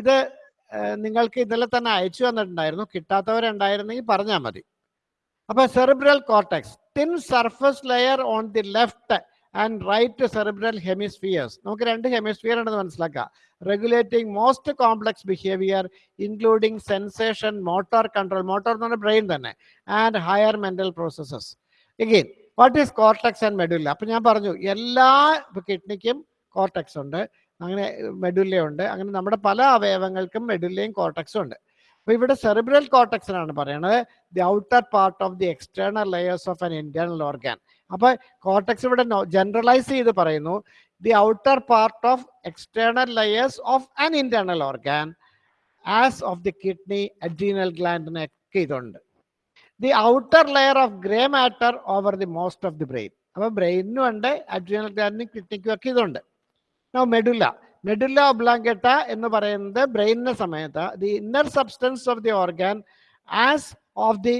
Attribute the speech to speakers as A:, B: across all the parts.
A: ഇത് നിങ്ങൾക്ക് ഇന്നലെ തന്നെ അയച്ചു തന്നിട്ടുണ്ടായിരുന്നു. കിട്ടാത്തവരുണ്ടായിരുന്നെങ്കിൽ പറഞ്ഞാൽ മതി. അപ്പൊ cerebral cortex thin surface layer on the left and right cerebral hemispheres. നമുക്ക് രണ്ട് ഹെമിസ്ഫിയർ ഉണ്ടെന്ന് മനസ്സിലാക്കാം. Regulating most complex behaviour including sensation motor control motor എന്ന് പറഞ്ഞാൽ ബ്രെയിൻ തന്നെ and higher mental processes. Again what is cortex and medulla? അപ്പൊ ഞാൻ പറഞ്ഞു എല്ലാ കിഡ്നിക്കും കോർട്ടക്സ് ഉണ്ട്. അങ്ങനെ മെഡുല്ല ഉണ്ട്. അങ്ങനെ നമ്മുടെ പല അവയവങ്ങൾക്കും മെഡുല്ലയും കോട്ടക്സും ഉണ്ട്. അപ്പോൾ ഇവിടെ സെറിബ്രൽ കോട്ടക്സിനാണ് പറയുന്നത് the outer part of the external layers of an internal organ. അപ്പോൾ കോർട്ടക്സ് ഇവിടെ ജനറലൈസ് ചെയ്ത് പറയുന്നു. The outer part of external layers of an internal organ as of the kidney adrenal ഗ്ലാൻഡിനൊക്കെ ഇതുണ്ട്. The outer layer of grey matter over the most of the brain. അപ്പോൾ ബ്രെയിനും ഉണ്ട് adrenal ഗ്ലാൻഡിനും കിഡ്നിക്കും ഒക്കെ ഇതുണ്ട്. നോ മെഡുല്ല മെഡുല്ല ഒബ്ലാങ്കെട്ട എന്ന് പറയുന്നത് ബ്രെയിനിന്റെ സമയത്ത് the inner substance of the organ as of the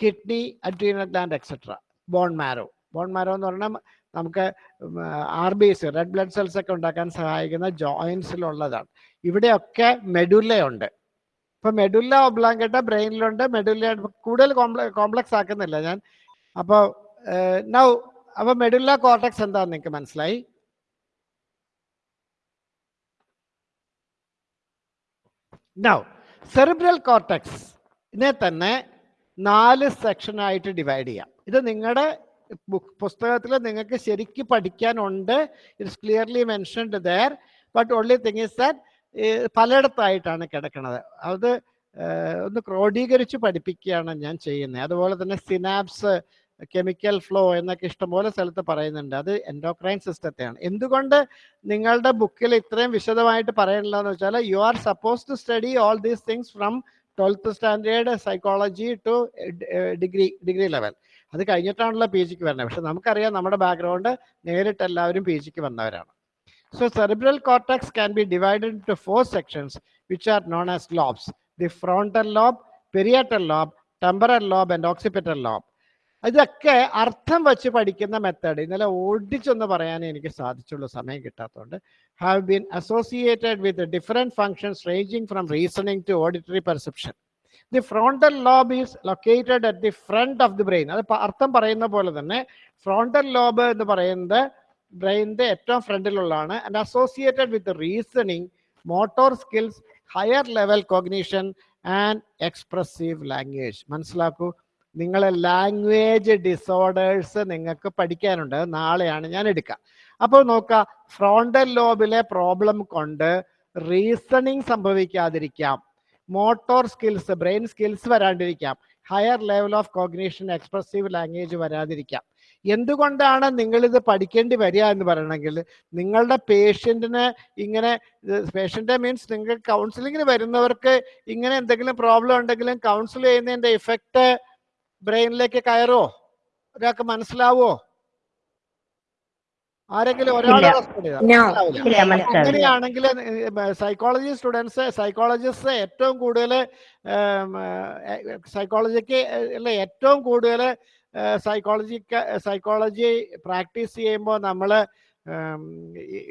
A: kidney adrenal gland etcetera bone marrow bone marrow എന്ന് പറഞ്ഞാൽ നമുക്ക് R B C red blood cells ഒക്കെ ഉണ്ടാക്കാൻ സഹായിക്കുന്ന ജോയിൻസിലുള്ളതാണ് ഇവിടെയൊക്കെ മെഡുല്ലയുണ്ട് ഇപ്പൊ മെഡുല്ല ഒബ്ലാങ്കട്ട ബ്രെയിനിലുണ്ട്. മെഡുല്ല കൂടുതൽ കോംപ്ലക്സ് ആക്കുന്നില്ല ഞാൻ. അപ്പോൾ നൗ അപ്പൊ മെഡുല്ല കോർട്ടക്സ് എന്താന്ന് നിങ്ങൾക്ക് മനസ്സിലായി? നൗ സെറിബ്രൽ കോർട്ടക്സ് ഇതിനെ തന്നെ നാല് സെക്ഷനായിട്ട് ഡിവൈഡ് ചെയ്യാം. ഇത് നിങ്ങളുടെ പുസ്തകത്തിൽ നിങ്ങൾക്ക് ശരിക്ക് പഠിക്കാനുണ്ട്. It's clearly mentioned there but only thing is that പലയിടത്തായിട്ടാണ് കിടക്കുന്നത് അത് ഒന്ന് ക്രോഡീകരിച്ച് പഠിപ്പിക്കുകയാണ് ഞാൻ ചെയ്യുന്നത്. അതുപോലെ തന്നെ സിനാപ്സ് കെമിക്കൽ ഫ്ലോ എന്നൊക്കെ ഇഷ്ടംപോലെ സ്ഥലത്ത് പറയുന്നുണ്ട്. അത് എൻഡോക്രൈൻ സിസ്റ്റത്തെയാണ് എന്തുകൊണ്ട് നിങ്ങളുടെ ബുക്കിൽ ഇത്രയും വിശദമായിട്ട് പറയണില്ലെന്ന് വെച്ചാൽ you are suppose to study all these things from twelfth standard psychology to degree degree level അത് കഴിഞ്ഞിട്ടാണല്ലോ പി ജിക്ക് വരുന്നത്. പക്ഷെ നമുക്കറിയാം നമ്മുടെ ബാക്ക്ഗ്രൗണ്ട് നേരിട്ട് എല്ലാവരും പി ജിക്ക് വന്നവരാണ്. So cerebral cortex can be divided to four sections which are known as lobes the frontal lobe parietal lobe temporal lobe and occipital lobe ഇതൊക്കെ അർത്ഥം വെച്ച് പഠിക്കുന്ന മെത്തേഡ് ഇന്നലെ ഓടിച്ചൊന്ന് പറയാനേ എനിക്ക് സാധിച്ചുള്ളൂ സമയം കിട്ടാത്തതുകൊണ്ട് have been associated with different functions ranging from reasoning to auditory perception the frontal lobe is located at the front of the brain അത് അർത്ഥം പറയുന്ന പോലെ തന്നെ ഫ്രോണ്ടൽ ലോബ് എന്ന് പറയുന്നത് ബ്രെയിനിന്റെ ഏറ്റവും ഫ്രണ്ടിലുള്ളതാണ് and associated with reasoning motor skills higher level cognition and expressive language മനസ്സിലാക്കൂ? നിങ്ങളെ ലാംഗ്വേജ് ഡിസോർഡേഴ്സ് നിങ്ങൾക്ക് പഠിക്കാനുണ്ട്. നാളെയാണ് ഞാൻ എടുക്കുക അപ്പോൾ നോക്കുക ഫ്രോണ്ടൽ ലോബിലെ പ്രോബ്ലം കൊണ്ട് റീസണിങ് സംഭവിക്കാതിരിക്കാം. Motor skills brain skills വരാണ്ടിരിക്കാം. Higher level of cognition expressive language വരാതിരിക്കാം. എന്തുകൊണ്ടാണ് നിങ്ങളിത് പഠിക്കേണ്ടി വരിക എന്ന് പറയണമെങ്കിൽ നിങ്ങളുടെ പേഷ്യന്റിന് ഇങ്ങനെ പേഷ്യന്റെ മീൻസ് നിങ്ങൾ കൗൺസിലിങ്ങിന് വരുന്നവർക്ക് ഇങ്ങനെ എന്തെങ്കിലും പ്രോബ്ലം ഉണ്ടെങ്കിലും കൗൺസിൽ ചെയ്യുന്നതിന്റെ ഇഫക്റ്റ് ബ്രെയിനിലേക്ക് കയറോ? ഒരാൾക്ക് മനസ്സിലാവോ? ആരെങ്കിലും ഒരാൾ അങ്ങനെയാണെങ്കിൽ സൈക്കോളജി സ്റ്റുഡൻസ് സൈക്കോളജിസ്റ്റ് ഏറ്റവും കൂടുതൽ സൈക്കോളജിക്ക് അല്ലെ ഏറ്റവും കൂടുതൽ സൈക്കോളജി സൈക്കോളജി പ്രാക്ടീസ് ചെയ്യുമ്പോൾ നമ്മൾ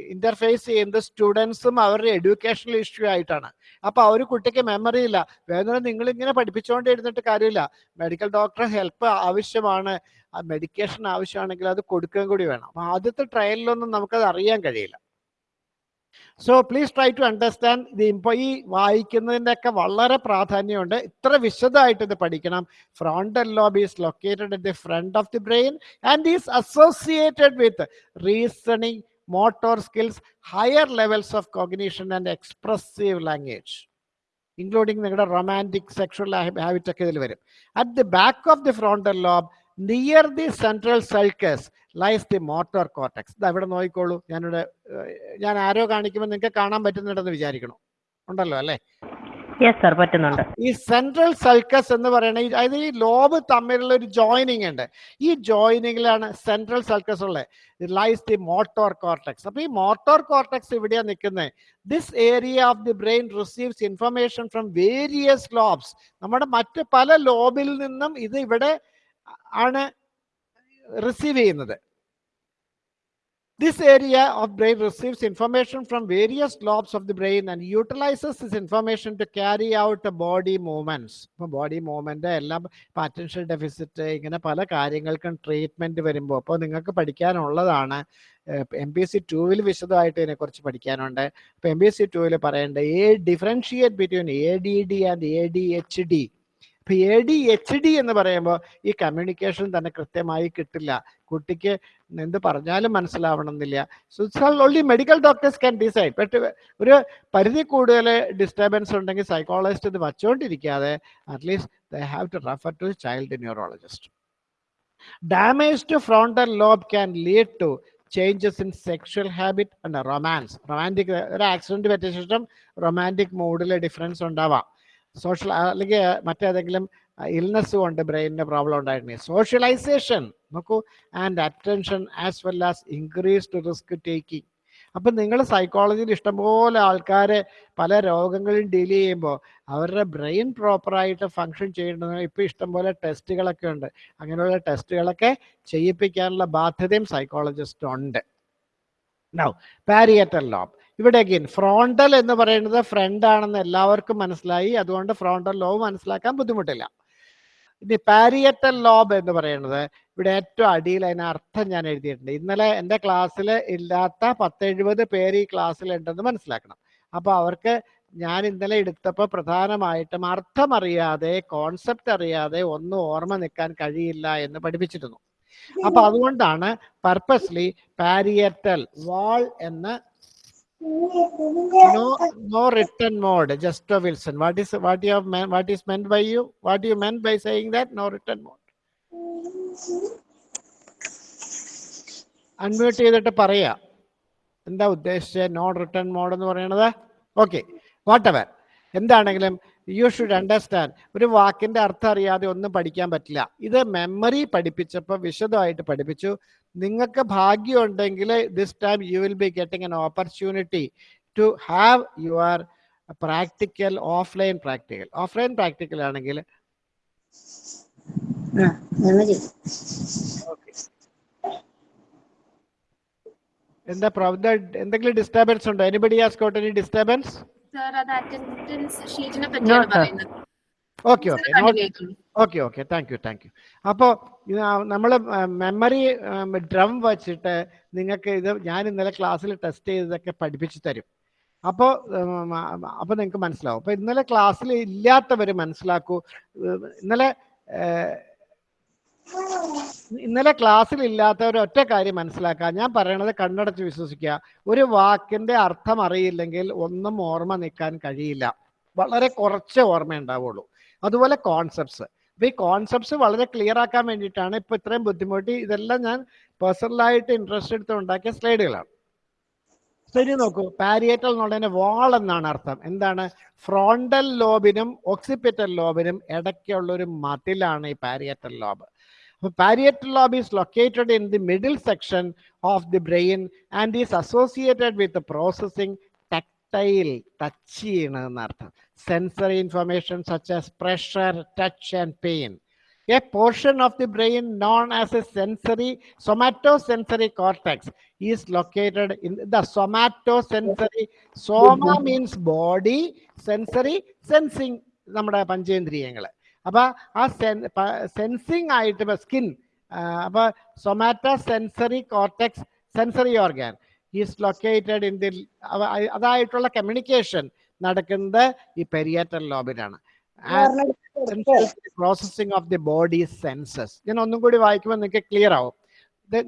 A: ഇന്റർഫേസ് ചെയ്യുന്നത് സ്റ്റുഡൻസും അവരുടെ എഡ്യൂക്കേഷണൽ ഇഷ്യൂ ആയിട്ടാണ്. അപ്പൊ ആ ഒരു കുട്ടിക്ക് മെമ്മറി ഇല്ല. വേദന നിങ്ങൾ ഇങ്ങനെ പഠിപ്പിച്ചുകൊണ്ട് ഇരുന്നിട്ട് കാര്യമില്ല. മെഡിക്കൽ ഡോക്ടറെ ഹെൽപ്പ് ആവശ്യമാണ്. മെഡിക്കേഷൻ ആവശ്യമാണെങ്കിൽ അത് കൊടുക്കുകയും കൂടി വേണം. അപ്പൊ ആദ്യത്തെ ട്രയലിലൊന്നും നമുക്കത് അറിയാൻ കഴിയില്ല. So please try to understand ഇത് ഇപ്പൊ ഈ വായിക്കുന്നതിന്റെയൊക്കെ വളരെ പ്രാധാന്യമുണ്ട്. ഇത്ര വിശദമായിട്ട് ഇത് പഠിക്കണം. Frontal lobe is located at the front of the brain and is associated with reasoning motor skills higher levels of cognition and expressive language including നിങ്ങളുടെ റൊമാന്റിക് സെക്ഷൽ ഹാബിറ്റ് ഒക്കെ ഇതിൽ വരും. At the back of the frontal lobe near the central sulcus lies the motor cortex ഇത് അവിടെ നോക്കിക്കോളൂ. ഞാനിവിടെ ഞാൻ ആരോ കാണിക്കുമ്പോൾ നിങ്ങൾക്ക് കാണാൻ പറ്റുന്നുണ്ടെന്ന് വിചാരിക്കണം? ഉണ്ടല്ലോ അല്ലേ?
B: പറ്റുന്നുണ്ട്.
A: ഈ സെൻട്രൽ സൾക്കസ് എന്ന് പറയുന്ന അതായത് ഈ ലോബ് തമ്മിലുള്ള ഒരു ജോയിനിങ് ഉണ്ട്. ഈ ജോയിനിങ്ങിലാണ് സെൻട്രൽ സൾക്കസ് ഉള്ളത്. ലൈസ് ദി മോട്ടോർ കോർട്ടക്സ് അപ്പൊ ഈ മോട്ടോർ കോർട്ടക്സ് ഇവിടെയാണ് നിൽക്കുന്നത് this area of the brain receives information from various lobes നമ്മുടെ മറ്റ് പല ലോബിൽ നിന്നും ഇത് ഇവിടെ ആണ് റിസീവ് ചെയ്യുന്നത്. This area of brain receives information from various lobes of the brain and utilises this information to carry out body movements. ഇപ്പോൾ body movement എല്ലാം ഇപ്പം അറ്റൻഷൻ ഡെഫിസിറ്റ് ഇങ്ങനെ പല കാര്യങ്ങൾക്കും ട്രീറ്റ്മെന്റ് വരുമ്പോൾ അപ്പോൾ നിങ്ങൾക്ക് പഠിക്കാനുള്ളതാണ്. എം പി സി ടൂവിൽ വിശദമായിട്ട് ഇതിനെക്കുറിച്ച് പഠിക്കാനുണ്ട്. അപ്പോൾ എം പി സി ടൂവിൽ പറയേണ്ടത് a differentiate between A D D and A D H D ഇപ്പൊ എ ഡി എച്ച് ഡി എന്ന് പറയുമ്പോൾ ഈ കമ്മ്യൂണിക്കേഷൻ തന്നെ കൃത്യമായി കിട്ടില്ല. കുട്ടിക്ക് എന്ത് പറഞ്ഞാലും മനസ്സിലാവണമെന്നില്ല. So only medical doctors can decide but ഒരു പരിധി കൂടുതൽ ഡിസ്റ്റർബൻസ് ഉണ്ടെങ്കിൽ സൈക്കോളജിസ്റ്റ് ഇത് വച്ചുകൊണ്ടിരിക്കാതെ at least they have to refer to child neurologist damage to frontal lobe can lead to changes in sexual habit and romance romantic ഒരു ആക്സിഡന്റ് പറ്റിയ ശേഷം romantic മൂഡിൽ ഡിഫറൻസ് ഉണ്ടാവാം. സോഷ്യൽ അല്ലെങ്കിൽ മറ്റേതെങ്കിലും ഇൽനെസ് കൊണ്ട് ബ്രെയിനിന് പ്രോബ്ലം ഉണ്ടായിട്ടുണ്ട് സോഷ്യലൈസേഷൻ നോക്കൂ and attention as well as increased risk taking അപ്പം നിങ്ങൾ സൈക്കോളജിയിൽ ഇഷ്ടംപോലെ ആൾക്കാരെ പല രോഗങ്ങളും ഡീൽ ചെയ്യുമ്പോൾ അവരുടെ ബ്രെയിൻ പ്രോപ്പറായിട്ട് ഫങ്ഷൻ ചെയ്യേണ്ടത് ഇപ്പോൾ ഇഷ്ടംപോലെ ടെസ്റ്റുകളൊക്കെ ഉണ്ട്. അങ്ങനെയുള്ള ടെസ്റ്റുകളൊക്കെ ചെയ്യിപ്പിക്കാനുള്ള ബാധ്യതയും സൈക്കോളജിസ്റ്റ് ഉണ്ട്. നൗ പാരിയറ്റൽ ലോബ് ഇവിടെ അഗെയിൻ ഫ്രോണ്ടൽ എന്ന് പറയുന്നത് ഫ്രണ്ട് ആണെന്ന് എല്ലാവർക്കും മനസ്സിലായി. അതുകൊണ്ട് ഫ്രോണ്ടൽ ലോബ് മനസ്സിലാക്കാൻ ബുദ്ധിമുട്ടില്ല. ഇനി പാരിയറ്റൽ ലോബ് എന്ന് പറയുന്നത് ഇവിടെ ഏറ്റവും അടിയിൽ അതിന് അർത്ഥം ഞാൻ എഴുതിയിട്ടുണ്ട്. ഇന്നലെ എന്റെ ക്ലാസ്സിൽ ഇല്ലാത്ത പത്തെഴുപത് പേര് ഈ ക്ലാസ്സിൽ ഉണ്ടെന്ന് മനസ്സിലാക്കണം. അപ്പോൾ അവർക്ക് ഞാൻ ഇന്നലെ എടുത്തപ്പോൾ പ്രധാനമായിട്ടും അർത്ഥം അറിയാതെ കോൺസെപ്റ്റ് അറിയാതെ ഒന്നും ഓർമ്മ നിൽക്കാൻ കഴിയില്ല എന്ന് പഠിപ്പിച്ചിരുന്നു. അപ്പൊ അതുകൊണ്ടാണ് പർപ്പസ്ലി പാരിയറ്റൽ വാൾ എന്ന് no no written mode just a wilson what is what you have meant, what is meant by you what you meant by saying that no written mode unmute ചെയ്തിട്ട് പറയാ എന്താ ഉദ്ദേശിച്ച നോൺ റിട്ടേൺ മോഡ് എന്ന് പറയണത് okay whatever എന്താണെങ്കിലും you should understand ഒരു വാക്കിന്റെ അർത്ഥം അറിയാതെ ഒന്നും പഠിക്കാൻ പറ്റില്ല. ഇത് മെമ്മറി പഠിപ്പിച്ചപ്പോൾ വിശദമായിട്ട് പഠിപ്പിച്ചു. നിങ്ങൾക്ക് ഭാഗ്യം ഉണ്ടെങ്കിൽ this time you will be getting an opportunity to have your practical offline practical offline practical ആണെങ്കിൽ എന്താ എന്തെങ്കിലും ഡിസ്റ്റർബൻസ് ഉണ്ടോ? Anybody has got any disturbance
C: sir അത് അറ്റൻഡൻസ് ഷീറ്റിനെ
B: No,
C: പറ്റിയാണ് പറയുന്നത്. Okay okay.
A: Okay okay thank you thank you അപ്പോൾ നമ്മൾ മെമ്മറി ഡ്രം വച്ചിട്ട് നിങ്ങൾക്ക് ഇത് ഞാൻ ഇന്നലെ ക്ലാസ്സിൽ ടെസ്റ്റ് ചെയ്തതൊക്കെ പഠിപ്പിച്ചു തരും. അപ്പോൾ അപ്പോൾ നിങ്ങൾക്ക് മനസ്സിലാവും. അപ്പോൾ ഇന്നലെ ക്ലാസ്സിൽ ഇല്ലാത്തവർ മനസ്സിലാക്കൂ. ഇന്നലെ ഇന്നലെ ക്ലാസ്സിൽ ഇല്ലാത്തവർ ഒറ്റ കാര്യം മനസ്സിലാക്കുക. ഞാൻ പറയണത് കണ്ണടച്ച് വിശ്വസിക്കുക. ഒരു വാക്കിന്റെ അർത്ഥം അറിയില്ലെങ്കിൽ ഒന്നും ഓർമ്മ നിൽക്കാൻ കഴിയില്ല. വളരെ കുറച്ച് ഓർമ്മ ഉണ്ടാവുള്ളൂ അതുപോലെ കോൺസെപ്റ്റ്സ് അപ്പൊ ഈ കോൺസെപ്റ്റ്സ് വളരെ ക്ലിയർ ആക്കാൻ വേണ്ടിയിട്ടാണ് ഇപ്പൊ ഇത്രയും ബുദ്ധിമുട്ടി ഇതെല്ലാം ഞാൻ പേഴ്സണലായിട്ട് ഇൻട്രസ്റ്റ് എടുത്ത് ഉണ്ടാക്കിയ സ്ലൈഡുകളാണ്. ശരി നോക്കൂ. പാരിയേറ്റൽ എന്നുള്ളതിന് വാൾ എന്നാണ് അർത്ഥം. എന്താണ്? ഫ്രോണ്ടൽ ലോബിനും ഓക്സിപിറ്റൽ ലോബിനും ഇടയ്ക്കുള്ള ഒരു മതിലാണ് ഈ പാരിയേറ്റൽ ലോബ് അപ്പൊ parietal lobe is located in the middle section of the brain and is associated with processing tactile touch ചെയ്യണമെന്ന് അർത്ഥം sensory information such as pressure, touch, and pain. A portion of the brain known as a sensory somatosensory cortex is located in the somatosensory. Soma means body, sensory, sensing നമ്മുടെ പഞ്ചേന്ദ്രിയങ്ങൾ അപ്പൊ ആ sensing ആയിട്ട് skin അപ്പൊ somatosensory cortex sensory organ is located in the അതായിട്ടുള്ള communication നടക്കുന്നത് ഈ parietal ലോബിലാണ് processing of the body senses ഞാൻ ഒന്നും കൂടി വായിക്കുമ്പോൾ നിങ്ങൾക്ക് ക്ലിയർ ആവും.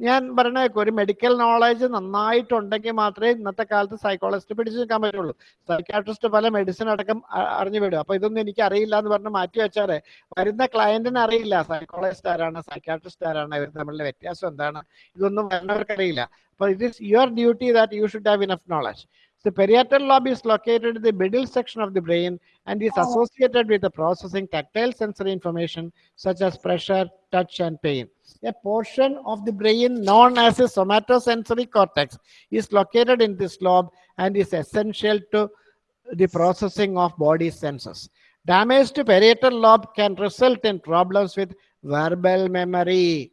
A: ഞാൻ പറഞ്ഞേക്കും ഒരു മെഡിക്കൽ നോളജ് നന്നായിട്ടുണ്ടെങ്കിൽ മാത്രമേ ഇന്നത്തെ കാലത്ത് സൈക്കോളജിസ്റ്റ് പിടിച്ചു നിൽക്കാൻ പറ്റുള്ളൂ. സൈക്കാട്രിസ്റ്റ് പല മെഡിസിൻ അടക്കം അറിഞ്ഞു വിടും. അപ്പൊ ഇതൊന്നും എനിക്ക് അറിയില്ല എന്ന് പറഞ്ഞ് മാറ്റി വെച്ചാറേ വരുന്ന ക്ലയന്റിന് അറിയില്ല. സൈക്കോളജിസ്റ്റ് ആരാണ് സൈക്കാട്രിസ്റ്റ് ആരാണ് ഇവർ തമ്മിലുള്ള വ്യത്യാസം എന്താണ്? ഇതൊന്നും വരുന്നവർക്ക് അറിയില്ല അപ്പൊ it is your duty that you should have enough knowledge The parietal lobe is located in the middle section of the brain and is oh. associated with the processing tactile sensory information such as pressure, touch, and pain. A portion of the brain known as the somatosensory cortex is located in this lobe and is essential to the processing of body senses. Damage to parietal lobe can result in problems with verbal memory.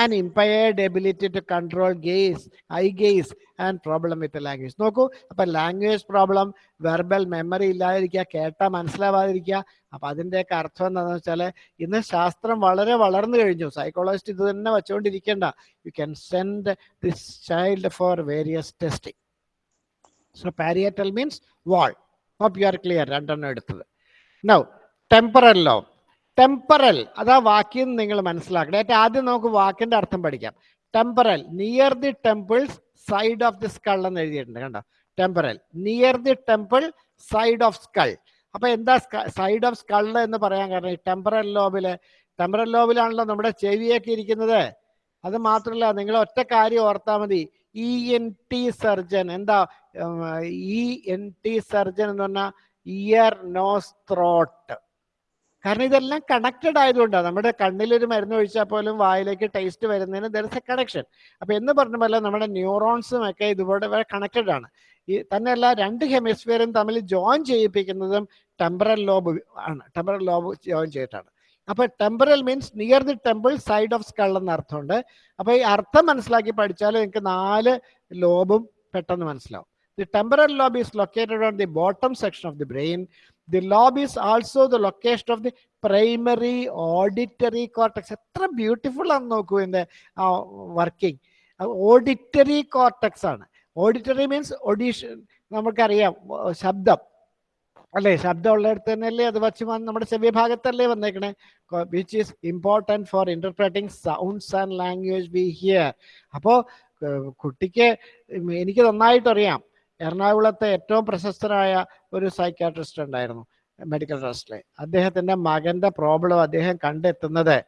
A: And impaired ability to control gaze eye gaze and problem with language നോക്കൂ അപ്പം language problem verbal memory ഇല്ലാതിരിക്കുക കേട്ടാൽ മനസ്സിലാവാതിരിക്കുക. അപ്പം അതിന്റെയൊക്കെ അർത്ഥം എന്താണെന്ന് വെച്ചാൽ ഇന്ന് ശാസ്ത്രം വളരെ വളർന്നു കഴിഞ്ഞു. സൈക്കോളജിസ്റ്റ് ഇത് തന്നെ വെച്ചുകൊണ്ടിരിക്കേണ്ട. You can send this child for various testing so parietal means wall hope you are clear രണ്ടെണ്ണം എടുത്തത്. നൗ ടെമ്പറൽ ലോ ടെമ്പറൽ അതാ വാക്യം നിങ്ങൾ മനസ്സിലാക്കണം. ഏറ്റവും ആദ്യം നമുക്ക് വാക്കിന്റെ അർത്ഥം പഠിക്കാം. Temporal near the temples side of the skull എന്ന് എഴുതിയിട്ടുണ്ട് കണ്ടോ? Temporal near the temple side of skull അപ്പൊ എന്താ സൈഡ് ഓഫ് സ്കൾ എന്ന് പറയാൻ കാരണം ഈ ടെമ്പറൽ ലോബിൽ ടെമ്പറൽ ലോബിലാണല്ലോ നമ്മുടെ ചെവിയൊക്കെ ഇരിക്കുന്നത്. അത് മാത്രമല്ല നിങ്ങൾ ഒറ്റ കാര്യം ഓർത്താൽ മതി. ഇ എൻ ടി സർജൻ എന്താ ഇ എൻ ടി സർജൻ എന്ന് പറഞ്ഞാൽ ഇയർ നോസ് ത്രോട്ട് കാരണം ഇതെല്ലാം കണക്റ്റഡ് ആയതുകൊണ്ടാണ് നമ്മുടെ കണ്ണിലൊരു മരുന്ന് ഒഴിച്ചാൽ പോലും വായിലേക്ക് ടേസ്റ്റ് വരുന്നതിന് ദർ ഇസ് എ കണക്ഷൻ അപ്പൊ എന്ന് പറഞ്ഞ പോലെ നമ്മുടെ ന്യൂറോൺസും ഒക്കെ ഇതുപോലെ കണക്റ്റഡ് ആണ്. ഈ തന്നെയല്ല രണ്ട് ഹെമിസ്ഫിയറും തമ്മിൽ ജോയിൻ ചെയ്യിപ്പിക്കുന്നതും ടെമ്പറൽ ലോബ് ആണ്. ടെമ്പറൽ ലോബ് ജോയിൻ ചെയ്തിട്ടാണ്. അപ്പൊ temporal means near the temple side of skull എന്ന അർത്ഥമുണ്ട്. അപ്പൊ ഈ അർത്ഥം മനസ്സിലാക്കി പഠിച്ചാൽ നിങ്ങൾക്ക് നാല് ലോബും പെട്ടെന്ന് മനസ്സിലാവും. The temporal lobe is located on the bottom section of the brain the lobe is also the location of the primary auditory cortex എത്ര ബ്യൂട്ടിഫുൾ ആണെന്ന് നോക്കൂ ഇതിന്റെ വർക്കിംഗ് ഓഡിറ്ററി കോർട്ടക്സ് ആണ്. ഓഡിറ്ററി മീൻസ് ഒഡീഷൻ നമുക്കറിയാം ശബ്ദം. അല്ലേ? ശബ്ദം ഉള്ളിടത്ത് തന്നെയല്ലേ അത് വച്ച് വന്ന് നമ്മുടെ ചെവിയ ഭാഗത്തല്ലേ വന്നേക്കണേ which is important for interpreting sounds and language we hear അപ്പോൾ കുട്ടിക്ക് എനിക്ക് നന്നായിട്ട് അറിയാം എറണാകുളത്തെ ഏറ്റവും പ്രശസ്തനായ ഒരു സൈക്കാട്രിസ്റ്റ് ഉണ്ടായിരുന്നു മെഡിക്കൽ ട്രസ്റ്റിലെ അദ്ദേഹത്തിന്റെ മകന്റെ പ്രോബ്ലം അദ്ദേഹം കണ്ടെത്തുന്നത്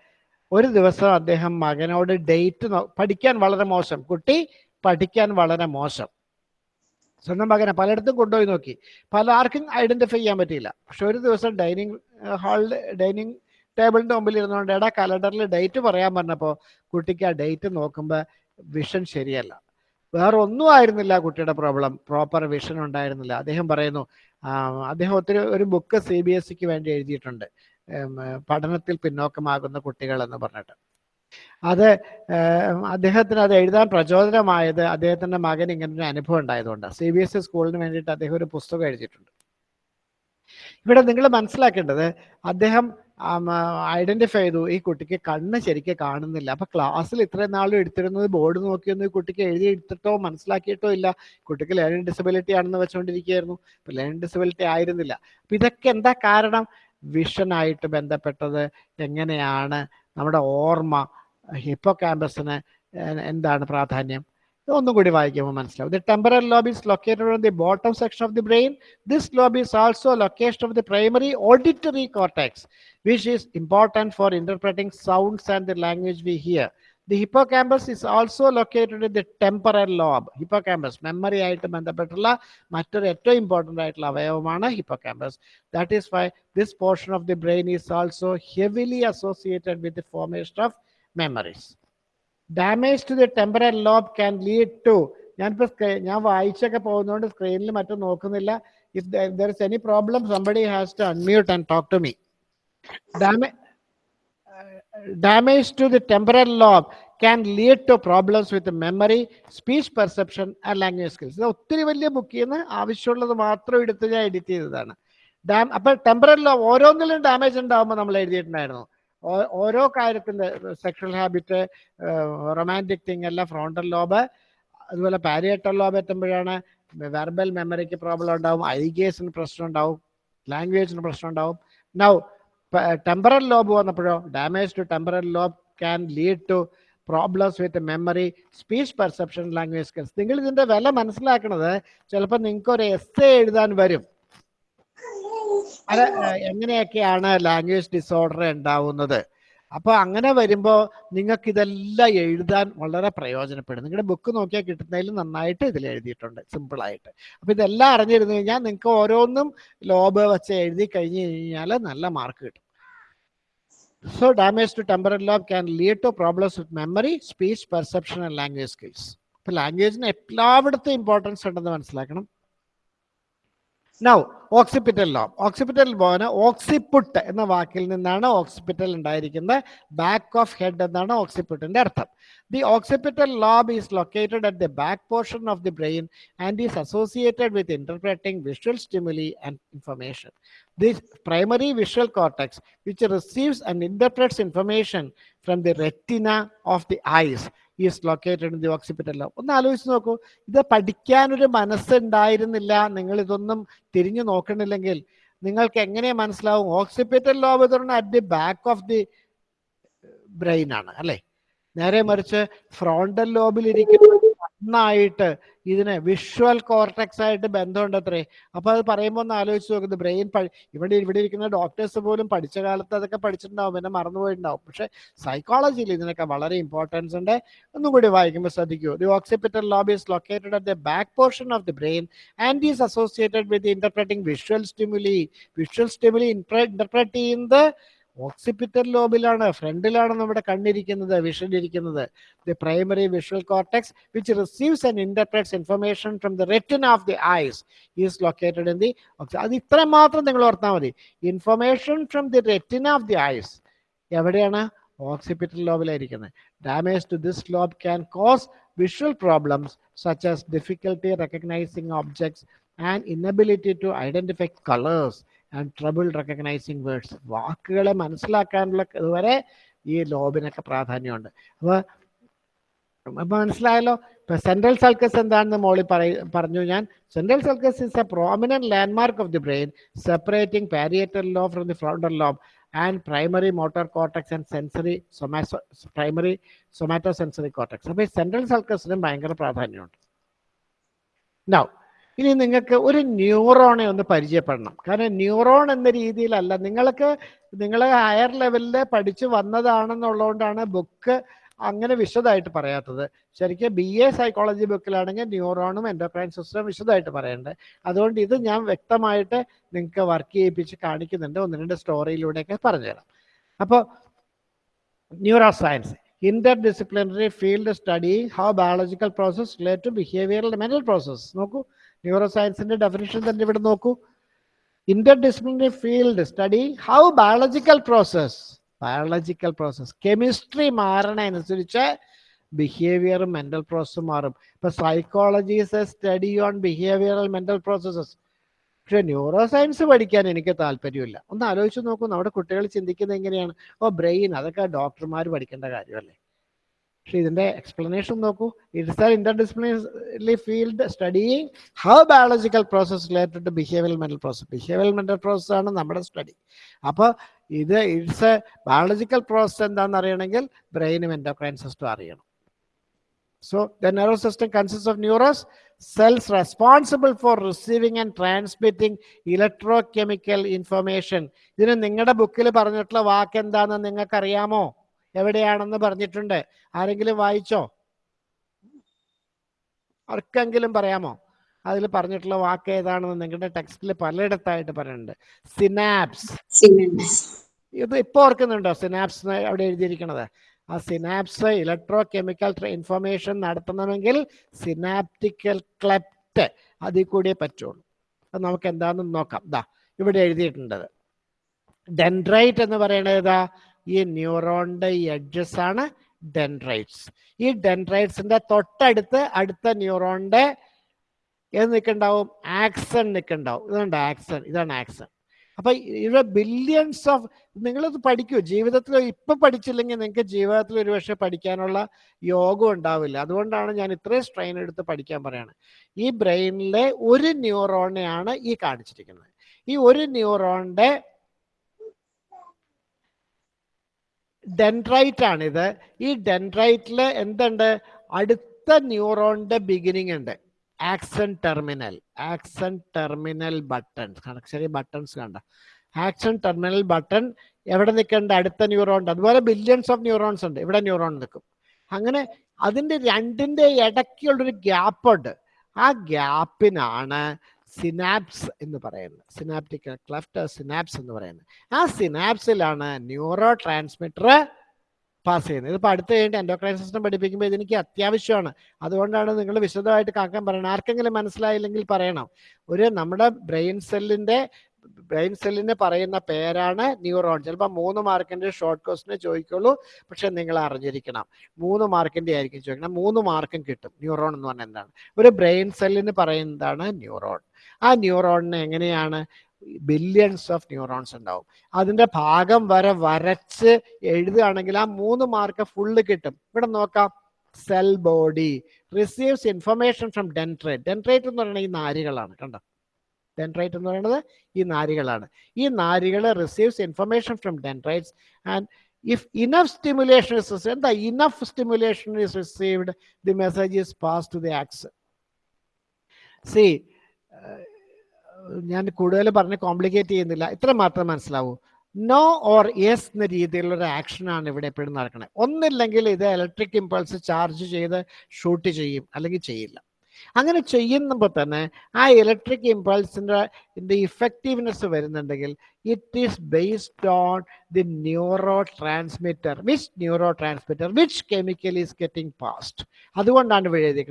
A: ഒരു ദിവസം അദ്ദേഹം മകനോട് ഡേറ്റ് പഠിക്കാൻ വളരെ മോശം. കുട്ടി പഠിക്കാൻ വളരെ മോശം. സ്വന്തം മകനെ പലയിടത്തും കൊണ്ടുപോയി നോക്കി. പല ആർക്കും ഐഡന്റിഫൈ ചെയ്യാൻ പറ്റിയില്ല. പക്ഷെ ഒരു ദിവസം ഡൈനിങ് ഹാളിൽ ഡൈനിങ് ടേബിളിന്റെ മുമ്പിൽ ഇരുന്നുകൊണ്ട് എടാ കലണ്ടറിൽ ഡേറ്റ് പറയാൻ പറഞ്ഞപ്പോൾ കുട്ടിക്ക് ആ ഡേറ്റ് നോക്കുമ്പോൾ വിഷൻ ശരിയല്ല. വേറെ ഒന്നും ആയിരുന്നില്ല കുട്ടിയുടെ പ്രോബ്ലം പ്രോപ്പർ വിഷൻ ഉണ്ടായിരുന്നില്ല. അദ്ദേഹം പറയുന്നു അദ്ദേഹം ഒത്തിരി ഒരു ബുക്ക് സി ബി എസ് സിക്ക് വേണ്ടി എഴുതിയിട്ടുണ്ട്. പഠനത്തിൽ പിന്നോക്കമാകുന്ന കുട്ടികൾ എന്ന് പറഞ്ഞിട്ട്. അത് അദ്ദേഹത്തിന് അത് എഴുതാൻ പ്രചോദനമായത് അദ്ദേഹത്തിന്റെ മകൻ ഒരു അനുഭവം ഉണ്ടായതുകൊണ്ട്. സി ബി എസ് ഇ സ്കൂളിന് വേണ്ടിയിട്ട് അദ്ദേഹം ഒരു പുസ്തകം എഴുതിയിട്ടുണ്ട്. ഇവിടെ നിങ്ങൾ മനസ്സിലാക്കേണ്ടത് അദ്ദേഹം ഐഡന്റിഫൈ ചെയ്തു. ഈ കുട്ടിക്ക് കണ്ണ് ശരിക്കും കാണുന്നില്ല. അപ്പൊ ക്ലാസ്സിൽ ഇത്രയും നാളും എടുത്തിരുന്നത് ബോർഡ് നോക്കിയൊന്നും ഈ കുട്ടിക്ക് എഴുതി എടുത്തിട്ടോ മനസ്സിലാക്കിയിട്ടോ ഇല്ല. കുട്ടിക്ക് ലേണിംഗ് ഡിസബിലിറ്റി ആണെന്ന് വെച്ചുകൊണ്ടിരിക്കുകയായിരുന്നു. ഇപ്പൊ ലേണിംഗ് ഡിസബിലിറ്റി ആയിരുന്നില്ല. അപ്പൊ ഇതൊക്കെ എന്താ കാരണം? വിഷനായിട്ട് ബന്ധപ്പെട്ടത് എങ്ങനെയാണ്? നമ്മുടെ ഓർമ്മ ഹിപ്പോ ക്യാമ്പസിന് എന്താണ് പ്രാധാന്യം? ഒന്നും കൂടി വായിക്കുമ്പോൾ മനസ്സിലാവും the temporal lobe is located on the bottom section of the brain this lobe is also location of the primary auditory cortex which is important for interpreting sounds and the language we hear. The hippocampus is also located in the temporal lobe. Hippocampus, memory ആയിട്ട് ബന്ധപ്പെട്ടുള്ള മറ്റൊരു ഏറ്റവും important ആയിട്ടുള്ള അവയവമാണ് hippocampus that is why this portion of the brain is also heavily associated with the formation of memories damage to the temporal lobe can lead to ഞാനിപ്പോൾ ഞാൻ വായിച്ചൊക്കെ പോകുന്നതുകൊണ്ട് സ്ക്രീനിൽ മറ്റും നോക്കുന്നില്ല. If there is any problem somebody has to unmute and talk to me damage to temporal lobe can lead to problems with the memory, speech perception and language skills. ഇത് ഒത്തിരി വലിയ ബുക്കിൽ നിന്ന് ആവശ്യമുള്ളത് മാത്രം എടുത്ത് ഞാൻ എഡിറ്റ് ചെയ്തതാണ്. ഡാം അപ്പോൾ ടെമ്പറൽ ലോബ് ഓരോന്നിലും ഡാമേജ് ഉണ്ടാവുമ്പോൾ നമ്മൾ എഴുതിയിട്ടുണ്ടായിരുന്നു. ഓരോ കാര്യത്തിന്റെ സെക്ഷൽ ഹാബിറ്റ് റൊമാന്റിക് തിങ് എല്ലാം ഫ്രോണ്ടൽ ലോബ് അതുപോലെ പാരിയേറ്റൽ ലോബ് എത്തുമ്പോഴാണ് വെർബൽ മെമ്മറിക്ക് പ്രോബ്ലം ഉണ്ടാവും ഐഗേസിന് പ്രശ്നം ഉണ്ടാവും ലാംഗ്വേജിന് പ്രശ്നം ഉണ്ടാവും. Now temporal lobe വന്നപ്പോഴോ damage to temporal lobe can lead to problems with memory speech perception language skills നിങ്ങൾ ഇതിന്റെ വില മനസ്സിലാക്കണത് ചിലപ്പോൾ നിങ്ങൾക്ക് ഒരു എസ് എഴുതാൻ വരും. എങ്ങനെയൊക്കെയാണ് ലാംഗ്വേജ് ഡിസോർഡർ ഉണ്ടാവുന്നത്? അപ്പൊ അങ്ങനെ വരുമ്പോൾ നിങ്ങൾക്ക് ഇതെല്ലാം എഴുതാൻ വളരെ പ്രയോജനപ്പെടും. നിങ്ങളുടെ ബുക്ക് നോക്കിയാൽ കിട്ടുന്നതിൽ നന്നായിട്ട് ഇതിൽ എഴുതിയിട്ടുണ്ട് സിമ്പിൾ ആയിട്ട്. അപ്പൊ ഇതെല്ലാം അറിഞ്ഞിരുന്നു കഴിഞ്ഞാൽ നിങ്ങൾക്ക് ഓരോന്നും ലോബ് വെച്ച് എഴുതി കഴിഞ്ഞു കഴിഞ്ഞാൽ നല്ല മാർക്ക് കിട്ടും. So damage to temporal lobe can lead to problems with memory speech perception and language skills അപ്പൊ ലാംഗ്വേജിന് എല്ലായിടത്തും ഇമ്പോർട്ടൻസ് ഉണ്ടെന്ന് മനസ്സിലാക്കണം. നൗ ഓക്സിപിറ്റൽ ലോബ് ഓക്സിപിറ്റൽ ലോബിന് ഓക്സിപുട്ട് എന്ന വാക്കിൽ നിന്നാണ് ഓക്സിപിറ്റൽ ഉണ്ടായിരിക്കുന്നത്. ബാക്ക് ഓഫ് ഹെഡ് എന്നാണ് ഓക്സിപുട്ടിന്റെ അർത്ഥം. The occipital lobe is located at the back portion of the brain and is associated with interpreting visual stimuli and information the primary visual cortex which receives and interprets information from the retina of the eyes is located in the occipital lobe ഒന്ന് ആലോചിച്ച് നോക്കൂ. ഇത് പഠിക്കാനൊരു മനസ്സുണ്ടായിരുന്നില്ല. നിങ്ങൾ ഇതൊന്നും തിരിഞ്ഞു നോക്കണില്ലെങ്കിൽ നിങ്ങൾക്ക് എങ്ങനെ മനസ്സിലാവും? ഓക്സിപിറ്റൽ ലോബ് എന്ന് at the back of the brain ആണ് അല്ലെ? നേരെ മറിച്ച് ഫ്രോണ്ടൽ ലോബിൽ ഇരിക്കുന്ന നന്നായിട്ട് ഇതിന് വിഷ്വൽ കോർട്ടക്സ് ആയിട്ട് ബന്ധമുണ്ട് അത്രേ അപ്പൊ അത് പറയുമ്പോൾ ഒന്ന് ആലോചിച്ച് നോക്കുന്നത് ബ്രെയിൻ ഇവിടെ ഇവിടെ ഇരിക്കുന്ന ഡോക്ടേഴ്സ് പോലും പഠിച്ച കാലത്ത് അതൊക്കെ പഠിച്ചിട്ടുണ്ടാവും പിന്നെ മറന്നുപോയിട്ടുണ്ടാവും പക്ഷെ സൈക്കോളജിയിൽ ഇതിനൊക്കെ വളരെ ഇമ്പോർട്ടൻസ് ഉണ്ട്. ഒന്നും കൂടി വായിക്കുമ്പോൾ ശ്രദ്ധിക്കൂ. The occipital lobe is located at the back portion of the brain and is associated with interpreting visual stimuli visual stimuli interpret ചെയ്യുന്നത് ഓക്സിപിറ്റൽ ലോബിലാണ് ഫ്രണ്ടിലാണ് നമ്മുടെ കണ്ണിരിക്കുന്നത് വിഷൻ ഇരിക്കുന്നത്. The primary visual cortex which receives and interprets information from the retina of the eyes is located in the അത് ഇത്ര മാത്രം നിങ്ങൾ ഓർത്താൽ മതി. Information from the retina of the eyes എവിടെയാണ്? Occipital ലോബിലായിരിക്കുന്നത് damage to this lobe can cause visual problems such as difficulty recognising objects and inability to identify colours and trouble recognising words വാക്കുകളെ മനസ്സിലാക്കാനുള്ള ഇതുവരെ ഈ ലോബിനൊക്കെ പ്രാധാന്യമുണ്ട്. അപ്പോൾ അപ്പം മനസ്സിലായല്ലോ? ഇപ്പം സെൻട്രൽ സൾക്കസ് എന്താണെന്ന് മോളി പറഞ്ഞു ഞാൻ. Central sulcus is a prominent landmark of the brain separating parietal lobe from the frontal lobe and primary motor cortex and sensory somato primary somatosensory cortex അപ്പോൾ ഈ സെൻട്രൽ സൾക്കസിനും ഭയങ്കര പ്രാധാന്യമുണ്ട്. നൗ ഇനി നിങ്ങൾക്ക് ഒരു ന്യൂറോണെ ഒന്ന് പരിചയപ്പെടണം. കാരണം ന്യൂറോൺ എന്ന രീതിയിലല്ല. നിങ്ങൾക്ക് നിങ്ങൾ ഹയർ ലെവലിൽ പഠിച്ചു വന്നതാണെന്നുള്ളതുകൊണ്ടാണ് ബുക്ക് അങ്ങനെ വിശദമായിട്ട് പറയാത്തത്. ശരിക്കും ബി എ സൈക്കോളജി ബുക്കിലാണെങ്കിൽ ന്യൂറോണും എന്റർപ്രൈൻ സിസ്റ്റം വിശദമായിട്ട് പറയേണ്ടത് അതുകൊണ്ട് ഇത് ഞാൻ വ്യക്തമായിട്ട് നിങ്ങൾക്ക് വർക്ക് ചെയ്യിപ്പിച്ച് കാണിക്കുന്നുണ്ട്. ഒന്ന് രണ്ട് സ്റ്റോറിയിലൂടെയൊക്കെ പറഞ്ഞുതരാം. അപ്പോൾ neuroscience interdisciplinary field study how biological process relate to behavioural mental process നോക്കൂ. ന്യൂറോ സയൻസിന്റെ ഡെഫിനിഷൻ തന്നെ ഇവിടെ നോക്കൂ. Interdisciplinary field study how biological process biological process chemistry മാറണനുസരിച്ച് ബിഹേവിയറും മെന്റൽ പ്രോസസ്സും മാറും. ഇപ്പൊ a study on behavioural mental processes പക്ഷെ ന്യൂറോ സയൻസ് പഠിക്കാൻ എനിക്ക് താല്പര്യമില്ല. ഒന്ന് ആലോചിച്ച് നോക്കൂ നമ്മുടെ കുട്ടികൾ ചിന്തിക്കുന്നത് എങ്ങനെയാണ്? ഓ ബ്രെയിൻ അതൊക്കെ ഡോക്ടർമാർ പഠിക്കേണ്ട കാര്യമല്ലേ? പക്ഷെ ഇതിന്റെ എക്സ്പ്ലനേഷൻ നോക്കൂ. It's are interdisciplinary field studying how biological process related to behavioural mental process behavioural mental process ആണ് നമ്മുടെ സ്റ്റഡി അപ്പോൾ ഇത് ഇറ്റ്സ് എ ബയോളജിക്കൽ പ്രോസസ് എന്താണെന്ന് അറിയണമെങ്കിൽ ബ്രെയിനും എൻഡോക്രൈൻ സിസ്റ്റം അറിയണം. So the nervous system consist of neurons cells responsible for receiving and and electrochemical information ഇതിന് നിങ്ങളുടെ ബുക്കിൽ പറഞ്ഞിട്ടുള്ള വാക്ക് എന്താണെന്ന് നിങ്ങൾക്ക് അറിയാമോ എവിടെയാണെന്ന് പറഞ്ഞിട്ടുണ്ട്. ആരെങ്കിലും വായിച്ചോ? ആർക്കെങ്കിലും പറയാമോ? അതിൽ പറഞ്ഞിട്ടുള്ള വാക്ക് ഏതാണെന്ന് നിങ്ങളുടെ ടെക്സ്റ്റിൽ പലയിടത്തായിട്ട് പറയുന്നുണ്ട്. സിനാപ്സ്. ഇത് ഇപ്പൊ ഓർക്കുന്നുണ്ടോ? സിനാപ്സ് അവിടെ എഴുതിയിരിക്കുന്നത് ആ സിനാപ്സ് ഇലക്ട്രോ കെമിക്കൽ ഇൻഫർമേഷൻ നടത്തണമെങ്കിൽ സിനാപ്റ്റിക്കൽ ക്ലെപ്റ്റ് അതിൽ കൂടിയേ പറ്റുള്ളൂ. അത് നമുക്ക് എന്താണെന്ന് നോക്കാം. ദാ ഇവിടെ എഴുതിയിട്ടുണ്ടത് ഡെൻഡ്രൈറ്റ് എന്ന് പറയുന്നത് ഏതാ? ഈ ന്യൂറോണിന്റെ ഈ എഡ്ജസ് ആണ് ഡെൻഡ്രൈറ്റ്സ് ഈ ഡെൻഡ്രൈറ്റ്സിന്റെ തൊട്ടടുത്ത് അടുത്ത ന്യൂറോണിന്റെ ഏത് നിൽക്കണ്ടാവും? ആക്സൺ നിൽക്കണ്ടാവും. ഇതുണ്ട് ആക്സൺ ഇതാണ് ആക്സൺ അപ്പൊ ഇവിടെ ബില്യൺസ് ഓഫ് നിങ്ങളിത് പഠിക്കൂ. ജീവിതത്തിൽ ഇപ്പൊ പഠിച്ചില്ലെങ്കിൽ നിങ്ങൾക്ക് ജീവിതത്തിൽ ഒരുപക്ഷെ പഠിക്കാനുള്ള യോഗം ഉണ്ടാവില്ല. അതുകൊണ്ടാണ് ഞാൻ ഇത്രയും സ്ട്രെയിൻ എടുത്ത് പഠിക്കാൻ പറയാണ്. ഈ ബ്രെയിനിലെ ഒരു ന്യൂറോണെയാണ് ഈ കാണിച്ചിരിക്കുന്നത്. ഈ ഒരു ന്യൂറോണിന്റെ ഡെൻഡ്രൈറ്റ് ആണിത് ഈ ഡെൻഡ്രൈറ്റിൽ എന്തുണ്ട്? അടുത്ത ന്യൂറോണിന്റെ ബിഗിനിങ് ഉണ്ട്. Axon terminal. Axon terminal button. ചെറിയ ബട്ടൺസ് കണ്ട. ആക്സൺ ടെർമിനൽ ബട്ടൺ എവിടെ നിൽക്കേണ്ട അടുത്ത ന്യൂറോൺ അതുപോലെ ബില്യൺസ് ഓഫ് ന്യൂറോൺസ് ഉണ്ട്. ഇവിടെ ന്യൂറോൺ നിൽക്കും. അങ്ങനെ അതിന്റെ രണ്ടിന്റെ ഇടയ്ക്കുള്ളൊരു ഗ്യാപ്പുണ്ട് ആ ഗ്യാപ്പിനാണ് സിനാപ്സ് എന്ന് പറയുന്നത്. സിനാപ്റ്റിക് ക്ലഫ്റ്റ് സിനാപ്സ് എന്ന് പറയുന്നത്. ആ സിനാപ്സിലാണ് ന്യൂറോ ട്രാൻസ്മിറ്റർ പാസ് ചെയ്യുന്നത്. ഇതിപ്പോൾ അടുത്ത് കഴിഞ്ഞിട്ട് എൻഡോക്രൈൻ സിസ്റ്റം പഠിപ്പിക്കുമ്പോൾ ഇതെനിക്ക് അത്യാവശ്യമാണ്. അതുകൊണ്ടാണ് നിങ്ങൾ വിശദമായിട്ട് കാക്കാൻ പറയണം ആർക്കെങ്കിലും മനസ്സിലായില്ലെങ്കിൽ പറയണം. ഒരു നമ്മുടെ ബ്രെയിൻ സെല്ലിന്റെ ബ്രെയിൻ സെല്ലിന് പറയുന്ന പേരാണ് ന്യൂറോൺ ചിലപ്പോൾ മൂന്ന് മാർക്കിന്റെ ഷോർട്ട് ക്വസ്റ്റിനെ ചോദിക്കുള്ളൂ പക്ഷെ നിങ്ങൾ അറിഞ്ഞിരിക്കണം. മൂന്ന് മാർക്കിന്റെ ആയിരിക്കും ചോദിക്കണം. മൂന്ന് മാർക്കും കിട്ടും. ന്യൂറോൺ എന്ന് പറഞ്ഞാൽ എന്താണ്? ഒരു ബ്രെയിൻ സെല്ലിന് പറയുന്നതാണ് ന്യൂറോൺ ആ ന്യൂറോണിന് എങ്ങനെയാണ്? ബില്യൺസ് ഓഫ് ന്യൂറോൺസ് ഉണ്ടാവും. അതിന്റെ ഭാഗം വരെ വരച്ച് എഴുതുകയാണെങ്കിൽ ആ മൂന്ന് മാർക്ക് ഫുള്ള് കിട്ടും. ഇവിടെ നോക്കാം. Cell body receives information from dendrite dendrite എന്ന് പറയുന്നത് ഈ നാരികളാണ് കണ്ടോ? ഡെൻട്രൈറ്റ് എന്ന് പറയുന്നത് ഈ നാരികളാണ്. ഈ നാരികൾ receives information from dendrites and if enough stimulation is എന്താ enough stimulation is received the message is pass to the axon ഞാൻ കൂടുതൽ പറഞ്ഞ് കോംപ്ലിക്കേറ്റ് ചെയ്യുന്നില്ല. ഇത്ര മാത്രം മനസ്സിലാവൂ. നോ ഓർ യെസ് എന്ന രീതിയിലുള്ള ആക്ഷനാണ് ഇവിടെ എപ്പോഴും നടക്കുന്നത് ഒന്നില്ലെങ്കിൽ ഇത് ഇലക്ട്രിക് ഇമ്പൾസ് ചാർജ് ചെയ്ത് ഷൂട്ട് ചെയ്യും അല്ലെങ്കിൽ ചെയ്യില്ല. അങ്ങനെ ചെയ്യുമ്പോൾ തന്നെ ആ ഇലക്ട്രിക് ഇമ്പൾസിന്റെ ഇഫക്റ്റീവ്നെസ് വരുന്നുണ്ടെങ്കിൽ it is based on the neurotransmitter which neurotransmitter which chemical is getting past അതുകൊണ്ടാണ് ഇവിടെ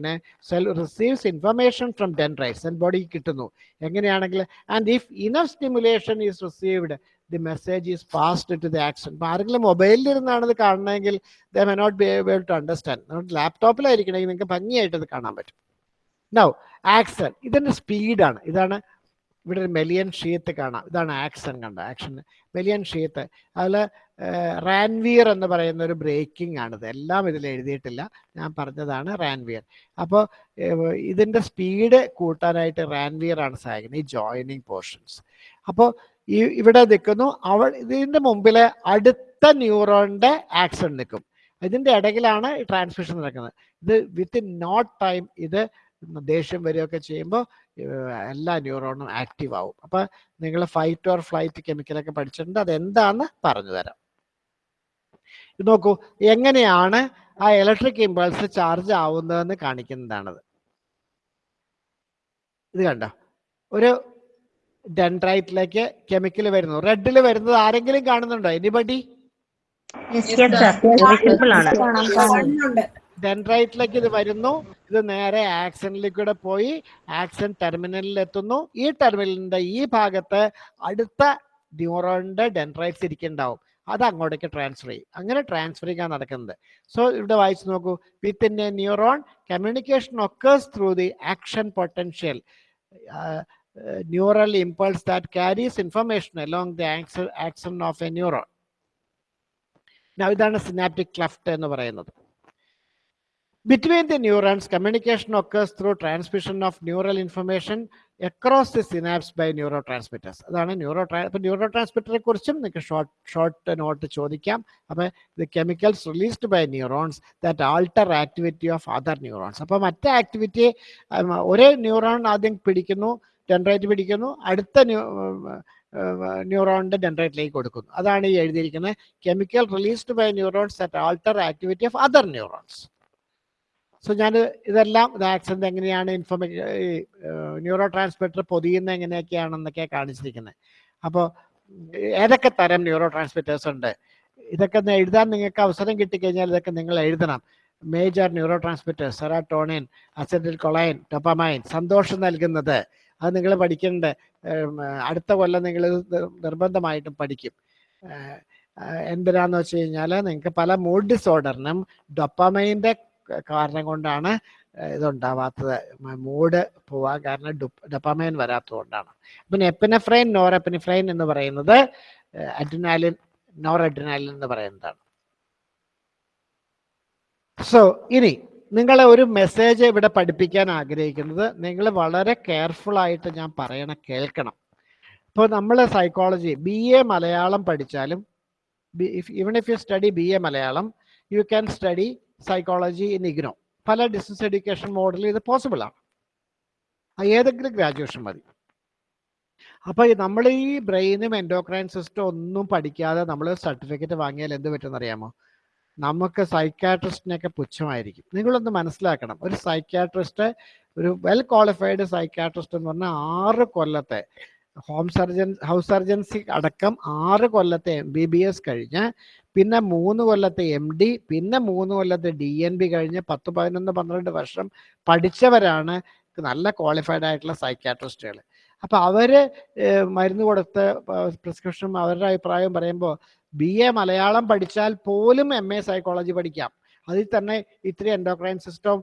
A: cell receives information from dendrites and body കിട്ടുന്നു. എങ്ങനെയാണെങ്കിൽ and if enough stimulation is received the message is passed to the action ഇപ്പം ആരെങ്കിലും മൊബൈലിൽ ഇരുന്നാണ് ഇത് കാണണമെങ്കിൽ they may not be able to understand ലാപ്ടോപ്പിലായിരിക്കണമെങ്കിൽ നിങ്ങൾക്ക് ഭംഗിയായിട്ട് കാണാൻ പറ്റും. നൗ ആക്സൺ ഇതിന്റെ സ്പീഡാണ് ഇതാണ് ഇവിടെ ഒരു മെലിയൻ ഷീത്ത് കാണാം. ഇതാണ് ആക്സൺ കണ്ട. ആക്ഷൻ മെലിയൻ ഷീത്ത് അതിൽ റാൻവിയർ എന്ന് പറയുന്ന ഒരു ബ്രേക്കിംഗ് ആണിത്. എല്ലാം ഇതിൽ എഴുതിയിട്ടില്ല. ഞാൻ പറഞ്ഞതാണ് റാൻവിയർ അപ്പോൾ ഇതിന്റെ സ്പീഡ് കൂട്ടാനായിട്ട് റാൻവിയർ ആണ് സഹായിക്കുന്നത് ഈ ജോയിനിങ് പോർഷൻസ് അപ്പോൾ ഈ ഇവിടെ നിൽക്കുന്നു. അവൾ ഇതിന്റെ മുമ്പിലെ അടുത്ത ന്യൂറോണിന്റെ ആക്സൺ നിൽക്കും. ഇതിന്റെ ഇടയിലാണ് ട്രാൻസ്മിഷൻ നടക്കുന്നത്. ഇത് വിത്തിൻ നോട്ട് ടൈം ഇത് ദേഷ്യം വരികയൊക്കെ ചെയ്യുമ്പോൾ എല്ലാ ന്യൂറോണും ആക്റ്റീവ് ആവും. അപ്പോൾ നിങ്ങൾ ഫൈറ്റ് ഓർ ഫ്ലൈറ്റ് കെമിക്കലൊക്കെ പഠിച്ചിട്ടുണ്ട് അതെന്താന്ന് പറഞ്ഞു തരാം. ഇത് നോക്കൂ എങ്ങനെയാണ് ആ ഇലക്ട്രിക് ഇമ്പൾസ് ചാർജ് ആവുന്നതെന്ന് കാണിക്കുന്നതാണത്. ഇത് കണ്ടോ? ഒരു ഡെൻഡ്രൈറ്റിലേക്ക് കെമിക്കൽ വരുന്നു. റെഡിൽ വരുന്നത് ആരെങ്കിലും കാണുന്നുണ്ടോ? എനിബഡി? ഡെൻഡ്രൈറ്റിലേക്ക് ഇത് വരുന്നു. ഇത് നേരെ ആക്സനിലേക്ക് കൂടെ പോയി. ആക്സൺ ടെർമിനലിൽ എത്തുന്നു. ഈ ടെർമിനലിന്റെ ഈ ഭാഗത്ത് അടുത്ത ന്യൂറോണിന്റെ ഡെൻഡ്രൈറ്റ്സ് ഇരിക്കുന്നുണ്ടാവും. അത് അങ്ങോട്ടേക്ക് ട്രാൻസ്ഫർ ചെയ്യും. അങ്ങനെ ട്രാൻസ്ഫറിങ്ങാണ് നടക്കുന്നത്. സോ ഇവിടെ വായിച്ചു നോക്കൂ. Within a neuron communication occurs through the action potential neural impulse that carries information along the axon of a neuron ഇതാണ് സിനാപ്റ്റിക് ക്ലഫ്റ്റ് എന്ന് പറയുന്നത്. Between the neurons, communication occurs through transmission of neural information across the synapse by neurotransmitters. അതാണ് neuro അപ്പോൾ ന്യൂറോ ട്രാൻസ്മിറ്ററെ കുറിച്ചും നിങ്ങൾക്ക് short short note ചോദിക്കാം. അപ്പോൾ the chemicals released by neurons that alter activity of other neurons അപ്പോൾ മറ്റേ ആക്ടിവിറ്റി ഒരേ ന്യൂറോൺ ആദ്യം പിടിക്കുന്നു ഡെൻഡ്രൈറ്റ് പിടിക്കുന്നു അടുത്ത ന്യൂറോണിന്റെ ഡെൻഡ്രൈറ്റിലേക്ക് കൊടുക്കുന്നു. അതാണ് ഈ എഴുതിയിരിക്കുന്നത് chemical released by neurons that alter activity of other neurons so ഞാൻ ഇതെല്ലാം ഇത് ആക്സിഡന്റ് എങ്ങനെയാണ് ഇൻഫോർമേ ന്യൂറോ ട്രാൻസ്മിറ്റർ പൊതിയുന്ന എങ്ങനെയൊക്കെയാണെന്നൊക്കെ കാണിച്ചിരിക്കുന്നത്. അപ്പോൾ ഏതൊക്കെ തരം ന്യൂറോ ട്രാൻസ്മിറ്റേഴ്സ് ഉണ്ട്? ഇതൊക്കെ എഴുതാൻ നിങ്ങൾക്ക് അവസരം കിട്ടിക്കഴിഞ്ഞാൽ ഇതൊക്കെ നിങ്ങൾ എഴുതണം. Major neurotransmitters serotonin acetylcholine dopamine സന്തോഷം നൽകുന്നത്. അത് നിങ്ങൾ പഠിക്കേണ്ട അടുത്ത കൊല്ലം നിങ്ങൾ നിർബന്ധമായിട്ടും പഠിക്കും. എന്തിനാന്ന് വെച്ച് കഴിഞ്ഞാൽ നിങ്ങൾക്ക് പല മൂഡ് ഡിസോർഡറിനും ഡൊപ്പമൈന്റെ കാരണം കൊണ്ടാണ് ഇതുണ്ടാവാത്തത്. മൂഡ് പോവാൻ കാരണം ഡൊപ്പാമൈൻ വരാത്തത് കൊണ്ടാണ് പിന്നെ എപ്പിനഫ്രൈൻ നോർ എപ്പിനിഫ്രൈൻ എന്ന് പറയുന്നത് അഡ്രിനാലിൻ നോർ അഡ്രിനാലിൻ എന്ന് പറയുന്നതാണ്. സോ ഇനി നിങ്ങളെ ഒരു മെസ്സേജ് ഇവിടെ പഠിപ്പിക്കാൻ ആഗ്രഹിക്കുന്നത് നിങ്ങൾ വളരെ കെയർഫുൾ ആയിട്ട് ഞാൻ പറയണ കേൾക്കണം. ഇപ്പോൾ നമ്മൾ സൈക്കോളജി ബി എ മലയാളം പഠിച്ചാലും even if you study B A Malayalam you can study psychology in IGNOU പല ഡിസ്റ്റൻസ് എഡ്യൂക്കേഷൻ മോഡലിൽ ഇത് പോസിബിൾ ആണ്. ഏതെങ്കിലും ഗ്രാജുവേഷൻ മതി. അപ്പോൾ നമ്മൾ ഈ ബ്രെയിനും എൻഡോക്രൈൻ സിസ്റ്റം ഒന്നും പഠിക്കാതെ നമ്മൾ സർട്ടിഫിക്കറ്റ് വാങ്ങിയാൽ എന്ത് പറ്റുമെന്ന് അറിയാമോ? നമുക്ക് സൈക്കാട്രിസ്റ്റിനൊക്കെ പുച്ഛമായിരിക്കും. നിങ്ങളൊന്ന് മനസ്സിലാക്കണം. ഒരു സൈക്കാട്രിസ്റ്റ് ഒരു വെൽ ക്വാളിഫൈഡ് സൈക്കാട്രിസ്റ്റ് എന്ന് പറഞ്ഞാൽ ആറ് കൊല്ലത്തെ ഹോം സർജൻ ഹൗസ് സർജൻസി അടക്കം ആറ് കൊല്ലത്തെ എം ബി ബി എസ് കഴിഞ്ഞ് പിന്നെ മൂന്ന് കൊല്ലത്തെ എം ഡി പിന്നെ മൂന്ന് കൊല്ലത്തെ ഡി എൻ ബി കഴിഞ്ഞ് പത്ത് പതിനൊന്ന് പന്ത്രണ്ട് വർഷം പഠിച്ചവരാണ് നല്ല ക്വാളിഫൈഡ് ആയിട്ടുള്ള സൈക്കാട്രിസ്റ്റുകൾ അപ്പോൾ അവർ മരുന്ന് കൊടുത്ത് പ്രിസ്ക്രിപ്ഷൻ അവരുടെ അഭിപ്രായം പറയുമ്പോൾ ബി എ മലയാളം പഠിച്ചാൽ പോലും എം എ സൈക്കോളജി പഠിക്കാം. അതിൽ തന്നെ ഇത്തിരി എൻഡോക്രൈൻ സിസ്റ്റം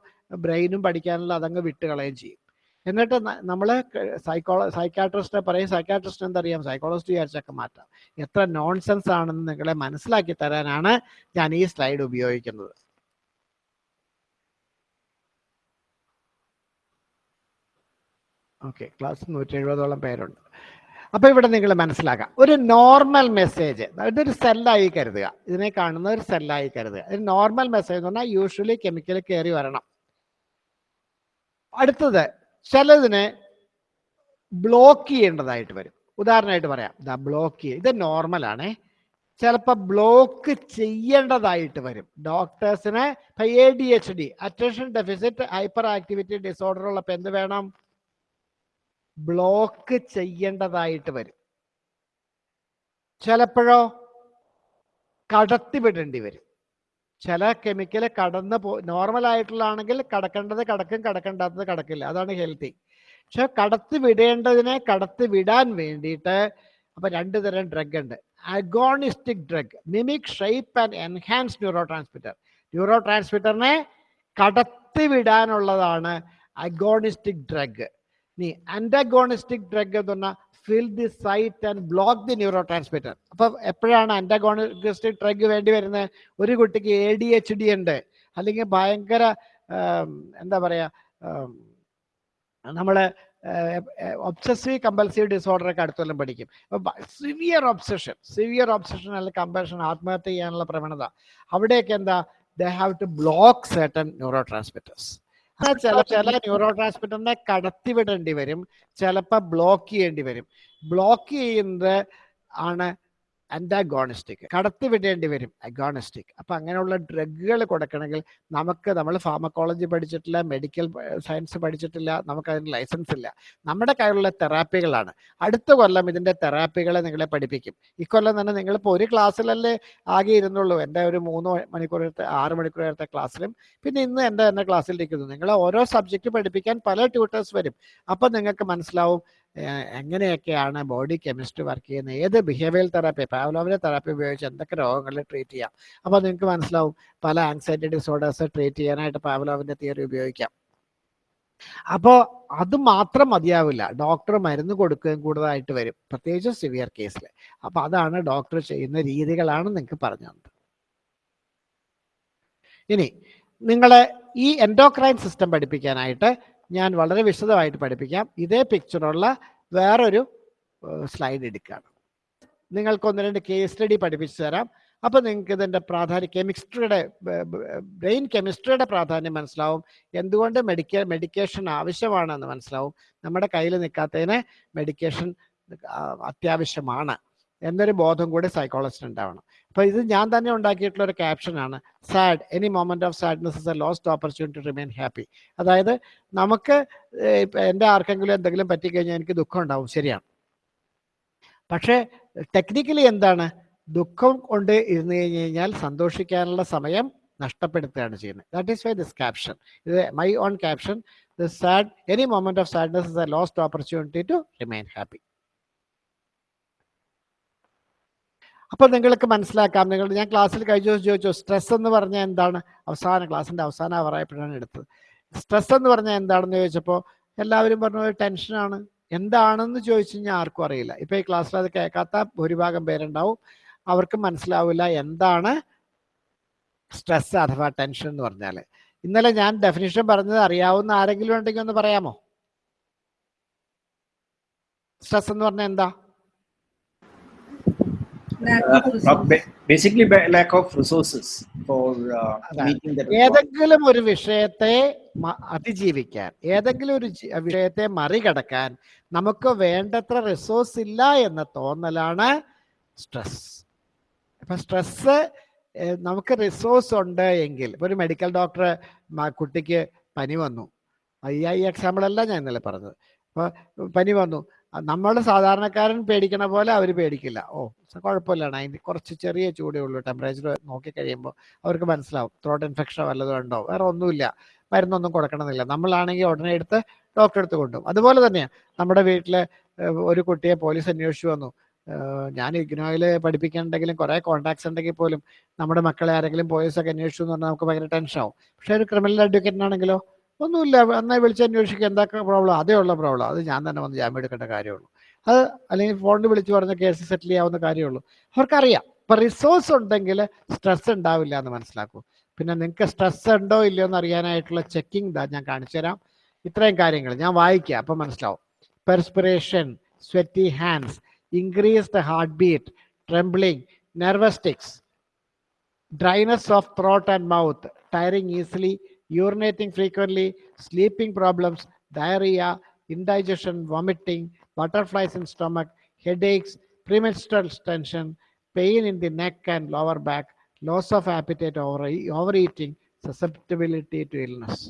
A: ബ്രെയിനും പഠിക്കാനുള്ള അതങ്ങ് വിട്ടുകളയും ചെയ്യും. എന്നിട്ട് നമ്മൾ സൈക്കോള സൈക്കാട്രിസ്റ്റിനെ പറയും സൈക്കാട്രിസ്റ്റ് എന്തറിയാം? സൈക്കോളജിസ്റ്റ് വിചാരിച്ചൊക്കെ മാറ്റാം. എത്ര നോൺസെൻസ് ആണെന്ന് നിങ്ങളെ മനസ്സിലാക്കി തരാനാണ് ഞാൻ ഈ സ്ലൈഡ് ഉപയോഗിക്കുന്നത്. ഓക്കെ ക്ലാസ് നൂറ്റി എഴുപതോളം പേരുണ്ട്. അപ്പൊ ഇവിടെ നിങ്ങൾ മനസ്സിലാക്കാം. ഒരു നോർമൽ മെസ്സേജ് ഇതൊരു സെല്ലായി കരുതുക. ഇതിനെ കാണുന്ന ഒരു സെല്ലായി കരുതുക. ഒരു നോർമൽ മെസ്സേജ് എന്ന് പറഞ്ഞാൽ യൂഷ്വലി കെമിക്കൽ കയറി വരണം. അടുത്തത് ചിലതിനെ ബ്ലോക്ക് ചെയ്യേണ്ടതായിട്ട് വരും. ഉദാഹരണമായിട്ട് പറയാം. ദാ ബ്ലോക്ക് ചെയ്യുക ഇത് നോർമലാണേ ചിലപ്പോൾ ബ്ലോക്ക് ചെയ്യേണ്ടതായിട്ട് വരും. ഡോക്ടേഴ്സിന് A D H D attention deficit hyperactivity disorder ഉള്ളപ്പോൾ എന്ത് വേണം? ബ്ലോക്ക് ചെയ്യേണ്ടതായിട്ട് വരും. ചിലപ്പോഴോ കടത്തിവിടേണ്ടി വരും. ചില കെമിക്കൽ കടന്ന് പോ നോർമൽ ആയിട്ടുള്ളതാണെങ്കിൽ കടക്കേണ്ടത് കടക്കും കടക്കേണ്ടാത്തത് കടക്കില്ല. അതാണ് ഹെൽത്തി പക്ഷെ കടത്തി വിടേണ്ടതിനെ കടത്തി വിടാൻ വേണ്ടിയിട്ട് അപ്പൊ രണ്ട് തരം ഡ്രഗ് ഉണ്ട്. Agonistic drug mimic shape and enhance neurotransmitter neuro ട്രാൻസ്മിറ്ററിനെ കടത്തി വിടാനുള്ളതാണ് അഗോണിസ്റ്റിക് ഡ്രഗ് നീ അൻഡഗോണിസ്റ്റിക് ഡ്രഗ് എന്ന് പറഞ്ഞാൽ fill the site and block the neurotransmitter അപ്പൊ എപ്പോഴാണ് അന്റഗോണിസ്റ്റിക് ഡ്രഗ് വേണ്ടി വരുന്നത് ഒരു കുട്ടിക്ക് എ ഡി എച്ച് ഡി ഉണ്ട്. അല്ലെങ്കിൽ ഭയങ്കര എന്താ പറയാ നമ്മൾ ഒബ്സസീവ് കമ്പൽസീവ് ഡിസോർഡർ ഒക്കെ അടുത്തെല്ലാം പഠിക്കും. സിവിയർ ഒബ്സഷൻ സിവിയർ ഒബ്സഷൻ അല്ലെങ്കിൽ കമ്പൽഷൻ ആത്മഹത്യ ചെയ്യാനുള്ള പ്രവണത. അവിടെയൊക്കെ എന്താ? They have to block certain neurotransmitters ചില ചില ന്യൂറോ ട്രാൻസ്മിറ്ററിനെ കടത്തിവിടേണ്ടി വരും. ചിലപ്പോൾ ബ്ലോക്ക് ചെയ്യേണ്ടി വരും. ബ്ലോക്ക് ചെയ്യുന്നത് ആണ് അന്റാഗോണിസ്റ്റിക് കടത്തിവിടേണ്ടി വരും അഗോണിസ്റ്റിക് അപ്പം അങ്ങനെയുള്ള ഡ്രഗുകൾ കൊടുക്കണമെങ്കിൽ നമുക്ക് നമ്മൾ ഫാർമക്കോളജി പഠിച്ചിട്ടില്ല മെഡിക്കൽ സയൻസ് പഠിച്ചിട്ടില്ല നമുക്ക് അതിന് ലൈസൻസ് ഇല്ല. നമ്മുടെ കയ്യിലുള്ള തെറാപ്പികളാണ് അടുത്ത കൊല്ലം ഇതിന്റെ തെറാപ്പികളെ നിങ്ങളെ പഠിപ്പിക്കും. ഇക്കൊല്ലം തന്നെ നിങ്ങളിപ്പോൾ ഒരു ക്ലാസ്സിലല്ലേ ആകെ ഇരുന്നുള്ളൂ. എന്റെ ഒരു മൂന്ന് മണിക്കൂർ ആറ് മണിക്കൂർ നേരത്തെ ക്ലാസ്സിലും പിന്നെ ഇന്ന് എന്റെ തന്നെ ക്ലാസ്സിലിരിക്കുന്നു നിങ്ങൾ ഓരോ സബ്ജക്റ്റ് പഠിപ്പിക്കാൻ പല ട്യൂട്ടേഴ്സ് വരും. അപ്പം നിങ്ങൾക്ക് മനസ്സിലാവും എങ്ങനെയൊക്കെയാണ് ബോഡി കെമിസ്ട്രി വർക്ക് ചെയ്യുന്നത്? ഏത് ബിഹേവിയൽ തെറാപ്പി പാവലോവിലെ തെറാപ്പി ഉപയോഗിച്ച് എന്തൊക്കെ രോഗങ്ങൾ ട്രീറ്റ് ചെയ്യാം? അപ്പോൾ നിങ്ങൾക്ക് മനസ്സിലാവും പല ആങ്സൈറ്റി ഡിസോർഡേഴ്സ് ട്രീറ്റ് ചെയ്യാനായിട്ട് പാവലോവിന്റെ തിയറി ഉപയോഗിക്കാം. അപ്പോൾ അത് മാത്രം മതിയാവില്ല. ഡോക്ടർ മരുന്ന് കൊടുക്കുകയും കൂടുതലായിട്ട് വരും. പ്രത്യേകിച്ച് സിവിയർ കേസിൽ അപ്പോൾ അതാണ് ഡോക്ടർ ചെയ്യുന്ന രീതികളാണ് നിങ്ങൾക്ക് പറഞ്ഞു തന്നത്. ഇനി നിങ്ങളെ ഈ എൻഡോക്രൈൻ സിസ്റ്റം പഠിപ്പിക്കാനായിട്ട് ഞാൻ വളരെ വിശദമായിട്ട് പഠിപ്പിക്കാം. ഇതേ പിക്ചറുള്ള വേറൊരു സ്ലൈഡ് എടുക്കുകയാണ്. നിങ്ങൾക്ക് ഒന്ന് രണ്ട് കേസ് സ്റ്റഡി പഠിപ്പിച്ചു തരാം. അപ്പോൾ നിങ്ങൾക്ക് ഇതിന്റെ പ്രാധാന്യം കെമിസ്ട്രിയുടെ ബ്രെയിൻ കെമിസ്ട്രിയുടെ പ്രാധാന്യം മനസ്സിലാവും. എന്തുകൊണ്ട് മെഡിക്ക മെഡിക്കേഷൻ ആവശ്യമാണെന്ന് മനസ്സിലാവും. നമ്മുടെ കയ്യിൽ നിൽക്കാത്തതിന് മെഡിക്കേഷൻ അത്യാവശ്യമാണ്. എന്നൊരു ബോധം കൂടി സൈക്കോളജിസ്റ്റ് ഉണ്ടാവണം. അപ്പോൾ ഇത് ഞാൻ തന്നെ ഉണ്ടാക്കിയിട്ടുള്ള ഒരു ക്യാപ്ഷനാണ് sad any moment of sadness is a lost opportunity remain happy അതായത് നമുക്ക് എന്റെ ആർക്കെങ്കിലും എന്തെങ്കിലും പറ്റിക്കഴിഞ്ഞാൽ എനിക്ക് ദുഃഖം ഉണ്ടാവും. ശരിയാണ്. പക്ഷേ ടെക്നിക്കലി എന്താണ്? ദുഃഖം കൊണ്ട് ഇരുന്ന് കഴിഞ്ഞ് കഴിഞ്ഞാൽ സന്തോഷിക്കാനുള്ള സമയം നഷ്ടപ്പെടുത്തുകയാണ് ചെയ്യുന്നത്. That is why this caption ഇത് my own caption this sad any moment of sadness is a lost opportunity to remain happy അപ്പോൾ നിങ്ങൾക്ക് മനസ്സിലാക്കാം. നിങ്ങൾ ഞാൻ ക്ലാസ്സിൽ ദിവസം ചോദിച്ചു സ്ട്രെസ് എന്ന് പറഞ്ഞാൽ എന്താണ്? അവസാന ക്ലാസ്സിന്റെ അവസാന അവറായപ്പോഴാണ് എടുത്തത്. സ്ട്രെസ് എന്ന് പറഞ്ഞാൽ എന്താണെന്ന്? ചോദിച്ചപ്പോൾ എല്ലാവരും പറഞ്ഞു "ഒരു ടെൻഷനാണ് എന്താണെന്ന് ചോദിച്ചു കഴിഞ്ഞാൽ ആർക്കും അറിയില്ല. ഇപ്പോൾ ഈ ക്ലാസ്സിൽ അത് കേൾക്കാത്ത ഭൂരിഭാഗം പേരുണ്ടാവും. അവർക്ക് മനസ്സിലാവില്ല എന്താണ് സ്ട്രെസ് അഥവാ ടെൻഷൻ എന്ന് പറഞ്ഞാൽ. ഇന്നലെ ഞാൻ ഡെഫിനിഷൻ പറഞ്ഞത് അറിയാവുന്ന ആരെങ്കിലും ഉണ്ടെങ്കിൽ ഒന്ന് പറയാമോ? സ്ട്രെസ് എന്ന് പറഞ്ഞാൽ എന്താ?
D: Uh,
A: lack
D: meeting resources for
A: ഏതെങ്കിലും ഒരു വിഷയത്തെ അതിജീവിക്കാൻ ഏതെങ്കിലും ഒരു വിഷയത്തെ മറികടക്കാൻ നമുക്ക് വേണ്ടത്ര റിസോഴ്സ് ഇല്ല എന്ന തോന്നലാണ് സ്ട്രെസ് അപ്പൊ സ്ട്രെസ് നമുക്ക് റിസോഴ്സ് ഉണ്ട് എങ്കിൽ ഇപ്പൊ ഒരു മെഡിക്കൽ ഡോക്ടർ കുട്ടിക്ക് പനി വന്നു. ഈ ഐ എക്സാമ്പിൾ അല്ല ഞാൻ ഇന്നലെ പറഞ്ഞത്. അപ്പൊ പനി വന്നു. നമ്മൾ സാധാരണക്കാരൻ പേടിക്കണ പോലെ അവർ പേടിക്കില്ല. ഓ കുഴപ്പമില്ലാണ് അതിന് കുറച്ച് ചെറിയ ചൂടേ ഉള്ളൂ. ടെമ്പറേച്ചർ നോക്കി കഴിയുമ്പോൾ അവർക്ക് മനസ്സിലാവും. ത്രോട്ട് ഇൻഫെക്ഷൻ വല്ലതും ഉണ്ടോ? വേറെ ഒന്നുമില്ല. മരുന്നൊന്നും കൊടുക്കണമെന്നില്ല. നമ്മളാണെങ്കിൽ ഉടനെ എടുത്ത് ഡോക്ടറെ അടുത്ത് കൊണ്ടുപോകും. അതുപോലെ തന്നെയാണ് നമ്മുടെ വീട്ടിലെ ഒരു കുട്ടിയെ പോലീസ് അന്വേഷിച്ചു വന്നു. ഞാൻ ഇഗ്നോയിൽ പഠിപ്പിക്കാനുണ്ടെങ്കിലും കുറേ കോൺടാക്ട്സ് ഉണ്ടെങ്കിൽ പോലും നമ്മുടെ മക്കളെ ആരെങ്കിലും പോലീസൊക്കെ അന്വേഷിച്ചു എന്ന് പറഞ്ഞാൽ നമുക്ക് ഭയങ്കര ടെൻഷൻ ആവും. പക്ഷേ ഒരു ക്രിമിനൽ അഡ്വക്കേറ്റിനാണെങ്കിലോ ഒന്നുമില്ല. നന്നായി വിളിച്ച് അന്വേഷിക്കുക എന്താ പ്രോബ്ലം അതേ ഉള്ള പ്രോബ്ലം അത് ഞാൻ തന്നെ വന്ന് ജാമ്യം എടുക്കേണ്ട കാര്യമുള്ളൂ. അത് അല്ലെങ്കിൽ ഫോണിൽ വിളിച്ച് പറഞ്ഞ കേസ് സെറ്റിൽ ചെയ്യാവുന്ന കാര്യമുള്ളൂ. അവർക്കറിയാം. ഇപ്പം റിസോഴ്സ് ഉണ്ടെങ്കിൽ സ്ട്രെസ് ഉണ്ടാവില്ല എന്ന് മനസ്സിലാക്കൂ. പിന്നെ നിങ്ങൾക്ക് സ്ട്രെസ് ഉണ്ടോ ഇല്ലയോ എന്ന് അറിയാനായിട്ടുള്ള ചെക്കിംഗ് ഇതാ ഞാൻ കാണിച്ചു തരാം. ഇത്രയും കാര്യങ്ങൾ ഞാൻ വായിക്കുക അപ്പം മനസ്സിലാവും. Perspiration sweaty hands increased heart beat trembling nervous dryness of throat throat mouth tiring easily, urinating frequently, sleeping problems, diarrhea, indigestion, vomiting, butterflies in stomach, headaches, premenstrual tension, pain in the neck and lower back, loss of appetite, over, overeating, susceptibility to illness.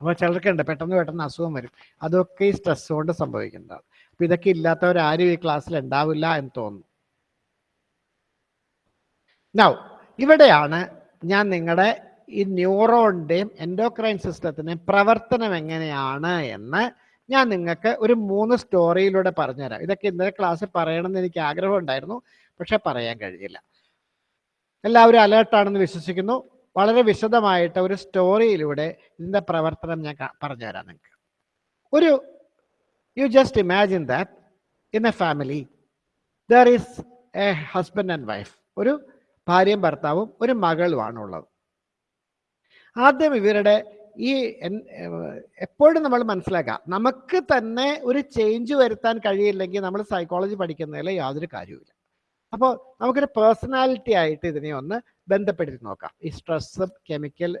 A: അപ്പോൾ ചിലർക്കുണ്ട് പെട്ടെന്ന് പെട്ടെന്ന് അസുഖം വരും അതൊക്കെ ഈ stress കൊണ്ട് സംഭവിക്കുന്നതാണ് അപ്പൊ ഇതൊക്കെ ഇല്ലാത്തവരാരും ഈ ക്ലാസ്സിൽ എന്ന് തോന്നുന്നു നൗ ഇവിടെയാണ് ഞാൻ നിങ്ങളുടെ ഈ ന്യൂറോണിന്റെയും എൻഡോക്രൈൻ സിസ്റ്റത്തിന്റെയും പ്രവർത്തനം എങ്ങനെയാണ് എന്ന് ഞാൻ നിങ്ങൾക്ക് ഒരു മൂന്ന് സ്റ്റോറിയിലൂടെ പറഞ്ഞുതരാം. ഇതൊക്കെ ഇന്നലെ ക്ലാസ്സിൽ പറയണമെന്ന് എനിക്ക് ആഗ്രഹം ഉണ്ടായിരുന്നു പക്ഷെ പറയാൻ കഴിയില്ല എല്ലാവരും അലേർട്ടാണെന്ന് വിശ്വസിക്കുന്നു. വളരെ വിശദമായിട്ട് ഒരു സ്റ്റോറിയിലൂടെ ഇതിന്റെ പ്രവർത്തനം ഞാൻ പറഞ്ഞുതരാം നിങ്ങൾക്ക്. ഒരു you just imagine that in a family there is a husband and wife ഒരു ഭാര്യയും ഭർത്താവും ഒരു മകളുമാണ് ഉള്ളത്. ആദ്യം ഇവരുടെ ഈ എപ്പോഴും നമ്മൾ മനസ്സിലാക്കുക നമുക്ക് തന്നെ ഒരു ചേഞ്ച് വരുത്താൻ കഴിയില്ലെങ്കിൽ നമ്മൾ സൈക്കോളജി പഠിക്കുന്നതിൽ യാതൊരു കാര്യവുമില്ല. അപ്പോൾ നമുക്കൊരു പേഴ്സണാലിറ്റി ആയിട്ട് ഇതിനെ ഒന്ന് ബന്ധപ്പെടുത്തി നോക്കാം. ഈ സ്ട്രെസ് കെമിക്കൽ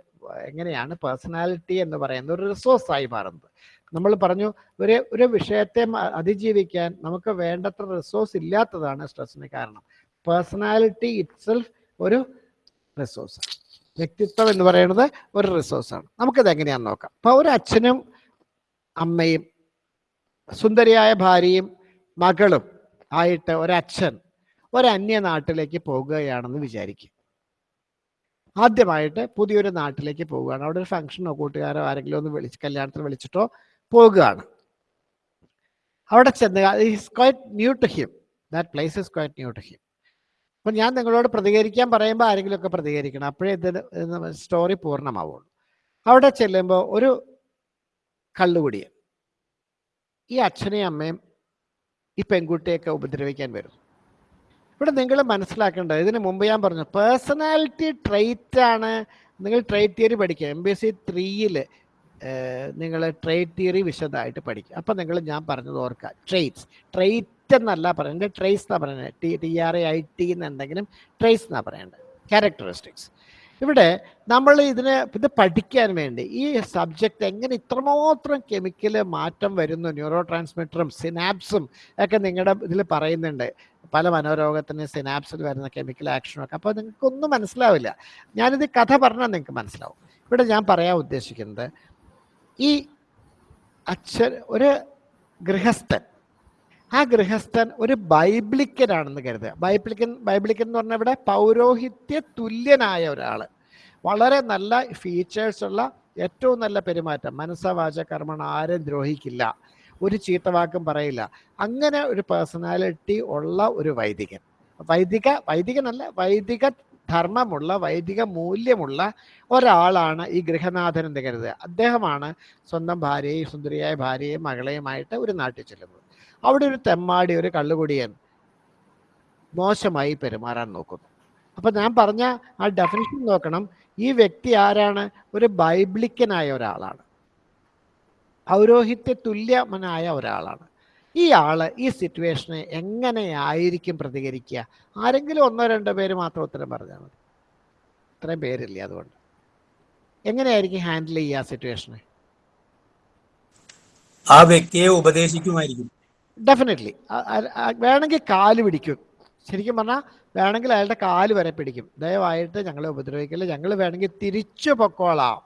A: എങ്ങനെയാണ് പേഴ്സണാലിറ്റി എന്ന് പറയുന്ന ഒരു റിസോഴ്സ് ആയി മാറുന്നത്. നമ്മൾ പറഞ്ഞു ഒരു ഒരു വിഷയത്തെ അതിജീവിക്കാൻ നമുക്ക് വേണ്ടത്ര റിസോഴ്സ് ഇല്ലാത്തതാണ് സ്ട്രെസ്സിന് കാരണം. പേഴ്സണാലിറ്റി ഇറ്റ്സെൽഫ് ഒരു റിസോഴ്സാണ് വ്യക്തിത്വം എന്ന് പറയുന്നത് ഒരു റിസോഴ്സാണ് നമുക്കിത് എങ്ങനെയാണെന്ന് നോക്കാം. അപ്പോൾ ഒരു അച്ഛനും അമ്മയും സുന്ദരിയായ ഭാര്യയും മകളും ആയിട്ട് ഒരച്ഛൻ ഒരന്യ നാട്ടിലേക്ക് പോകുകയാണെന്ന് വിചാരിക്കും ആദ്യമായിട്ട് പുതിയൊരു നാട്ടിലേക്ക് പോവുകയാണ് അവിടെ ഒരു ഫംഗ്ഷനോ കൂട്ടുകാരോ ആരെങ്കിലും ഒന്ന് വിളിച്ച് കല്യാണത്തിന് വിളിച്ചിട്ടോ പോകുകയാണ്. അവിടെ ചെന്ന് is quite new to him that place is quite new to him അപ്പം ഞാൻ നിങ്ങളോട് പ്രതികരിക്കാൻ പറയുമ്പോൾ ആരെങ്കിലുമൊക്കെ പ്രതികരിക്കണം. അപ്പോഴേ ഇത് സ്റ്റോറി പൂർണമാവുള്ളൂ. അവിടെ ചെല്ലുമ്പോൾ ഒരു കള്ളുകുടിയൻ ഈ അച്ഛനെയും അമ്മയും ഈ പെൺകുട്ടിയൊക്കെ ഉപദ്രവിക്കാൻ വരും ഇവിടെ നിങ്ങൾ മനസ്സിലാക്കേണ്ടത് ഇതിന് മുമ്പ് ഞാൻ പറഞ്ഞു പേഴ്സണാലിറ്റി ട്രെയ്റ്റാണ് നിങ്ങൾ ട്രേറ്റ് തിയറി പഠിക്കുക. എം ബി എസ് സി ത്രീയിൽ നിങ്ങൾ ട്രേറ്റ് തിയറി വിശദമായിട്ട് പഠിക്കുക. അപ്പം നിങ്ങൾ ഞാൻ പറഞ്ഞത് ഓർക്കുക. ട്രേറ്റ്സ് ട്രേറ്റ് എന്നല്ല പറയുന്നത് ട്രേസ് എന്നാണ് പറയുന്നത്. T T R A I T എന്നുണ്ടെങ്കിലും ട്രേസ് എന്നാണ് പറയേണ്ടത്. ക്യാരക്ടറിസ്റ്റിക്സ് ഇവിടെ നമ്മൾ ഇതിന് ഇത് പഠിക്കാൻ വേണ്ടി ഈ സബ്ജക്റ്റ് എങ്ങനെ ഇത്രമാത്രം കെമിക്കൽ മാറ്റം വരുന്നു ന്യൂറോ ട്രാൻസ്മിറ്ററും സിനാപ്സും ഒക്കെ നിങ്ങളുടെ ഇതിൽ പറയുന്നുണ്ട്. പല മനോരോഗത്തിന് സിനാപ്സിൽ വരുന്ന കെമിക്കൽ ആക്ഷനും ഒക്കെ. അപ്പോൾ നിങ്ങൾക്കൊന്നും മനസ്സിലാവില്ല. ഞാനിത് കഥ പറഞ്ഞാൽ നിങ്ങൾക്ക് മനസ്സിലാവും. ഇവിടെ ഞാൻ പറയാൻ ഉദ്ദേശിക്കുന്നത് ഈ അച്ഛൻ ഒരു ഗൃഹസ്ഥൻ ആ ഗൃഹസ്ഥൻ ഒരു ബൈബ്ലിക്കനാണെന്ന് കരുതുക. ബൈബ്ലിക്കൻ ബൈബ്ലിക്കൻ എന്ന് പറഞ്ഞാൽ ഇവിടെ പൗരോഹിത്യ തുല്യനായ ഒരാൾ വളരെ നല്ല ഫീച്ചേഴ്സ് ഉള്ള ഏറ്റവും നല്ല പെരുമാറ്റം. മനസ്സവാച കർമ്മണ ആരും ദ്രോഹിക്കില്ല. ഒരു ചീത്തവാക്കും പറയില്ല. അങ്ങനെ ഒരു പേഴ്സണാലിറ്റി ഉള്ള ഒരു വൈദികൻ. വൈദിക വൈദികനല്ല വൈദിക ധർമ്മമുള്ള വൈദിക മൂല്യമുള്ള ഒരാളാണ് ഈ ഗൃഹനാഥൻ എന്ന് കരുതുക. അദ്ദേഹമാണ് സ്വന്തം ഭാര്യയെയും സുന്ദരിയായ ഭാര്യയെയും മകളെയുമായിട്ട് ഒരു നാട്ടിൽ ചെല്ലുന്നത്. അവിടെ ഒരു തെമ്മാടി ഒരു കള്ളുകുടിയൻ മോശമായി പെരുമാറാൻ നോക്കുന്നു. അപ്പൊ ഞാൻ പറഞ്ഞ ആ ഡെഫിനിഷൻ നോക്കണം. ഈ വ്യക്തി ആരാണ്? ഒരു ബൈബ്ലിക്കനായ ഒരാളാണ്. പൗരോഹിത്യ തുല്യമനായ ഒരാളാണ്. ഈ ആൾ ഈ സിറ്റുവേഷനെ എങ്ങനെയായിരിക്കും പ്രതികരിക്കുക? ആരെങ്കിലും ഒന്നോ രണ്ടോ പേര് മാത്രം ഉത്തരം പറഞ്ഞാൽ മതി. ഇത്രയും പേരില്ല അതുകൊണ്ട്. എങ്ങനെയായിരിക്കും ഹാൻഡിൽ ചെയ്യുക ആ സിറ്റുവേഷനെ
E: ആ വ്യക്തിയെ ഉപദേശിക്കുമായിരിക്കും.
A: ഡെഫിനറ്റ്ലി വേണമെങ്കിൽ കാൽ പിടിക്കും. ശരിക്കും പറഞ്ഞാൽ വേണമെങ്കിൽ അയാളുടെ കാൽ വരെ പിടിക്കും. ദയവായിട്ട് ഞങ്ങളെ ഉപദ്രവിക്കില്ല. ഞങ്ങൾ വേണമെങ്കിൽ തിരിച്ചു പൊക്കോളാം.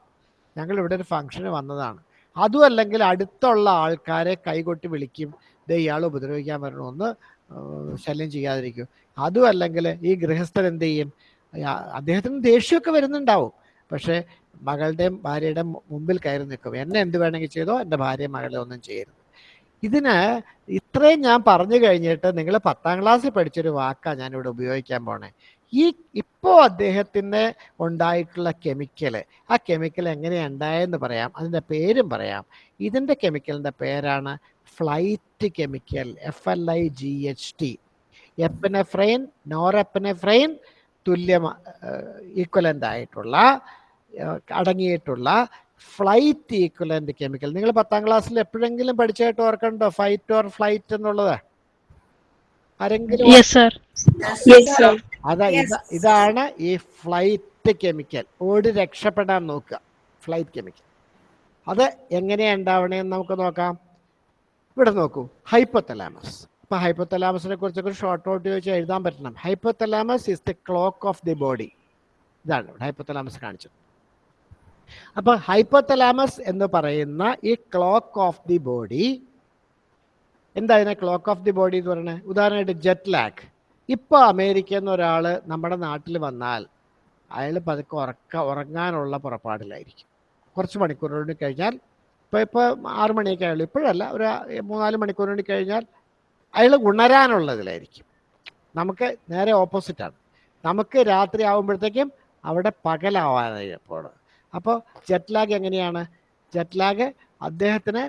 A: ഞങ്ങൾ ഇവിടെ ഒരു ഫംഗ്ഷന് വന്നതാണ്. അതും അല്ലെങ്കിൽ അടുത്തുള്ള ആൾക്കാരെ കൈകൊട്ടി വിളിക്കും. ദേ ഇയാൾ ഉപദ്രവിക്കാൻ വരണമെന്ന് ശല്യം ചെയ്യാതിരിക്കും. അതും അല്ലെങ്കിൽ ഈ ഗൃഹസ്ഥൻ എന്ത് ചെയ്യും? അദ്ദേഹത്തിന് ദേഷ്യമൊക്കെ വരുന്നുണ്ടാവും. പക്ഷേ മകളുടെയും ഭാര്യയുടെയും മുമ്പിൽ കയറി നിൽക്കും. എന്നെ എന്ത് വേണമെങ്കിൽ ചെയ്തോ എന്റെ ഭാര്യ മകളെ ഒന്നും ചെയ്യരുത്. ഇതിന് ഇത്രയും ഞാൻ പറഞ്ഞു കഴിഞ്ഞിട്ട് നിങ്ങൾ പത്താം ക്ലാസ്സിൽ പഠിച്ചൊരു വാക്കാണ് ഞാനിവിടെ ഉപയോഗിക്കാൻ പോണേ. ഈ ഇപ്പോൾ അദ്ദേഹത്തിന് ഉണ്ടായിട്ടുള്ള കെമിക്കൽ ആ കെമിക്കൽ എങ്ങനെയാണ് ഉണ്ടായെന്ന് പറയാം അതിന്റെ പേരും പറയാം. ഇതിന്റെ കെമിക്കലിന്റെ പേരാണ് flight chemical F L I G H T epinephrine norepinephrine തുല്യ ഈക്വലന്റ് ആയിട്ടുള്ള അടങ്ങിയിട്ടുള്ള ഫ്ലൈറ്റ് ഈക്വലന്റ് കെമിക്കൽ നിങ്ങൾ പത്താം ക്ലാസ്സിൽ എപ്പോഴെങ്കിലും പഠിച്ചായിട്ട് ഓർക്കണ്ടോ? ഫൈറ്റ് ഓർ ഫ്ലൈറ്റ് എന്നുള്ളത്? ആരെങ്കിലും
B: യെസ് സർ
A: അതാ ഇത ഇതാണ് ഈ ഫ്ലൈറ്റ് കെമിക്കൽ ഓടി രക്ഷപ്പെടാൻ നോക്കുക. ഫ്ലൈറ്റ് കെമിക്കൽ അത് എങ്ങനെയാണ് ഉണ്ടാവണേന്ന് നമുക്ക് നോക്കാം. ഇവിടെ നോക്കൂ. ഹൈപ്പോത്തലാമസ് ഇപ്പൊ ഹൈപ്പോത്തലാമസിനെ കുറിച്ചൊക്കെ ഒരു ഷോർട്ട് ഔട്ട് ചോദിച്ചാൽ എഴുതാൻ പറ്റണം. Hypothalamus is the clock of the body ഇതാണ് ഇവിടെ ഹൈപ്പോത്തലാമസ് കാണിച്ചത്. അപ്പൊ ഹൈപ്പോത്തലാമസ് എന്ന് പറയുന്ന ഈ ക്ലോക്ക് ഓഫ് ദി ബോഡി എന്താ ഇതിനെ ക്ലോക്ക് ഓഫ് ദി ബോഡി എന്ന് പറയുന്നത്? ഉദാഹരണമായിട്ട് ജെറ്റ് ലാക്ക് ഇപ്പോൾ അമേരിക്കയിൽ നിന്ന് ഒരാൾ നമ്മുടെ നാട്ടിൽ വന്നാൽ അയാൾ പതുക്കെ ഉറക്ക ഉറങ്ങാനുള്ള പുറപ്പാടിലായിരിക്കും. കുറച്ച് മണിക്കൂറുകൊണ്ട് കഴിഞ്ഞാൽ ഇപ്പോൾ ഇപ്പോൾ ആറ് മണിയൊക്കെ ആയുള്ളൂ. ഇപ്പോഴല്ല ഒരു മൂന്നാൽ മണിക്കൂർ കഴിഞ്ഞാൽ അയാൾ ഉണരാനുള്ളതിലായിരിക്കും. നമുക്ക് നേരെ ഓപ്പോസിറ്റാണ് നമുക്ക് രാത്രി ആകുമ്പോഴത്തേക്കും അവിടെ പകലാവാനായി പോണ് അപ്പോൾ ജെറ്റ് ലാഗ് എങ്ങനെയാണ്? ജെറ്റ് ലാഗ് അദ്ദേഹത്തിന്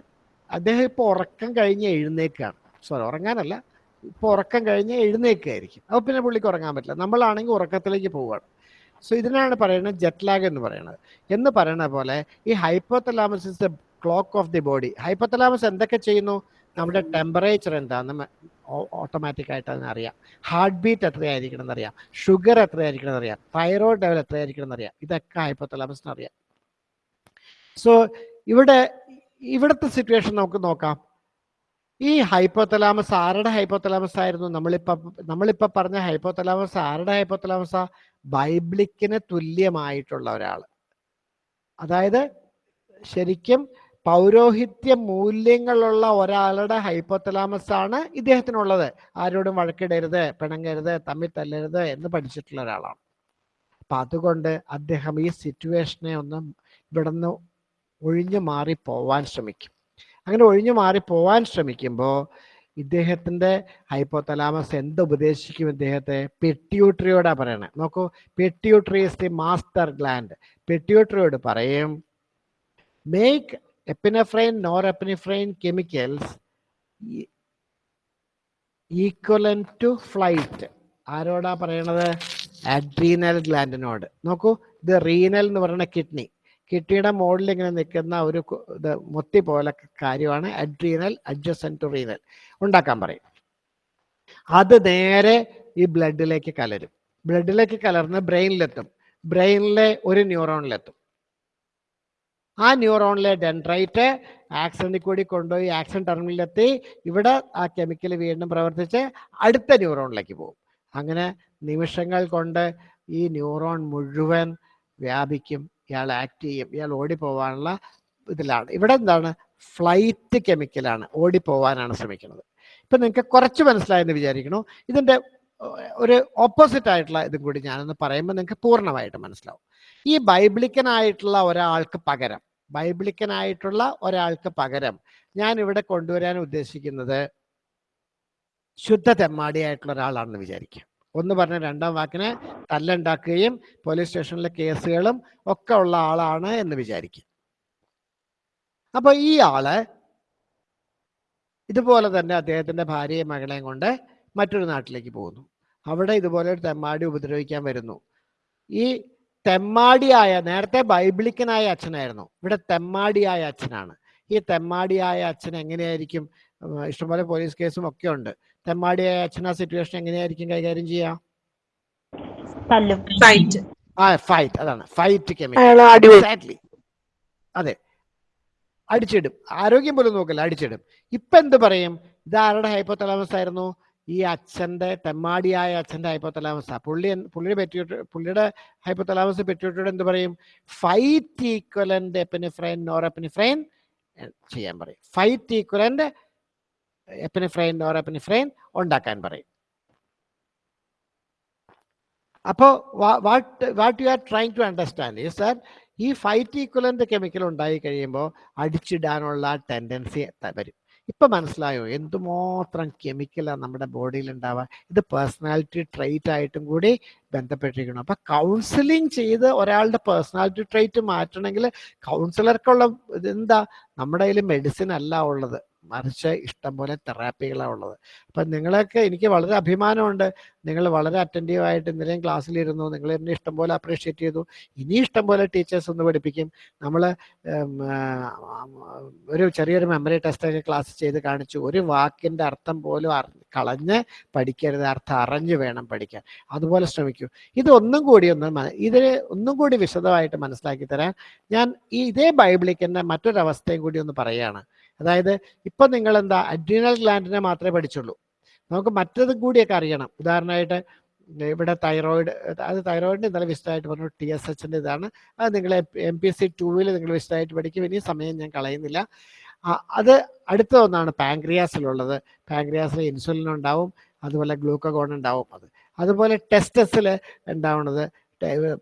A: അദ്ദേഹം ഇപ്പോൾ ഉറക്കം കഴിഞ്ഞ് എഴുന്നേക്കാണ്. സോറി ഉറങ്ങാനല്ല. ഇപ്പോൾ ഉറക്കം കഴിഞ്ഞ് എഴുന്നേക്കായിരിക്കും. അപ്പോൾ പിന്നെ പുള്ളിക്ക് ഉറങ്ങാൻ പറ്റില്ല. നമ്മളാണെങ്കിൽ ഉറക്കത്തിലേക്ക് പോവുകയാണ് സോ ഇതിനാണ് പറയുന്നത് ജെറ്റ് ലാഗ് എന്ന് പറയുന്നത്. എന്ന് പറയുന്ന പോലെ ഈ hypothalamus is the clock of the body hypothalamus എന്തൊക്കെ ചെയ്യുന്നു? നമ്മുടെ ടെമ്പറേച്ചർ എന്താണെന്ന് ഓട്ടോമാറ്റിക് ആയിട്ട് അതിനറിയാം ഹാർട്ട് ബീറ്റ് എത്രയായിരിക്കണം എന്നറിയാം. ഷുഗർ എത്രയായിരിക്കണം എന്നറിയാം. തൈറോയിഡ് ലെവൽ എത്രയായിരിക്കണം എന്നറിയാം. ഇതൊക്കെ ഹൈപ്പോത്തലാമസിന് അറിയാം. സോ ഇവിടെ ഇവിടുത്തെ സിറ്റുവേഷൻ നമുക്ക് നോക്കാം. ഈ ഹൈപ്പോത്തലാമസ് ആരുടെ ഹൈപ്പോത്തലാമസ് ആയിരുന്നു? നമ്മളിപ്പോ നമ്മളിപ്പോ പറഞ്ഞ ഹൈപ്പോത്തലാമസ് ആരുടെ ഹൈപ്പോത്തലാമസ ബൈബ്ലിക്കിന് തുല്യമായിട്ടുള്ള ഒരാൾ അതായത് ശരിക്കും പൗരോഹിത്യ മൂല്യങ്ങളുള്ള ഒരാളുടെ ഹൈപ്പോത്തലാമസ് ആണ് ഇദ്ദേഹത്തിനുള്ളത്. ആരോടും വഴക്കിടരുത് പിണങ്ങരുത് തമ്മിൽ തല്ലരുത് എന്ന് പഠിച്ചിട്ടുള്ള ഒരാളാണ്. അപ്പൊ അതുകൊണ്ട് അദ്ദേഹം ഈ സിറ്റുവേഷനെ ഒന്ന് ഇവിടുന്ന് ഒഴിഞ്ഞു മാറി പോവാൻ ശ്രമിക്കും. അങ്ങനെ ഒഴിഞ്ഞു മാറി പോവാൻ ശ്രമിക്കുമ്പോൾ ഇദ്ദേഹത്തിന്റെ ഹൈപ്പോത്തലാമസ് എന്ത് ഉപദേശിക്കും ഇദ്ദേഹത്തെ? പെട്യൂട്രിയോടാ പറയണേ. നോക്കൂ pituitary is the master gland പെട്യൂട്രിയോട് പറയും make norepinephrine chemicals equivalent to flight ആരോടാ പറയണത്? അഡ്രീനൽ ഗ്ലാൻഡിനോട് നോക്കൂ ഇത് റീനൽ എന്ന് പറയുന്ന കിഡ്നി കിഡ്നിയുടെ മുകളിൽ ഇങ്ങനെ നിൽക്കുന്ന ഒരു ഇത് മുത്തി പോലെ കാര്യമാണ് അഡ്രീനൽ അഡ്ജസൻ ടു റീനൽ ഉണ്ടാക്കാൻ പറയും. അത് നേരെ ഈ ബ്ലഡിലേക്ക് കലരും. ബ്ലഡിലേക്ക് കലർന്ന് ബ്രെയിനിലെത്തും ബ്രെയിനിലെ ഒരു ന്യൂറോണിലെത്തും ആ ന്യൂറോണിലെ ഡെൻഡ്രൈറ്റ് ആക്സിഡന്റിൽ കൂടി കൊണ്ടുപോയി ആക്സൺ ടെർമിനലിലെത്തി ഇവിടെ ആ കെമിക്കൽ വീണ്ടും പ്രവർത്തിച്ച് അടുത്ത ന്യൂറോണിലേക്ക് പോകും. അങ്ങനെ നിമിഷങ്ങൾ കൊണ്ട് ഈ ന്യൂറോൺ മുഴുവൻ വ്യാപിക്കും. ഇയാൾ ആക്ട് ചെയ്യും. ഇയാൾ ഓടിപ്പോവാനുള്ള ഇതിലാണ്. ഇവിടെ എന്താണ്? ഫ്ലൈറ്റ് കെമിക്കലാണ് ഓടിപ്പോവാനാണ് ശ്രമിക്കുന്നത്. ഇപ്പം നിങ്ങൾക്ക് കുറച്ച് മനസ്സിലായെന്ന് വിചാരിക്കണു ഇതിന്റെ ഒരു ഓപ്പോസിറ്റ് ആയിട്ടുള്ള ഇതും കൂടി ഞാനൊന്ന് പറയുമ്പോൾ നിങ്ങൾക്ക് പൂർണമായിട്ട് മനസ്സിലാവും. ഈ ബൈബിളിക്കനായിട്ടുള്ള ഒരാൾക്ക് പകരം ബൈബിളിക്കനായിട്ടുള്ള ഒരാൾക്ക് പകരം ഞാൻ ഇവിടെ കൊണ്ടുവരാൻ ഉദ്ദേശിക്കുന്നത് ശുദ്ധ തെമ്മാടിയായിട്ടുള്ള ഒരാളാണെന്ന് വിചാരിക്കുക. ഒന്ന് പറഞ്ഞ രണ്ടാം വാക്കിന് തല്ലുണ്ടാക്കുകയും പോലീസ് സ്റ്റേഷനിലെ കേസുകളും ഒക്കെ ഉള്ള ആളാണ് എന്ന് വിചാരിക്കുക. അപ്പൊ ഈ ആൾ ഇതുപോലെ തന്നെ അദ്ദേഹത്തിന്റെ ഭാര്യയും മകളെയും കൊണ്ട് മറ്റൊരു നാട്ടിലേക്ക് പോകുന്നു. അവിടെ ഇതുപോലെ ഒരു തെമ്മാടി ഉപദ്രവിക്കാൻ വരുന്നു. ഈ തെമ്മാടിയായ നേരത്തെ ബൈബിളിക്കനായ അച്ഛനായിരുന്നു. ഇവിടെ തെമ്മാടിയായ അച്ഛനാണ്. ഈ തെമ്മാടിയായ അച്ഛൻ എങ്ങനെയായിരിക്കും? ഇഷ്ടംപോലെ പോലീസ് കേസും ഒക്കെ ഉണ്ട്. തെമ്മാടിയായ അച്ഛൻ ആ സിറ്റുവേഷൻ എങ്ങനെയായിരിക്കും കൈകാര്യം ചെയ്യുക
F: ഫൈറ്റ്
A: ആ ഫൈറ്റ് അതാണ്. ഫൈറ്റ് കെമിക്കൽ അതെ. അടിച്ചിടും. ആരോഗ്യം പോലും നോക്കില്ല അടിച്ചിടും. ഇപ്പൊ എന്ത് പറയും? ഇത് ആരുടെ ഹൈപ്പോത്തലാമസ് ആയിരുന്നു? ഈ അച്ഛന്റെ തെമ്മാടിയായ അച്ഛന്റെ ഹൈപ്പോത്തലാമസ് പുള്ളി പുള്ളിയുടെ പെറ്റിയോട്ട് പുള്ളിയുടെ ഹൈപ്പോത്തലാമസ് പെറ്റിയോട്ടോട് എന്ത് പറയും? Fight equivalent epinephrine norepinephrine ചെയ്യാൻ പറയും. Fight equivalent epinephrine norepinephrine ഉണ്ടാക്കാൻ പറയും. അപ്പോൾ what what you are trying to understand is that ഈ ഫൈറ്റ് ഈക്വലന്റ് കെമിക്കൽ ഉണ്ടായി കഴിയുമ്പോൾ അടിച്ചിടാനുള്ള ടെൻഡൻസി വരും. ഇപ്പൊ മനസ്സിലായോ? എന്തുമാത്രം കെമിക്കലാണ് നമ്മുടെ ബോഡിയിൽ ഉണ്ടാവുക ഇത് പേഴ്സണാലിറ്റി ട്രേറ്റ് ആയിട്ടും കൂടി ബന്ധപ്പെട്ടിരിക്കണം അപ്പൊ കൗൺസിലിംഗ് ചെയ്ത് ഒരാളുടെ പേഴ്സണാലിറ്റി ട്രേറ്റ് മാറ്റണമെങ്കിൽ കൗൺസിലർക്കുള്ള ഇതെന്താ? നമ്മുടെ കയ്യിൽ മെഡിസിൻ അല്ല ഉള്ളത്. മറിച്ച് ഇഷ്ടംപോലെ തെറാപ്പികളാണ് ഉള്ളത്. അപ്പം നിങ്ങളൊക്കെ എനിക്ക് വളരെ അഭിമാനമുണ്ട്. നിങ്ങൾ വളരെ അറ്റന്റീവായിട്ട് ഇന്നലെയും ക്ലാസ്സിലിരുന്നു. നിങ്ങൾ എന്നെ ഇഷ്ടം പോലെ അപ്രീഷിയേറ്റ് ചെയ്തു. ഇനി ഇഷ്ടം പോലെ ടീച്ചേഴ്സ് ഒന്ന് പഠിപ്പിക്കും. നമ്മൾ ഒരു ചെറിയൊരു മെമ്മറി ടെസ്റ്റൊക്കെ ക്ലാസ് ചെയ്ത് കാണിച്ചു. ഒരു വാക്കിന്റെ അർത്ഥം പോലും കളഞ്ഞ് പഠിക്കരുത്. അർത്ഥം അറിഞ്ഞ് വേണം പഠിക്കാൻ. അതുപോലെ ശ്രമിക്കൂ. ഇതൊന്നും കൂടി ഒന്ന് ഇതിന് ഒന്നും കൂടി വിശദമായിട്ട് മനസ്സിലാക്കി തരാൻ ഞാൻ ഈ ഇതേ ബൈബിളിക്കന്റെ മറ്റൊരവസ്ഥയും കൂടി ഒന്ന് പറയുകയാണ്. അതായത് ഇപ്പൊ നിങ്ങൾ എന്താ അഡ്രീനൽ ഗ്ലാൻഡിനെ മാത്രമേ പഠിച്ചുള്ളൂ. നമുക്ക് മറ്റത് കൂടിയൊക്കെ അറിയണം. ഉദാഹരണമായിട്ട് ഇവിടെ തൈറോയിഡ് അത് തൈറോയിഡിന് ഇന്നലെ വിശദമായിട്ട് പറഞ്ഞു ടി എസ് എച്ചിന്റെ ഇതാണ്. അത് നിങ്ങൾ എം പി എസ് സി ടൂവിൽ നിങ്ങൾ വിശദമായിട്ട് പഠിക്കും. ഇനി സമയം ഞാൻ കളയുന്നില്ല. അത് അടുത്ത ഒന്നാണ് പാങ്ക്രിയാസിലുള്ളത് പാങ്ക്രിയാസിൽ ഇൻസുലിൻ ഉണ്ടാവും അതുപോലെ ഗ്ലൂക്കഗോൺ ഉണ്ടാവും. അത് അതുപോലെ ടെസ്റ്റസിൽ ഉണ്ടാവുന്നത്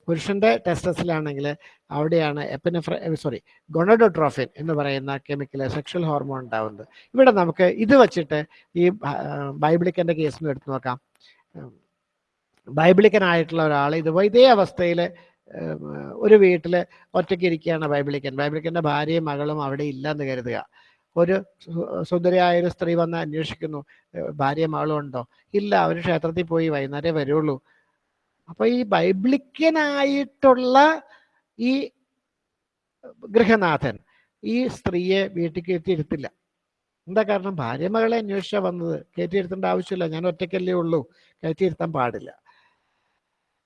A: പുരുഷന്റെ ടെസ്റ്റസിലാണെങ്കിൽ അവിടെയാണ് എപ്പിനെഫ്ര സോറി ഗൊണഡോട്രോഫിൻ എന്ന് പറയുന്ന കെമിക്കൽ സെക്ഷൽ ഹോർമോൺ ഉണ്ടാവുന്നത്. ഇവിടെ നമുക്ക് ഇത് വച്ചിട്ട് ഈ ബൈബിളിക്കന്റെ കേസിന് എടുത്തു നോക്കാം. ബൈബിളിക്കനായിട്ടുള്ള ഒരാൾ ഇത് ഇതേ അവസ്ഥയിൽ ഒരു വീട്ടിൽ ഒറ്റയ്ക്ക് ഇരിക്കുകയാണ് ബൈബിളിക്കൻ. ബൈബിളിക്കന്റെ ഭാര്യയും മകളും അവിടെ ഇല്ലെന്ന് കരുതുക. ഒരു സുന്ദരിയായ ഒരു സ്ത്രീ വന്ന് അന്വേഷിക്കുന്നു ഭാര്യ മകളും ഉണ്ടോ? ഇല്ല അവർ ക്ഷേത്രത്തിൽ പോയി വൈകുന്നേരം വരുള്ളൂ. അപ്പൊ ഈ ബൈബ്ലിക്കനായിട്ടുള്ള ഈ ഗൃഹനാഥൻ ഈ സ്ത്രീയെ വീട്ടിൽ കയറ്റിയിരുത്തില്ല. എന്താ കാരണം? ഭാര്യ മകളെ അന്വേഷിച്ചാ വന്നത്. കയറ്റിയിരുത്തേണ്ട ആവശ്യമില്ല. ഞാൻ ഒറ്റയ്ക്കല്ലേ ഉള്ളൂ. കയറ്റിയിരുത്താൻ പാടില്ല.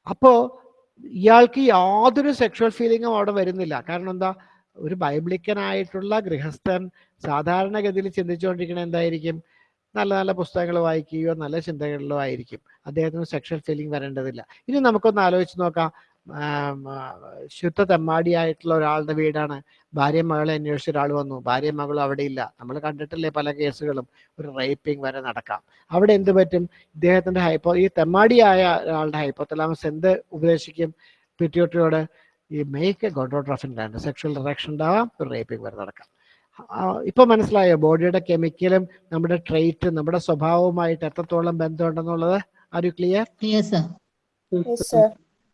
A: അപ്പോ ഇയാൾക്ക് യാതൊരു സെക്ഷൽ ഫീലിങ്ങും അവിടെ വരുന്നില്ല. കാരണം എന്താ? ഒരു ബൈബ്ലിക്കനായിട്ടുള്ള ഗൃഹസ്ഥൻ സാധാരണഗതിയിൽ ചിന്തിച്ചുകൊണ്ടിരിക്കണ എന്തായിരിക്കും? നല്ല നല്ല പുസ്തകങ്ങൾ വായിക്കുകയോ നല്ല ചിന്തകളിലോ ആയിരിക്കും. അദ്ദേഹത്തിന് സെക്ഷൽ ഫീലിംഗ് വരേണ്ടതില്ല. ഇനി നമുക്കൊന്ന് ആലോചിച്ച് നോക്കാം. ശുദ്ധ തെമ്മാടിയായിട്ടുള്ള ഒരാളുടെ വീടാണ്. ഭാര്യ മകളെ അന്വേഷിച്ച ഒരാൾ വന്നു. ഭാര്യ മകളും അവിടെ ഇല്ല നമ്മൾ കണ്ടിട്ടില്ലേ പല കേസുകളും. ഒരു റേപ്പിംഗ് വരെ നടക്കാം. അവിടെ എന്ത് പറ്റും? ഇദ്ദേഹത്തിന്റെ ഹൈപ്പോ ഈ തെമ്മാടിയായ ഒരാളുടെ ഹൈപ്പോത്തലാമസ് എന്ത് ഉപദേശിക്കും? പിറ്റിയോട്ടിയോട് ഈ മേക്ക് ഗോഡോട്രോഫിൻ സെക്ഷൽ റിറക്ഷൻ ഉണ്ടാവാം ഒരു റേപ്പിംഗ് വരെ നടക്കാം. ഇപ്പൊ മനസ്സിലായോ? ബോഡിയുടെ കെമിക്കലും നമ്മുടെ ട്രേറ്റ് നമ്മുടെ സ്വഭാവവുമായിട്ട് എത്രത്തോളം ബന്ധമുണ്ടെന്നുള്ളത്? Are you
B: clear.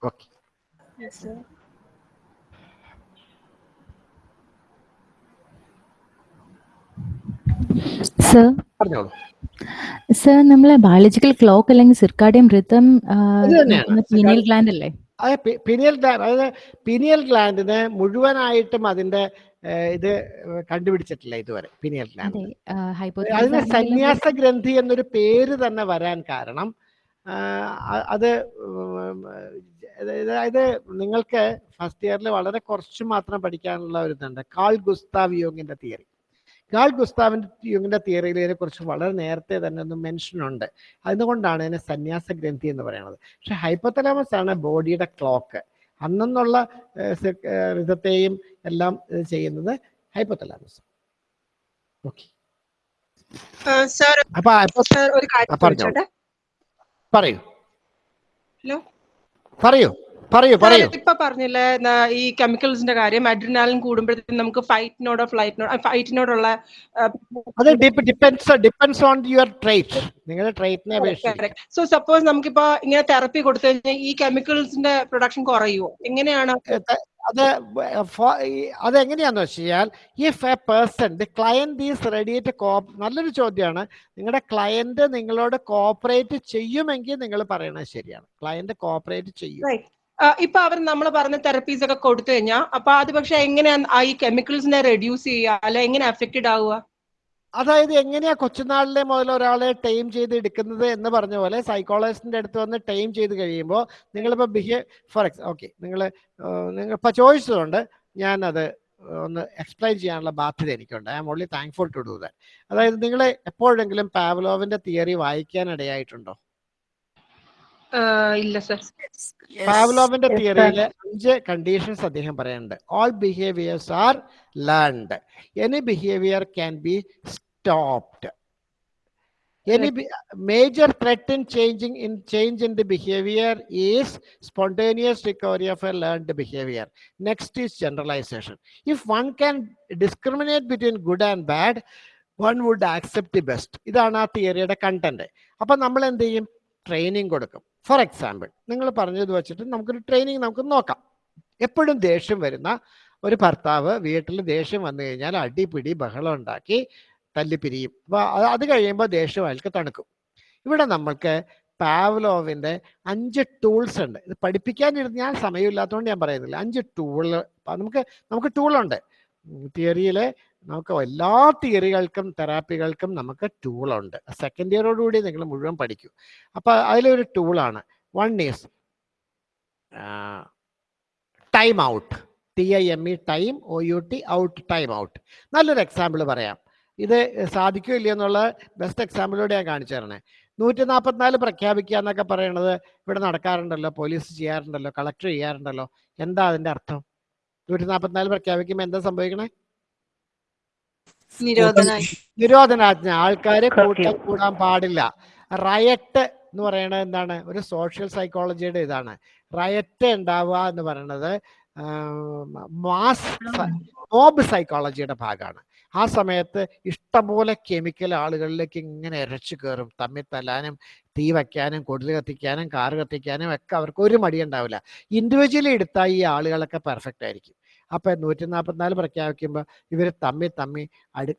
F: Okay. Sir
G: നമ്മളെ ബയോളജിക്കൽ ക്ലോക്ക് അല്ലെങ്കിൽ സിർക്കാഡിയം റിതം. പീനിയൽ ഗ്ലാൻഡ് അല്ലേ?
A: അത് പിനിയൽ ഗ്ലാൻഡ് അതായത് പിനിയൽ ഗ്ലാൻഡിന് മുഴുവനായിട്ടും അതിന്റെ ഇത് കണ്ടുപിടിച്ചിട്ടില്ല ഇതുവരെ പിനിയൽ ഗ്ലാൻഡ് അതിന് സന്യാസ ഗ്രന്ഥി എന്നൊരു പേര് തന്നെ വരാൻ കാരണം അത് അതായത് നിങ്ങൾക്ക് ഫസ്റ്റ് ഇയറിൽ വളരെ കുറച്ച് മാത്രം പഠിക്കാനുള്ള ഒരു ഇതുണ്ട്. കാൾ ഗുസ്താവ് യോങ്ങിന്റെ തിയറി. കാൾ ഗുസ്താവിന്റെ യോഗിന്റെ തിയറിയിൽ ഇതിനെ കുറിച്ച് വളരെ നേരത്തെ തന്നെ ഒന്ന് മെൻഷൻ ഉണ്ട്. അതുകൊണ്ടാണ് ഇതിനെ സന്യാസ ഗ്രന്ഥി എന്ന് പറയുന്നത്. പക്ഷെ ഹൈപ്പോത്തലാമസ് ആണ് ബോഡിയുടെ ക്ലോക്ക് അന്നെന്നുള്ള ഋതത്തെയും എല്ലാം ചെയ്യുന്നത് ഹൈപ്പോത്തലാമസ് ഓക്കെ. പറയൂ.
F: ഹലോ?
A: പറയൂ. പറയൂ പറയൂ.
F: ഇപ്പൊ പറഞ്ഞില്ലേ ഈ കെമിക്കൽസിന്റെ കാര്യം അഡ്രിനാലിൻ കൂടുമ്പോഴത്തേക്കും നമുക്ക് ഫൈറ്റിനോടോ ഫ്ലൈറ്റിനോടോ ഫൈറ്റിനോടുള്ള
A: അത് depends depends on your trait നിങ്ങളുടെ ട്രേറ്റിനെ അപേക്ഷിച്ച്.
F: സോ സപ്പോസ് നമുക്കിപ്പോ ഇങ്ങനെ തെറപ്പി കൊടുത്തു കഴിഞ്ഞാൽ ഈ കെമിക്കൽസിന്റെ പ്രൊഡക്ഷൻ കുറയുമോ എങ്ങനെയാണ്?
A: അത് അതെങ്ങനെയാന്ന് വെച്ച് കഴിഞ്ഞാൽ if a person the client is ready to കോ നല്ലൊരു ചോദ്യമാണ് നിങ്ങളുടെ ക്ലയന്റ് നിങ്ങളോട് കോപ്പറേറ്റ് ചെയ്യുമെങ്കിൽ നിങ്ങൾ പറയണത് ശരിയാണ്. ക്ലയന്റ് കോപ്പറേറ്റ് ചെയ്യും.
F: ഇപ്പൊ അവർ നമ്മൾ പറഞ്ഞ തെറപ്പീസ് ഒക്കെ കൊടുത്തു കഴിഞ്ഞാൽ അപ്പൊ അത് പക്ഷെ എങ്ങനെയാ ഈ കെമിക്കൽസിനെ റെഡ്യൂസ് ചെയ്യുക അല്ലെ എങ്ങനെ അഫക്റ്റഡ് ആവുക?
A: അതായത് എങ്ങനെയാ കൊച്ചുനാളിലെ മുതൽ ഒരാളെ ടൈം ചെയ്ത് എടുക്കുന്നത് എന്ന് പറഞ്ഞ പോലെ സൈക്കോളജിസ്റ്റിന്റെ അടുത്ത് വന്ന് ടൈം ചെയ്ത് കഴിയുമ്പോൾ നിങ്ങളിപ്പോൾ ബിഹേവ് ഫോർ എക്സ് ഓക്കെ നിങ്ങൾ നിങ്ങൾ ഇപ്പോൾ ചോദിച്ചതുകൊണ്ട് അത് ഒന്ന് എക്സ്പ്ലെയിൻ ചെയ്യാനുള്ള ബാധ്യത എനിക്കുണ്ട്. I am only thankful to do that അതായത് നിങ്ങൾ എപ്പോഴെങ്കിലും പാവലോവിന്റെ തിയറി വായിക്കാൻ ഇടയായിട്ടുണ്ടോ?
F: ഇല്ല സർ
A: പാവ്ലോവിന്റെ
B: Yes,
A: തിയറിയിൽ അഞ്ച് കണ്ടീഷൻസ് അദ്ദേഹം പറയുന്നുണ്ട് all behaviours are learned any behaviour can be stopped Any be- major threat in changing in change in the behavior is spontaneous recovery of a learned behavior. Next is generalization. If one can discriminate between good and bad, one would accept the best. ഇതാണ് ആ തിയറിയുടെ content അപ്പൊ നമ്മൾ എന്ത് ചെയ്യും training കൊടുക്കും. For example നിങ്ങൾ പറഞ്ഞത് വെച്ചിട്ട് നമുക്കൊരു ട്രെയിനിങ് നമുക്ക് നോക്കാം. എപ്പോഴും ദേഷ്യം വരുന്ന ഒരു ഭർത്താവ് വീട്ടിൽ ദേഷ്യം വന്നു കഴിഞ്ഞാൽ അടിപിടി ബഹളം ഉണ്ടാക്കി തല്ലിപ്പിരിയും. അപ്പോൾ അത് കഴിയുമ്പോൾ ദേഷ്യം അയാൾക്ക് തണുക്കും. ഇവിടെ നമ്മൾക്ക് പാവ്ലോവിന്റെ അഞ്ച് ടൂൾസ് ഉണ്ട്. ഇത് പഠിപ്പിക്കാനിരുന്ന് ഞാൻ സമയമില്ലാത്തതുകൊണ്ട് ഞാൻ പറയുന്നില്ല. അഞ്ച് ടൂൾ നമുക്ക് നമുക്ക് ടൂളുണ്ട് തിയറിയിൽ നമുക്ക് എല്ലാ തിയറികൾക്കും തെറാപ്പികൾക്കും നമുക്ക് ടൂളുണ്ട് സെക്കൻഡ് ഇയറോടുകൂടി നിങ്ങൾ മുഴുവൻ പഠിക്കും. അപ്പൊ അതിലൊരു ടൂളാണ് one is time out T I M E time O U T out time out നല്ലൊരു എക്സാമ്പിൾ പറയാം. ഇത് സാധിക്കുമോ ഇല്ലയെന്നുള്ള ബെസ്റ്റ് എക്സാമ്പിളിലൂടെ ഞാൻ കാണിച്ചു തരണേ. നൂറ്റി നാൽപ്പത്തിനാല് പ്രഖ്യാപിക്കുക എന്നൊക്കെ പറയണത് ഇവിടെ നടക്കാറുണ്ടല്ലോ പോലീസ് ചെയ്യാറുണ്ടല്ലോ കളക്ടർ ചെയ്യാറുണ്ടല്ലോ. എന്താ അതിന്റെ അർത്ഥം? നൂറ്റി നാൽപ്പത്തിനാല് പ്രഖ്യാപിക്കുമ്പോൾ എന്താ സംഭവിക്കണേ? നിരോധനാജ്ഞ. ആൾക്കാരെ. കൂട്ടം കൂടാൻ പാടില്ല. റയറ്റ് എന്ന് പറയുന്നത് എന്താണ്? ഒരു സോഷ്യൽ സൈക്കോളജിയുടെ ഇതാണ്. റയറ്റ് ഉണ്ടാവുക എന്ന് പറയുന്നത് മാസ് മോബ് സൈക്കോളജിയുടെ ഭാഗമാണ്. ആ സമയത്ത് ഇഷ്ടംപോലെ കെമിക്കൽ ആളുകളിലേക്ക് ഇങ്ങനെ ഇരച്ചു കയറും. തമ്മിൽ തല്ലാനും തീ വയ്ക്കാനും കൊടുൽ കത്തിക്കാനും കാറ് കത്തിക്കാനും ഒക്കെ അവർക്ക് ഒരു മടി ഉണ്ടാവില്ല ഇൻഡിവിജ്വലി എടുത്താൽ ഈ ആളുകളൊക്കെ പെർഫെക്റ്റ് ആയിരിക്കും. അപ്പൊ നൂറ്റി നാൽപ്പത്തിനാല് പ്രഖ്യാപിക്കുമ്പോൾ ഇവർ തമ്മി തമ്മി അടു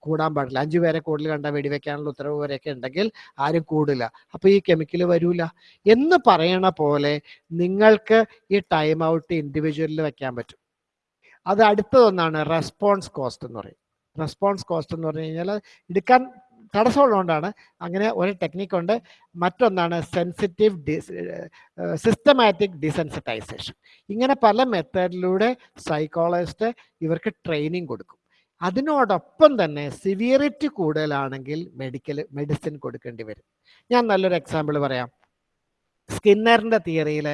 A: കൂടാൻ പാടില്ല. അഞ്ചു പേരെ കൂടുതൽ കണ്ട വെടിവെക്കാനുള്ള ഉത്തരവ് വരെയൊക്കെ ഉണ്ടെങ്കിൽ ആരും കൂടില്ല. അപ്പൊ ഈ കെമിക്കൽ വരൂല. എന്ന് പറയണ പോലെ നിങ്ങൾക്ക് ഈ ടൈം ഔട്ട് ഇൻഡിവിജ്വലിൽ വെക്കാൻ പറ്റും. അത് അടുത്തതൊന്നാണ് റെസ്പോൺസ് കോസ്റ്റ് എന്ന് പറയും. റെസ്പോൺസ് കോസ്റ്റ് എന്ന് പറഞ്ഞു കഴിഞ്ഞാൽ എടുക്കാൻ തടസ്സമുള്ളതുകൊണ്ടാണ് അങ്ങനെ ഒരു ടെക്നിക്കുണ്ട് മറ്റൊന്നാണ് സെൻസിറ്റീവ് ഡിസ് സിസ്റ്റമാറ്റിക് ഡിസെൻസിറ്റൈസേഷൻ ഇങ്ങനെ പല മെത്തേഡിലൂടെ സൈക്കോളജിസ്റ്റ് ഇവർക്ക് ട്രെയിനിങ് കൊടുക്കും. അതിനോടൊപ്പം തന്നെ സിവിയറിറ്റി കൂടുതലാണെങ്കിൽ മെഡിക്കൽ മെഡിസിൻ കൊടുക്കേണ്ടി വരും. ഞാൻ നല്ലൊരു എക്സാമ്പിൾ പറയാം. സ്കിന്നറിന്റെ തിയറിയിൽ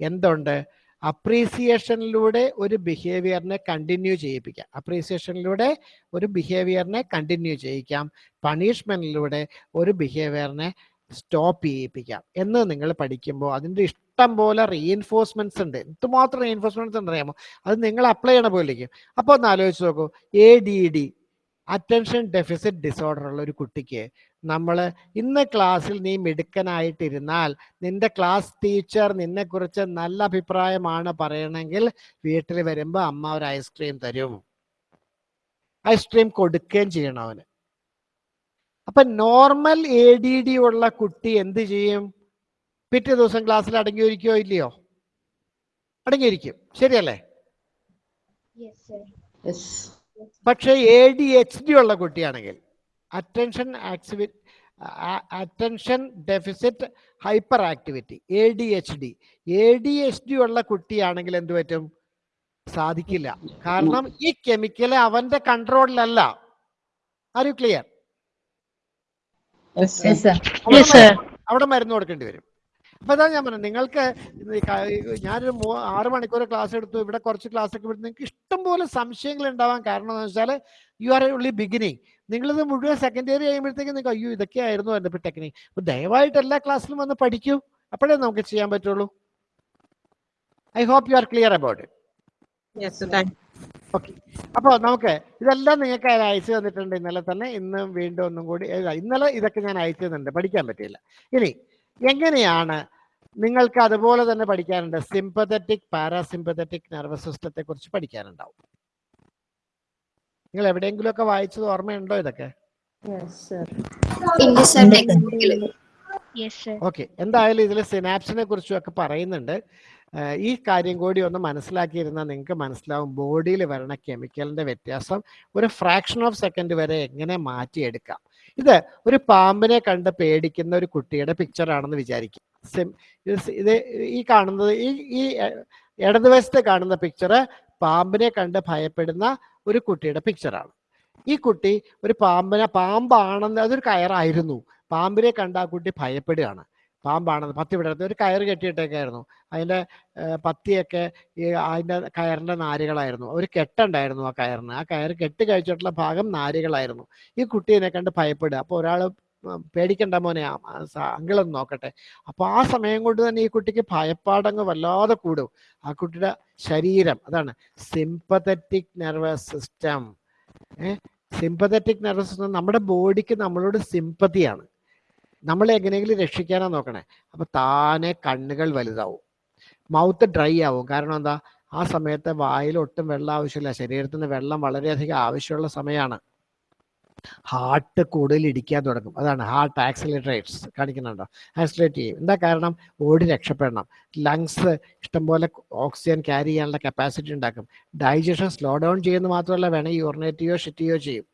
A: എന്തുണ്ട്? അപ്രീസിയേഷനിലൂടെ ഒരു ബിഹേവിയറിനെ കണ്ടിന്യൂ ചെയ്യിപ്പിക്കാം. അപ്രീസിയേഷനിലൂടെ ഒരു ബിഹേവിയറിനെ കണ്ടിന്യൂ ചെയ്യിക്കാം. പണിഷ്മെന്റിലൂടെ ഒരു ബിഹേവിയറിനെ സ്റ്റോപ്പ് ചെയ്യിപ്പിക്കാം. എന്ന് നിങ്ങൾ പഠിക്കുമ്പോൾ അതിന്റെ ഇഷ്ടം പോലെ റീഎൻഫോഴ്സ്മെന്റ്സ് ഉണ്ട്. എന്തുമാത്രം റീഎൻഫോഴ്സ്മെന്റ്സ് ഉണ്ട് അറിയാമോ അത് നിങ്ങൾ അപ്ലൈ ചെയ്യണ പോലെ ഇരിക്കും. അപ്പോൾ ഒന്ന് ആലോചിച്ച് നോക്കൂ. A D D attention deficit disorder ഉള്ള ഒരു കുട്ടിക്ക് നമ്മൾ ഇന്ന് ക്ലാസ്സിൽ നീ മിടുക്കനായിട്ടിരുന്നാൽ നിന്റെ ക്ലാസ് ടീച്ചർ നിന്നെക്കുറിച്ച് നല്ല അഭിപ്രായമാണ് പറയണമെങ്കിൽ വീട്ടിൽ വരുമ്പോൾ അമ്മ ഒരു ഐസ്ക്രീം തരും. ഐസ്ക്രീം കൊടുക്കുകയും ചെയ്യണം അവന്. അപ്പൊ നോർമൽ എ ഡി ഡി ഉള്ള കുട്ടി എന്ത് ചെയ്യും? പിറ്റേ ദിവസം ക്ലാസ്സിൽ അടങ്ങിയിരിക്കോ ഇല്ലയോ? അടങ്ങിയിരിക്കും. ശരിയല്ലേ?
C: Yes, sir.
A: പക്ഷേ എ ഡി എച്ച് ഡി ഉള്ള കുട്ടിയാണെങ്കിൽ attention ആക്സിവി attention deficit hyperactivity A D H D A D H D ഉള്ള കുട്ടിയാണെങ്കിൽ എന്ത് പറ്റും? സാധിക്കില്ല. കാരണം ഈ കെമിക്കൽ അവന്റെ കൺട്രോളിലല്ല are you clear
B: Yes, sir.
A: അവിടെ മരുന്ന് കൊടുക്കേണ്ടി വരും. അപ്പൊ അതാ ഞാൻ പറഞ്ഞു നിങ്ങൾക്ക് ഞാനൊരു ആറ് മണിക്കൂർ ക്ലാസ് എടുത്തു ഇവിടെ കുറച്ച് ക്ലാസ് ഒക്കെ വിട്ടു നിങ്ങൾക്ക് ഇഷ്ടം പോലെ സംശയങ്ങൾ ഉണ്ടാവാൻ കാരണം എന്ന് വെച്ചാൽ യു ആർ ഉള്ളി ബിഗിനിങ് നിങ്ങളിത് മുഴുവൻ സെക്കൻഡ് ഇയർ കഴിയുമ്പോഴത്തേക്ക് നിങ്ങൾക്ക് അയ്യോ ഇതൊക്കെ ആയിരുന്നു എന്റെ ഇപ്പൊ ടെക്നിക് അപ്പൊ ദയവായിട്ട് എല്ലാ ക്ലാസ്സിലും വന്ന് പഠിക്കൂ. അപ്പോഴേ നമുക്ക് ചെയ്യാൻ പറ്റുള്ളൂ. I hope you are clear
F: about it
A: okay അപ്പോൾ നമുക്ക് ഇതെല്ലാം നിങ്ങൾക്ക് അയച്ചു തന്നിട്ടുണ്ട് ഇന്നലെ തന്നെ. ഇന്ന് വീണ്ടും ഒന്നും കൂടി ഇന്നലെ ഇതൊക്കെ ഞാൻ അയച്ചു തന്നിട്ടുണ്ട്. പഠിക്കാൻ പറ്റില്ല ഇനി എങ്ങനെയാണ് നിങ്ങൾക്ക് അതുപോലെ തന്നെ പഠിക്കാനുണ്ട്. സിമ്പതറ്റിക് പാരാസിമ്പതറ്റിക് നെർവസ് സിസ്റ്റത്തെ കുറിച്ച് പഠിക്കാനുണ്ടാവും. നിങ്ങൾ എവിടെയെങ്കിലും ഒക്കെ വായിച്ചത് ഓർമ്മയുണ്ടോ ഇതൊക്കെ?
C: ഇല്ല sir technical yes sir
A: okay എന്തായാലും ഇതിൽ സിനാപ്സിനെ കുറിച്ചും ഒക്കെ പറയുന്നുണ്ട്. ഈ കാര്യം കൂടി ഒന്ന് മനസ്സിലാക്കിയിരുന്നാൽ നിങ്ങൾക്ക് മനസ്സിലാവും. ബോഡിയിൽ വരണ കെമിക്കലിന്റെ വ്യത്യാസം ഒരു ഫ്രാക്ഷൻ ഓഫ് സെക്കൻഡ് വരെ എങ്ങനെ മാറ്റിയെടുക്കാം. ഇത് ഒരു പാമ്പിനെ കണ്ട് പേടിക്കുന്ന ഒരു കുട്ടിയുടെ പിക്ചർ ആണെന്ന് വിചാരിക്കും. ഇത് ഈ കാണുന്നത് ഈ ഈ ഇടതുവശത്ത് കാണുന്ന പിക്ചർ പാമ്പിനെ കണ്ട് ഭയപ്പെടുന്ന ഒരു കുട്ടിയുടെ പിക്ചറാണ് ഈ കുട്ടി ഒരു പാമ്പിനെ പാമ്പാണെന്ന് അതൊരു കയറായിരുന്നു. പാമ്പിനെ കണ്ട ആ കുട്ടി ഭയപ്പെടുകയാണ്. പാമ്പാണെന്ന് പത്തി വിടരുത് ഒരു കയറ് കെട്ടിയിട്ടേക്കായിരുന്നു. അതിന്റെ പത്തിയൊക്കെ ഈ അതിന്റെ കയറിന്റെ നാരുകളായിരുന്നു. ഒരു കെട്ടുണ്ടായിരുന്നു ആ കയറിന്. ആ കയറ് കെട്ടി കഴിച്ചിട്ടുള്ള ഭാഗം നാരുകളായിരുന്നു. ഈ കുട്ടീനെ കണ്ട് ഭയപ്പെടുക. അപ്പോൾ ഒരാൾ പേടിക്കണ്ട മോനെ. അങ്കിളൊന്ന് നോക്കട്ടെ. അപ്പോൾ ആ സമയം കൊണ്ട് തന്നെ ഈ കുട്ടിക്ക് ഭയപ്പാടങ്ങ് വല്ലാതെ കൂടും. ആ കുട്ടിയുടെ ശരീരം അതാണ് sympathetic nervous system eh sympathetic nervous system നമ്മുടെ ബോഡിക്ക് നമ്മളോട് സിമ്പതിയാണ് നമ്മളെ എങ്ങനെയെങ്കിലും രക്ഷിക്കാനാ നോക്കണേ. അപ്പൊ താനെ കണ്ണുകൾ വലുതാവും. മൗത്ത് ഡ്രൈ ആവും. കാരണം എന്താ? ആ സമയത്ത് വായിൽ ഒട്ടും വെള്ളം ആവശ്യമില്ല. ശരീരത്തിന് വെള്ളം വളരെയധികം ആവശ്യമുള്ള സമയമാണ്. ഹാർട്ട് കൂടുതൽ ഇടിക്കാൻ തുടങ്ങും. അതാണ് ഹാർട്ട് ആക്സിലേറ്ററേറ്റ്സ് കാണിക്കുന്നുണ്ടോ? ആക്സിലേറ്റ് ചെയ്യും. എന്താ കാരണം? ഓടി രക്ഷപ്പെടണം. ലങ്സ് ഇഷ്ടംപോലെ ഓക്സിജൻ ക്യാരി ചെയ്യാനുള്ള കപ്പാസിറ്റി ഉണ്ടാക്കും. ഡൈജഷൻ സ്ലോ ഡൗൺ ചെയ്യുന്നത് മാത്രമല്ല വേണമെങ്കിൽ യൂറിനേറ്റിയോ ഷിറ്റിയോ ചെയ്യും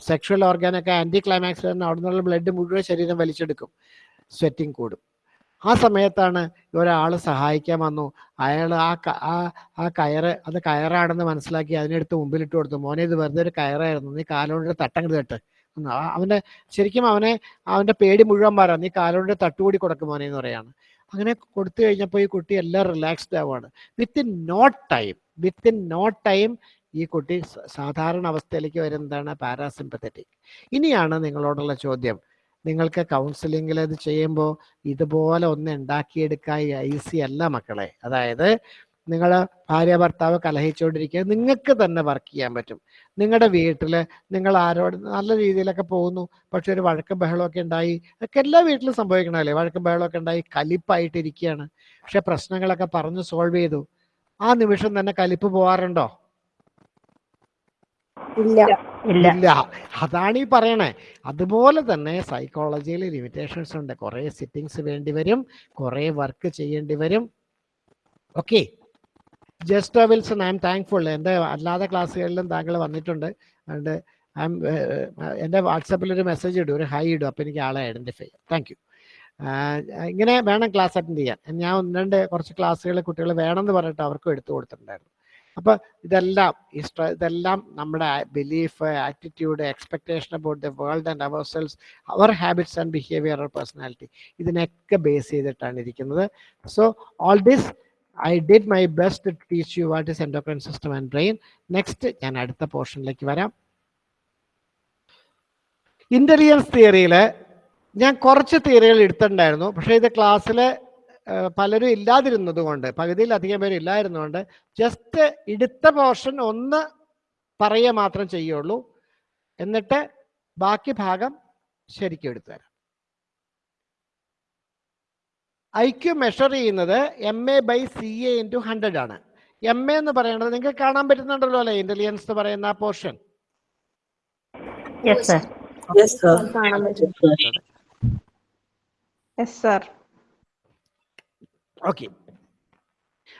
A: സെക്ഷൽ ഓർഗാനൊക്കെ ആന്റി ക്ലൈമാക്സ് വരുന്ന അവിടെ നിന്നുള്ള ബ്ലഡ് മുഴുവൻ ശരീരം വലിച്ചെടുക്കും. സ്വെറ്റിംഗ് കൂടും. ആ സമയത്താണ് ഒരാൾ സഹായിക്കാൻ വന്നു. അയാൾ ആ ആ ആ കയറ് അത് കയറാണെന്ന് മനസ്സിലാക്കി അതിനെടുത്ത് മുമ്പിലിട്ട് കൊടുത്തു. മോനെ ഇത് വെറുതെ ഒരു കയറായിരുന്നു. നീ കാലോണ്ട് തട്ടങ്ങട് തട്ട്. എന്ന് അവന്റെ ശരിക്കും അവനെ അവന്റെ പേടി മുഴുവൻ മാറാം നീ കാലോണ്ട് തട്ടുകൂടി കൊടുക്കും മോനെ എന്ന് പറയാണ്. അങ്ങനെ കൊടുത്തു കഴിഞ്ഞപ്പോൾ ഈ കുട്ടി എല്ലാം റിലാക്സ്ഡ് ആവുകയാണ് within not time within not time ഈ കുട്ടി സാധാരണ അവസ്ഥയിലേക്ക് വരുന്നതാണ് പാരാസിമ്പത്തറ്റിക് ഇനിയാണ് നിങ്ങളോടുള്ള ചോദ്യം. നിങ്ങൾക്ക് കൗൺസിലിങ്ങിൽ ഇത് ചെയ്യുമ്പോൾ ഇതുപോലെ ഒന്ന് ഉണ്ടാക്കിയെടുക്കാൻ ഐസി അല്ല മക്കളെ. അതായത് നിങ്ങൾ ഭാര്യ ഭർത്താവ് കലഹിച്ചുകൊണ്ടിരിക്കുക നിങ്ങൾക്ക് തന്നെ വർക്ക് ചെയ്യാൻ പറ്റും. നിങ്ങളുടെ വീട്ടിൽ നിങ്ങൾ ആരോട് നല്ല രീതിയിലൊക്കെ പോകുന്നു. പക്ഷെ ഒരു വഴക്കും ബഹളമൊക്കെ ഉണ്ടായി. ഒക്കെ എല്ലാ വീട്ടിലും സംഭവിക്കണമല്ലേ വഴക്കും ബഹളമൊക്കെ ഉണ്ടായി കലിപ്പായിട്ടിരിക്കുകയാണ്. പക്ഷെ പ്രശ്നങ്ങളൊക്കെ പറഞ്ഞ് സോൾവ് ചെയ്തു. ആ നിമിഷം തന്നെ കലിപ്പ് പോവാറുണ്ടോ?
B: ഇല്ല.
A: അതാണ് ഈ പറയണേ. അതുപോലെ തന്നെ സൈക്കോളജിയിൽ ലിമിറ്റേഷൻസ് ഉണ്ട്. കുറെ സിറ്റിങ്സ് വേണ്ടി വരും. കുറെ വർക്ക് ചെയ്യേണ്ടി വരും. Okay just Wilson I'm thankful എന്റെ അല്ലാതെ ക്ലാസ്സുകളിലും താങ്കൾ വന്നിട്ടുണ്ട്. അതുകൊണ്ട് ഐ എം എന്റെ വാട്സാപ്പിൽ ഒരു മെസ്സേജ് ഇടും. ഒരു ഹൈ ഇടും. അപ്പോൾ എനിക്ക് ആളെ ഐഡന്റിഫൈ ചെയ്യാം. താങ്ക് യു ഇങ്ങനെ വേണം ക്ലാസ് അറ്റൻഡ് ചെയ്യാൻ. ഞാൻ ഒന്ന് രണ്ട് കുറച്ച് ക്ലാസ്സുകൾ കുട്ടികൾ വേണമെന്ന് പറഞ്ഞിട്ട് അവർക്കും എടുത്തു കൊടുത്തിട്ടുണ്ടായിരുന്നു. അപ്പോൾ ഇതെല്ലാം ഇതെല്ലാം നമ്മുടെ belief attitude expectation about the world and ourselves our habits and behaviour personality ഇതിനൊക്കെ ബേസ് ചെയ്തിട്ടാണ് ഇരിക്കുന്നത്. So all this I did my best to teach you what is endocrine system and brain next ഞാൻ അടുത്ത പോർഷനിലേക്ക് വരാം. Intelligence തിയറിയിൽ ഞാൻ കുറച്ച് തിയറികൾ എടുത്തിട്ടുണ്ടായിരുന്നു. പക്ഷേ ഇത് ക്ലാസ്സിൽ പലരും ഇല്ലാതിരുന്നത് കൊണ്ട് പകുതിയിലധികം പേര് ഇല്ലായിരുന്നുകൊണ്ട് ജസ്റ്റ് ഇടുത്ത പോർഷൻ ഒന്ന് പറയുക മാത്രം ചെയ്യുള്ളൂ. എന്നിട്ട് ബാക്കി ഭാഗം ശരിക്കും എടുത്തു തരാം. ഐ ക്യു മെഷർ ചെയ്യുന്നത് M A by C A into hundred ആണ്. എം എ എന്ന് പറയുന്നത് നിങ്ങൾക്ക് കാണാൻ പറ്റുന്നുണ്ടല്ലോ അല്ലെ? ഇന്റലിജൻസ് എന്ന് പറയുന്ന ആ പോർഷൻ.
B: കാണാൻ പറ്റും
F: യെസ് സർ
A: ഓക്കെ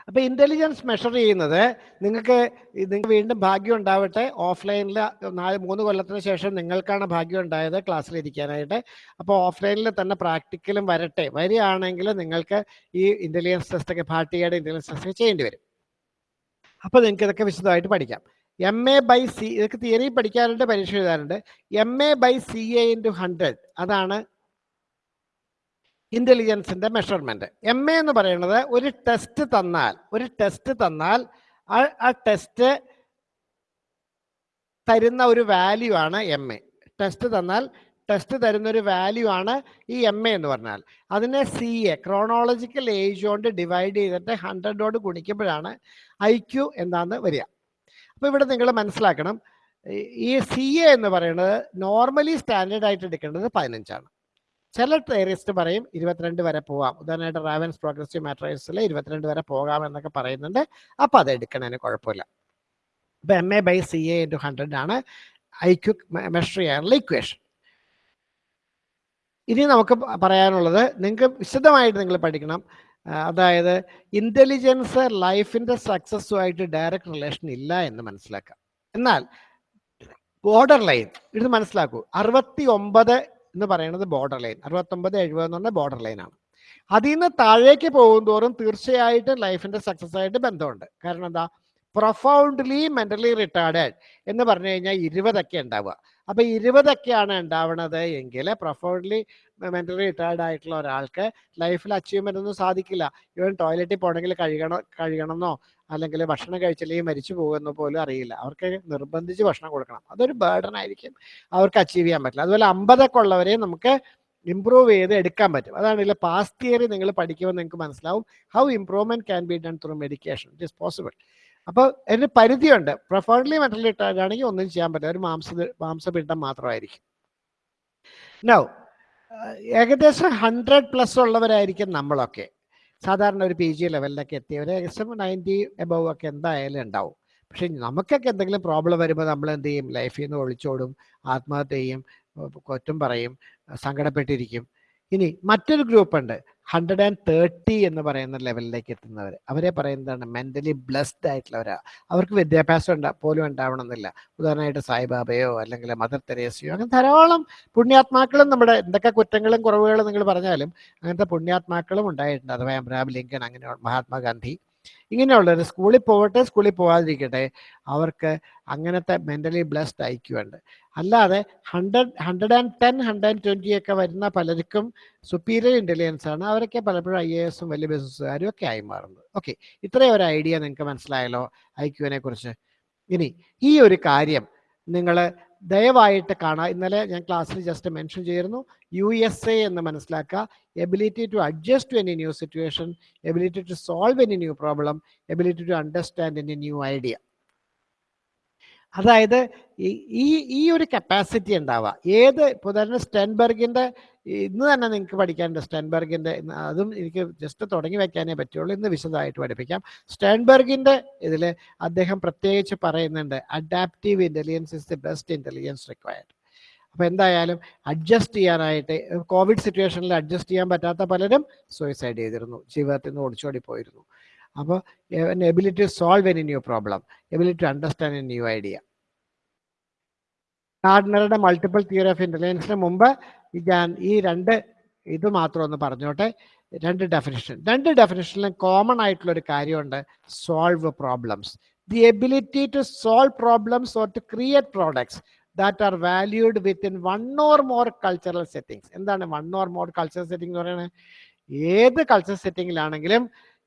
A: അപ്പൊ ഇന്റലിജൻസ് മെഷർ ചെയ്യുന്നത് നിങ്ങൾക്ക് നിങ്ങൾക്ക് വീണ്ടും ഭാഗ്യം ഉണ്ടാവട്ടെ. ഓഫ്ലൈനിൽ നാല് മൂന്ന് കൊല്ലത്തിന് ശേഷം നിങ്ങൾക്കാണ് ഭാഗ്യം ഉണ്ടായത് ക്ലാസ്സിൽ ഇരിക്കാനായിട്ട്. അപ്പോൾ ഓഫ്ലൈനിൽ തന്നെ പ്രാക്ടിക്കലും വരട്ടെ. വരികയാണെങ്കിൽ നിങ്ങൾക്ക് ഈ ഇന്റലിജൻസ് ടെസ്റ്റ് ഒക്കെ ഭാട്ടികയുടെ ഇന്റലിജൻസ് ടെസ്റ്റ് ചെയ്യേണ്ടി വരും. അപ്പോൾ നിങ്ങൾക്ക് ഇതൊക്കെ വിശദമായിട്ട് പഠിക്കാം. എം എ ബൈ സി ഇതൊക്കെ തിയറി പഠിക്കാറുണ്ട് പരീക്ഷ എഴുതാറുണ്ട്. M A by C A into hundred അതാണ് ഇന്റലിജൻസിന്റെ മെഷർമെന്റ് എം എ എന്ന് പറയുന്നത് ഒരു ടെസ്റ്റ് തന്നാൽ ഒരു ടെസ്റ്റ് തന്നാൽ ആ ടെസ്റ്റ് തരുന്ന ഒരു വാല്യൂ ആണ് എം എ ടെസ്റ്റ് തന്നാൽ ടെസ്റ്റ് തരുന്ന ഒരു വാല്യൂ ആണ് ഈ എം എ എന്ന് പറഞ്ഞാൽ. അതിനെ സി എ ക്രോണോളജിക്കൽ ഏജ് കൊണ്ട് ഡിവൈഡ് ചെയ്തിട്ട് ഹൺഡ്രഡോട് ഗുണിക്കുമ്പോഴാണ് ഐ ക്യു എന്താന്ന് വരിക. അപ്പോൾ ഇവിടെ നിങ്ങൾ മനസ്സിലാക്കണം ഈ സി എ എന്ന് പറയുന്നത് നോർമലി സ്റ്റാൻഡേർഡ് ആയിട്ട് എടുക്കേണ്ടത് പതിനഞ്ചാണ്. ചില ടേറിസ്റ്റ് പറയും ഇരുപത്തിരണ്ട് വരെ പോവാം. ഉദാഹരണമായിട്ട് റാവൻസ് പ്രോഗ്രസീവ് മാട്രൈസിൽ ഇരുപത്തിരണ്ട് വരെ പോകാം എന്നൊക്കെ പറയുന്നുണ്ട്. അപ്പോൾ അത് എടുക്കണതിന് കുഴപ്പമില്ല. ഇപ്പം M A by C A into hundred ആണ് ഐ ക്യു മെഷർ ചെയ്യാനുള്ള ഇക്വേഷൻ ഇനി നമുക്ക് പറയാനുള്ളത് നിങ്ങൾക്ക് വിശദമായിട്ട് നിങ്ങൾ പഠിക്കണം. അതായത് ഇന്റലിജൻസ് ലൈഫിന്റെ സക്സസ്സുമായിട്ട് ഡയറക്റ്റ് റിലേഷൻ ഇല്ല എന്ന് മനസ്സിലാക്കാം. എന്നാൽ ബോർഡർ ലൈൻ ഇത് മനസ്സിലാക്കൂ. അറുപത്തി ഒമ്പത് എന്ന് പറയുന്നത് ബോർഡർ ലൈൻ അറുപത്തൊമ്പത് എഴുപത് എന്ന് പറഞ്ഞ ബോർഡർ ലൈനാണ് അതിൽ നിന്ന് താഴേക്ക് പോകും തോറും തീർച്ചയായിട്ടും ലൈഫിന്റെ സക്സസ് ആയിട്ട് ബന്ധമുണ്ട്. കാരണം എന്താ? പ്രൊഫൗണ്ട്ലി മെന്റലി റിട്ടാർഡഡ് എന്ന് പറഞ്ഞു കഴിഞ്ഞാൽ ഇരുപതൊക്കെ ഉണ്ടാവുക. അപ്പൊ ഇരുപതൊക്കെയാണ് ഉണ്ടാവണത് എങ്കിൽ പ്രൊഫൗണ്ട്ലി മെന്റലി റിട്ടയർഡ് ആയിട്ടുള്ള ഒരാൾക്ക് ലൈഫിൽ അച്ചീവ്മെന്റ് ഒന്നും സാധിക്കില്ല. ഇവൻ ടോയ്ലറ്റിൽ പോകണമെങ്കിൽ കഴുകണം കഴുകണമെന്നോ അല്ലെങ്കിൽ ഭക്ഷണം കഴിച്ചില്ലെങ്കിൽ മരിച്ചു പോകുമെന്ന് പോലും അറിയില്ല. അവർക്ക് നിർബന്ധിച്ച് ഭക്ഷണം കൊടുക്കണം. അതൊരു ബേർഡൻ ആയിരിക്കും. അവർക്ക് അച്ചീവ് ചെയ്യാൻ പറ്റില്ല. അതുപോലെ അമ്പതൊക്കെ ഉള്ളവരെ നമുക്ക് ഇമ്പ്രൂവ് ചെയ്ത് എടുക്കാൻ പറ്റും. അതാണ് ഇല്ല പാസ്റ്റ് തിയറി നിങ്ങൾ പഠിക്കുമ്പോൾ നിങ്ങൾക്ക് മനസ്സിലാവും how improvement can be done through medication it is possible അപ്പോൾ അതിന് പരിധിയുണ്ട്. പ്രൊഫോൺലി മെന്റലി ഇട്ടാണെങ്കിൽ ഒന്നും ചെയ്യാൻ പറ്റില്ല. ഒരു മാംസ മാംസപിണ്ഡം മാത്രമായിരിക്കും. നോ ഏകദേശം ഹൺഡ്രഡ് പ്ലസ് ഉള്ളവരായിരിക്കും നമ്മളൊക്കെ. സാധാരണ ഒരു പി ജി ലെവലിലൊക്കെ എത്തിയവർ ഏകദേശം നയന്റി എബവ് ഒക്കെ എന്തായാലും ഉണ്ടാവും. പക്ഷെ നമുക്കൊക്കെ എന്തെങ്കിലും പ്രോബ്ലം വരുമ്പോൾ നമ്മൾ എന്ത് ചെയ്യും ലൈഫിൽ നിന്ന് ഒളിച്ചോടും ആത്മഹത്യ ചെയ്യും കുറ്റം പറയും സങ്കടപ്പെട്ടിരിക്കും. ഇനി മറ്റൊരു ഗ്രൂപ്പ് ഉണ്ട്. ഹൺഡ്രഡ് ആൻഡ് തേർട്ടി എന്ന് പറയുന്ന ലെവലിലേക്ക് എത്തുന്നവർ അവരെ പറയുന്നതാണ് മെന്റലി ബ്ലെസ്ഡ് ആയിട്ടുള്ളവരാ. അവർക്ക് വിദ്യാഭ്യാസം ഉണ്ടാ പോലും ഉണ്ടാവണമെന്നില്ല. ഉദാഹരണമായിട്ട് സായിബാബയോ അല്ലെങ്കിൽ മദർ തെരേസയോ അങ്ങനെ ധാരാളം പുണ്യാത്മാക്കളും നമ്മുടെ എന്തൊക്കെ കുറ്റങ്ങളും കുറവുകളും നിങ്ങൾ പറഞ്ഞാലും അങ്ങനത്തെ പുണ്യാത്മാക്കളും ഉണ്ടായിട്ടുണ്ട്. അഥവാ അബ്രഹാം ലിങ്കൺ അങ്ങനെ മഹാത്മാഗാന്ധി. ഇങ്ങനെയുള്ളവർ സ്കൂളിൽ പോവട്ടെ സ്കൂളിൽ പോവാതിരിക്കട്ടെ അവർക്ക് അങ്ങനത്തെ മെന്റലി ബ്ലെസ്ഡ് ഐക്യമുണ്ട് അല്ലാതെ hundred hundred and ten hundred and twenty ഒക്കെ വരുന്ന പലർക്കും സുപ്പീരിയർ ഇന്റലിജൻസ് ആണ്. അവരൊക്കെ പലപ്പോഴും ഐ എ എസും വലിയ ബിസിനസ്സുകാരും ഒക്കെ ആയി മാറുന്നത്. ഓക്കെ ഇത്രയും ഒരു ഐഡിയ നിങ്ങൾക്ക് മനസ്സിലായല്ലോ ഐ ക്യുവിനെ കുറിച്ച്. ഇനി ഈ ഒരു കാര്യം നിങ്ങൾ ദയവായിട്ട് കാണാം. ഇന്നലെ ഞാൻ ക്ലാസ്സിൽ ജസ്റ്റ് മെൻഷൻ ചെയ്തിരുന്നു. യു എസ് എ എന്ന് മനസ്സിലാക്കുക. Ability to adjust to any new situation ability to solve any new problem ability to understand any new idea അതായത് ഈ ഈ ഒരു കപ്പാസിറ്റി ഉണ്ടാവുക. ഏത് ഇപ്പോൾ തന്നെ സ്റ്റെൻബർഗിന്റെ ഇന്ന് തന്നെ നിങ്ങൾക്ക് പഠിക്കാനുണ്ട് സ്റ്റെൻബർഗിന്റെ അതും എനിക്ക് ജസ്റ്റ് തുടങ്ങി വയ്ക്കാനേ പറ്റുള്ളൂ. ഇന്ന് വിശദമായിട്ട് പഠിപ്പിക്കാം. സ്റ്റെൻബർഗിന്റെ ഇതിൽ അദ്ദേഹം പ്രത്യേകിച്ച് പറയുന്നുണ്ട് adaptive intelligence is the best intelligence required അപ്പോൾ എന്തായാലും അഡ്ജസ്റ്റ് ചെയ്യാനായിട്ട് കോവിഡ് സിറ്റുവേഷനിൽ അഡ്ജസ്റ്റ് ചെയ്യാൻ പറ്റാത്ത പലരും സൂയിസൈഡ് ചെയ്തിരുന്നു. ജീവിതത്തിൽ നിന്ന് ഓടിച്ചോടി പോയിരുന്നു അപ്പോൾ ability solve any new problem ability to understand a new idea ഗാർഡനറുടെ multiple theory of ഇന്റലിജൻസിന് മുമ്പ് ഞാൻ ഈ രണ്ട് ഇത് മാത്രം ഒന്ന് പറഞ്ഞോട്ടെ. രണ്ട് ഡെഫിനിഷൻ രണ്ട് ഡെഫിനിഷനിലും കോമൺ ആയിട്ടുള്ള ഒരു കാര്യമുണ്ട് solve problems the ability to solve problems or to create products that are valued within one or more cultural settings എന്താണ് one or more cultural setting എന്ന് പറയുന്നത്? ഏത് കൾച്ചറൽ സെറ്റിങ്ങിലാണെങ്കിലും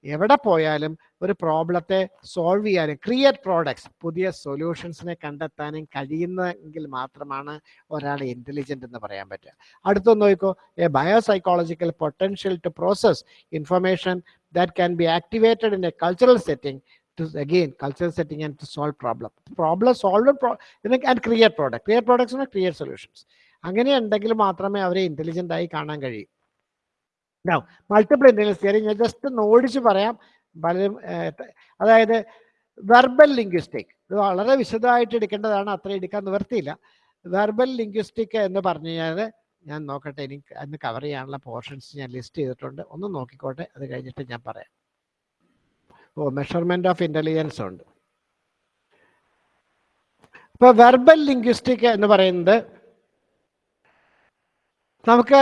A: എവിടെ പോയാലും ഒരു പ്രോബ്ലത്തെ സോൾവ് ചെയ്യാനും ക്രിയേറ്റ് പ്രോഡക്ട്സ് പുതിയ സൊല്യൂഷൻസിനെ കണ്ടെത്താനും കഴിയുന്നെങ്കിൽ മാത്രമാണ് ഒരാൾ ഇന്റലിജന്റ് എന്ന് പറയാൻ പറ്റുക. അടുത്തൊന്ന് നോക്കോ a biopsychological potential to process information that can be activated in a cultural setting to again cultural setting and to solve problem problem solve pro and create product. Create create solutions. അങ്ങനെ ഉണ്ടെങ്കിൽ മാത്രമേ അവരെ ഇന്റലിജന്റായി കാണാൻ കഴിയൂ. Now, multiple intelligence theory ഞാൻ just ഒന്ന് ഓടിച്ച് പറയാം. പലരും അതായത് വെർബൽ ലിംഗ്വിസ്റ്റിക് ഇത് വളരെ വിശദമായിട്ട് എടുക്കേണ്ടതാണ്. അത്ര എടുക്കാൻ നിവർത്തിയില്ല വെർബൽ ലിംഗ്വിസ്റ്റിക് എന്ന് പറഞ്ഞു കഴിഞ്ഞാൽ ഞാൻ നോക്കട്ടെ എനിക്ക് അന്ന് കവർ ചെയ്യാനുള്ള പോർഷൻസ് ഞാൻ ലിസ്റ്റ് ചെയ്തിട്ടുണ്ട്. ഒന്ന് നോക്കിക്കോട്ടെ അത് കഴിഞ്ഞിട്ട് ഞാൻ പറയാം. ഓ മെഷർമെന്റ് ഓഫ് ഇന്റലിജൻസ് ഉണ്ട്. ഇപ്പോൾ വെർബൽ ലിംഗ്വിസ്റ്റിക് എന്ന് പറയുന്നത് നമുക്ക്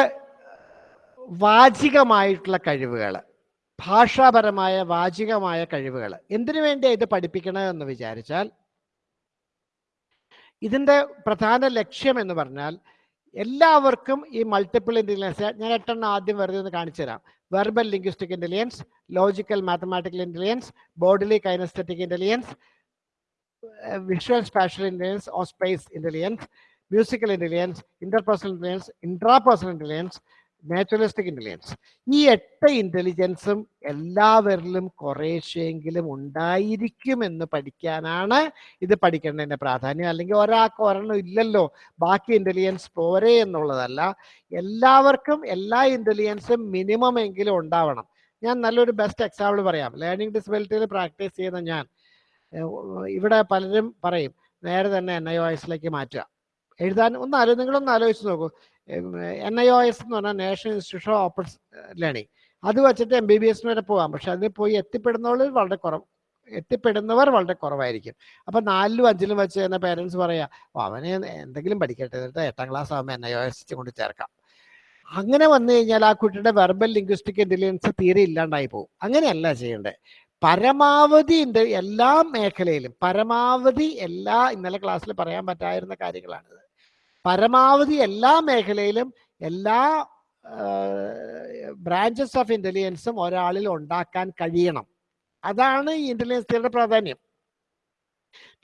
A: വാചികമായിട്ടുള്ള കഴിവുകൾ ഭാഷാപരമായ വാചികമായ കഴിവുകൾ എന്തിനു വേണ്ടിയാണ് ഇത് പഠിപ്പിക്കണതെന്ന് വിചാരിച്ചാൽ ഇതിന്റെ പ്രധാന ലക്ഷ്യം എന്ന് പറഞ്ഞാൽ എല്ലാവർക്കും ഈ മൾട്ടിപ്പിൾ ഇന്റലിജൻസ് ഞാൻ എട്ടെണ്ണം ആദ്യം വെറുതെ ഒന്ന് കാണിച്ചു തരാം. Verbal linguistic intelligence logical mathematical intelligence bodily kinesthetic intelligence visual spatial intelligence or space intelligence musical intelligence interpersonal intelligence intrapersonal intelligence naturalistic intelligence ഈ എട്ട് ഇന്റലിജൻസും എല്ലാവരിലും ഉണ്ടായിരിക്കും എന്ന് പഠിക്കാനാണ് ഇത് പഠിക്കേണ്ടതിന്റെ പ്രാധാന്യം. അല്ലെങ്കിൽ ഒരാൾക്ക് ഒരെണ്ണം ഇല്ലല്ലോ ബാക്കി ഇന്റലിജൻസ് പോരെ എന്നുള്ളതല്ല. എല്ലാവർക്കും എല്ലാ ഇന്റലിജൻസും മിനിമം എങ്കിലും ഉണ്ടാവണം. ഞാൻ നല്ലൊരു ബെസ്റ്റ് എക്സാമ്പിൾ പറയാം. ലേണിംഗ് ഡിസബിലിറ്റിയിൽ പ്രാക്ടീസ് ചെയ്യുന്ന ഞാൻ. ഇവിടെ പലരും പറയും നേരെ തന്നെ എൻ ഐ ഒ എസിലേക്ക് മാറ്റുക. എഴുതാൻ ഒന്ന് ആലോ നിങ്ങളൊന്ന് ആലോചിച്ച് നോക്കൂ. എൻ ഐ ഒ എസ് എന്ന് പറഞ്ഞാൽ national institution of open learning അത് വെച്ചിട്ട് എം ബി ബി എസിന് വരെ പോകാം. പക്ഷെ അതിൽ പോയി എത്തിപ്പെടുന്നവർ വളരെ കുറവ് എത്തിപ്പെടുന്നവർ വളരെ കുറവായിരിക്കും. അപ്പൊ നാലിലും അഞ്ചിലും വെച്ച് തന്നെ പേരൻസ് പറയാ അവനെ എന്തെങ്കിലും പഠിക്കട്ടെ എട്ടാം ക്ലാസ് ആകുമ്പോൾ എൻ ഐ ഒ എസ് കൊണ്ട് ചേർക്കാം. അങ്ങനെ വന്നു കഴിഞ്ഞാൽ ആ കുട്ടിയുടെ വെർബൽ ലിംഗ്വിസ്റ്റിക് ഇന്റലിജൻസ് തീരെ ഇല്ലാണ്ടായി പോകും. അങ്ങനെയല്ല ചെയ്യേണ്ടത്. പരമാവധി എല്ലാ മേഖലയിലും പരമാവധി എല്ലാ ഇന്നലെ ക്ലാസ്സിൽ പറയാൻ പറ്റായിരുന്ന കാര്യങ്ങളാണിത്. പരമാവധി എല്ലാ മേഖലയിലും എല്ലാ ബ്രാഞ്ചസ് ഓഫ് ഇന്റലിജൻസും ഒരാളിൽ ഉണ്ടാക്കാൻ കഴിയണം. അതാണ് ഈ ഇന്റലിജൻസ് തിയറിയുടെ പ്രാധാന്യം.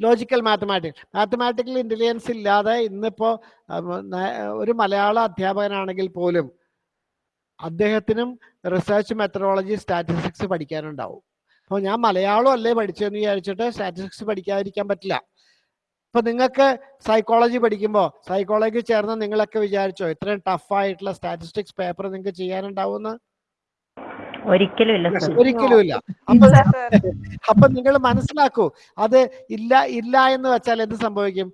A: ലോജിക്കൽ മാത്തമാറ്റിക്സ് മാത്തമാറ്റിക്കൽ ഇന്റലിജൻസ് ഇല്ലാതെ ഇന്നിപ്പോ ഒരു മലയാള അധ്യാപകനാണെങ്കിൽ പോലും അദ്ദേഹത്തിനും റിസർച്ച് മെത്തഡോളജി സ്റ്റാറ്റിസ്റ്റിക്സ് പഠിക്കാനുണ്ടാവും. അപ്പോൾ ഞാൻ മലയാളം അല്ലേ പഠിച്ചതെന്ന് വിചാരിച്ചിട്ട് സ്റ്റാറ്റിസ്റ്റിക്സ് പഠിക്കാതിരിക്കാൻ പറ്റില്ല. ഇപ്പൊ നിങ്ങൾക്ക് സൈക്കോളജി പഠിക്കുമ്പോൾ സൈക്കോളജി ചേർന്ന് നിങ്ങളൊക്കെ വിചാരിച്ചോ ഇത്രയും ടഫ് ആയിട്ടുള്ള സ്റ്റാറ്റിസ്റ്റിക്സ് പേപ്പർ നിങ്ങൾക്ക് ചെയ്യാനുണ്ടാവുമെന്ന്?
B: ഒരിക്കലും ഇല്ല സർ
A: ഒരിക്കലും ഇല്ല അപ്പൊ അപ്പൊ നിങ്ങൾ മനസ്സിലാക്കൂ അത് ഇല്ല ഇല്ല എന്ന് വെച്ചാൽ എന്ത് സംഭവിക്കും?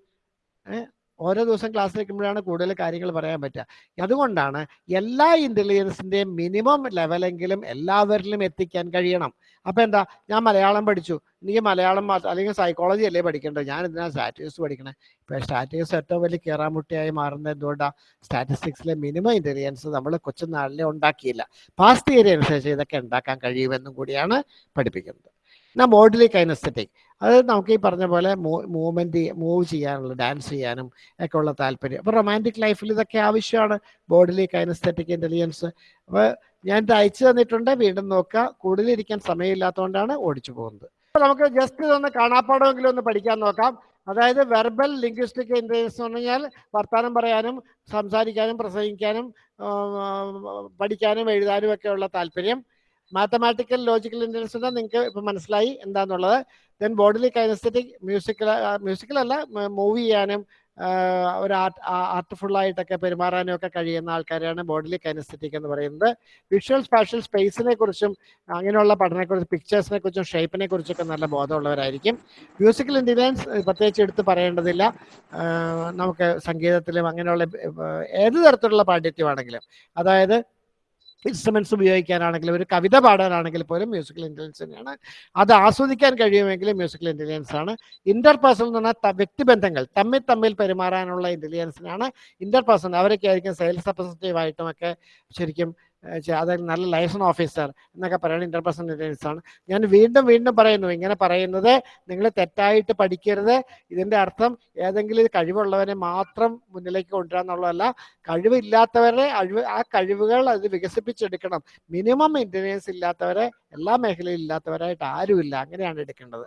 A: ഓരോ ദിവസം ക്ലാസ് വെക്കുമ്പോഴാണ് കൂടുതൽ കാര്യങ്ങൾ പറയാൻ പറ്റുക. അതുകൊണ്ടാണ് എല്ലാ ഇന്റലിജൻസിന്റെയും മിനിമം ലെവലെങ്കിലും എല്ലാവരിലും എത്തിക്കാൻ കഴിയണം. അപ്പോൾ എന്താ? ഞാൻ മലയാളം പഠിച്ചു. എനിക്ക് മലയാളം അല്ലെങ്കിൽ സൈക്കോളജി അല്ലേ പഠിക്കേണ്ടത്? ഞാൻ എന്തിനാ സ്റ്റാറ്റിക്സ് പഠിക്കണേ? ഇപ്പൊ സ്റ്റാറ്റിക്സ് ഏറ്റവും വലിയ കീറാമുട്ടിയായി മാറുന്നത് എന്തുകൊണ്ടാ? സ്റ്റാറ്റിസ്റ്റിക്സിലെ മിനിമം ഇന്റലിജൻസ് നമ്മൾ കൊച്ചുനാളിലെ ഉണ്ടാക്കിയില്ല. പാസ്റ്റ് തിയറി അനുസരിച്ച് ഇതൊക്കെ ഉണ്ടാക്കാൻ കഴിയുമെന്നും കൂടിയാണ് പഠിപ്പിക്കുന്നത്. എന്നാ മോഡലി കൈനസ്തറ്റിക് അതായത് നമുക്ക് ഈ പറഞ്ഞ പോലെ മൂവ്മെന്റ് മൂവ് ചെയ്യാനുള്ള ഡാൻസ് ചെയ്യാനും ഒക്കെ ഉള്ള താല്പര്യം. അപ്പൊ റൊമാന്റിക് ലൈഫിൽ ഇതൊക്കെ ആവശ്യമാണ്. ബോഡിലി കൈനസ്തറ്റിക് ഇന്റലിജൻസ് അപ്പൊ ഞാൻ ഇത് അയച്ചു തന്നിട്ടുണ്ട്. വീണ്ടും നോക്കുക. കൂടുതൽ ഇരിക്കാൻ സമയമില്ലാത്തതുകൊണ്ടാണ് ഓടിച്ചു പോകുന്നത്. അപ്പൊ നമുക്ക് ജസ്റ്റ് ഇതൊന്ന് കാണാപ്പാടമെങ്കിലും ഒന്ന് പഠിക്കാൻ നോക്കാം. അതായത് വെർബൽ ലിംഗ്വിസ്റ്റിക് ഇന്റലിജൻസ് എന്ന് പറഞ്ഞാൽ വർത്താനം പറയാനും സംസാരിക്കാനും പ്രസംഗിക്കാനും പഠിക്കാനും എഴുതാനും ഒക്കെ ഉള്ള താല്പര്യം. മാത്തമാറ്റിക്കൽ ലോജിക്കൽ ഇന്റലിജൻസ് നിങ്ങൾക്ക് ഇപ്പം മനസ്സിലായി എന്താന്നുള്ളത്. Then bodily kinesthetic musical musical അല്ല മൂവ് ചെയ്യാനും ഒരു ആർട്ട് ആർട്ട്ഫുൾ ആയിട്ടൊക്കെ പെരുമാറാനും ഒക്കെ കഴിയുന്ന ആൾക്കാരെയാണ് ബോഡിലി കൈനസ്തറ്റിക് എന്ന് പറയുന്നത്. വിഷ്വൽ സ്പാഷ്യൽ സ്പേസിനെ കുറിച്ചും അങ്ങനെയുള്ള പഠനത്തെക്കുറിച്ച് പിക്ചേഴ്സിനെ കുറിച്ചും ഷേപ്പിനെ കുറിച്ചൊക്കെ നല്ല ബോധമുള്ളവരായിരിക്കും. മ്യൂസിക്കൽ ഇന്റലിജൻസ് പ്രത്യേകിച്ച് എടുത്ത് പറയേണ്ടതില്ല. നമുക്ക് സംഗീതത്തിലും അങ്ങനെയുള്ള ഏത് തരത്തിലുള്ള പാണ്ഡിത്യമാണെങ്കിലും. അതായത് ഇൻസ്ട്രുമെന്റ്സ് ഉപയോഗിക്കാനാണെങ്കിലും ഒരു കവിത പാടാനാണെങ്കിൽ പോലും മ്യൂസിക്കൽ ഇന്റലിജൻസ് തന്നെയാണ്. അത് ആസ്വദിക്കാൻ കഴിയുമെങ്കിൽ മ്യൂസിക്കൽ ഇന്റലിജൻസ് ആണ്. ഇന്റർപേഴ്സണൽ എന്ന് പറഞ്ഞാൽ വ്യക്തിബന്ധങ്ങൾ തമ്മിൽ തമ്മിൽ പെരുമാറാനുള്ള ഇന്റലിജൻസിനാണ് ഇന്റർപേഴ്സണൽ അവരൊക്കെ ആയിരിക്കും സെയിൽസ് റെപ്രസെന്റേറ്റീവ് ആയിട്ടും ഒക്കെ ശരിക്കും അതായത് നല്ല ലൈസൺ ഓഫീസർ എന്നൊക്കെ പറയുന്നത് ഇന്റർപേഴ്സണൽ ഇന്റലിജൻസ് ആണ്. ഞാൻ വീണ്ടും വീണ്ടും പറയുന്നു ഇങ്ങനെ പറയുന്നത് നിങ്ങൾ തെറ്റായിട്ട് പഠിക്കരുത്. ഇതിന്റെ അർത്ഥം ഏതെങ്കിലും കഴിവുള്ളവരെ മാത്രം മുന്നിലേക്ക് കൊണ്ടുവരാന്നുള്ളതല്ല കഴിവില്ലാത്തവരെ അഴിവ് ആ കഴിവുകൾ അത് വികസിപ്പിച്ചെടുക്കണം. മിനിമം ഇന്റലിജൻസ് ഇല്ലാത്തവരെ എല്ലാ മേഖലയിൽ ഇല്ലാത്തവരായിട്ട് ആരുമില്ല. അങ്ങനെയാണ് എടുക്കേണ്ടത്.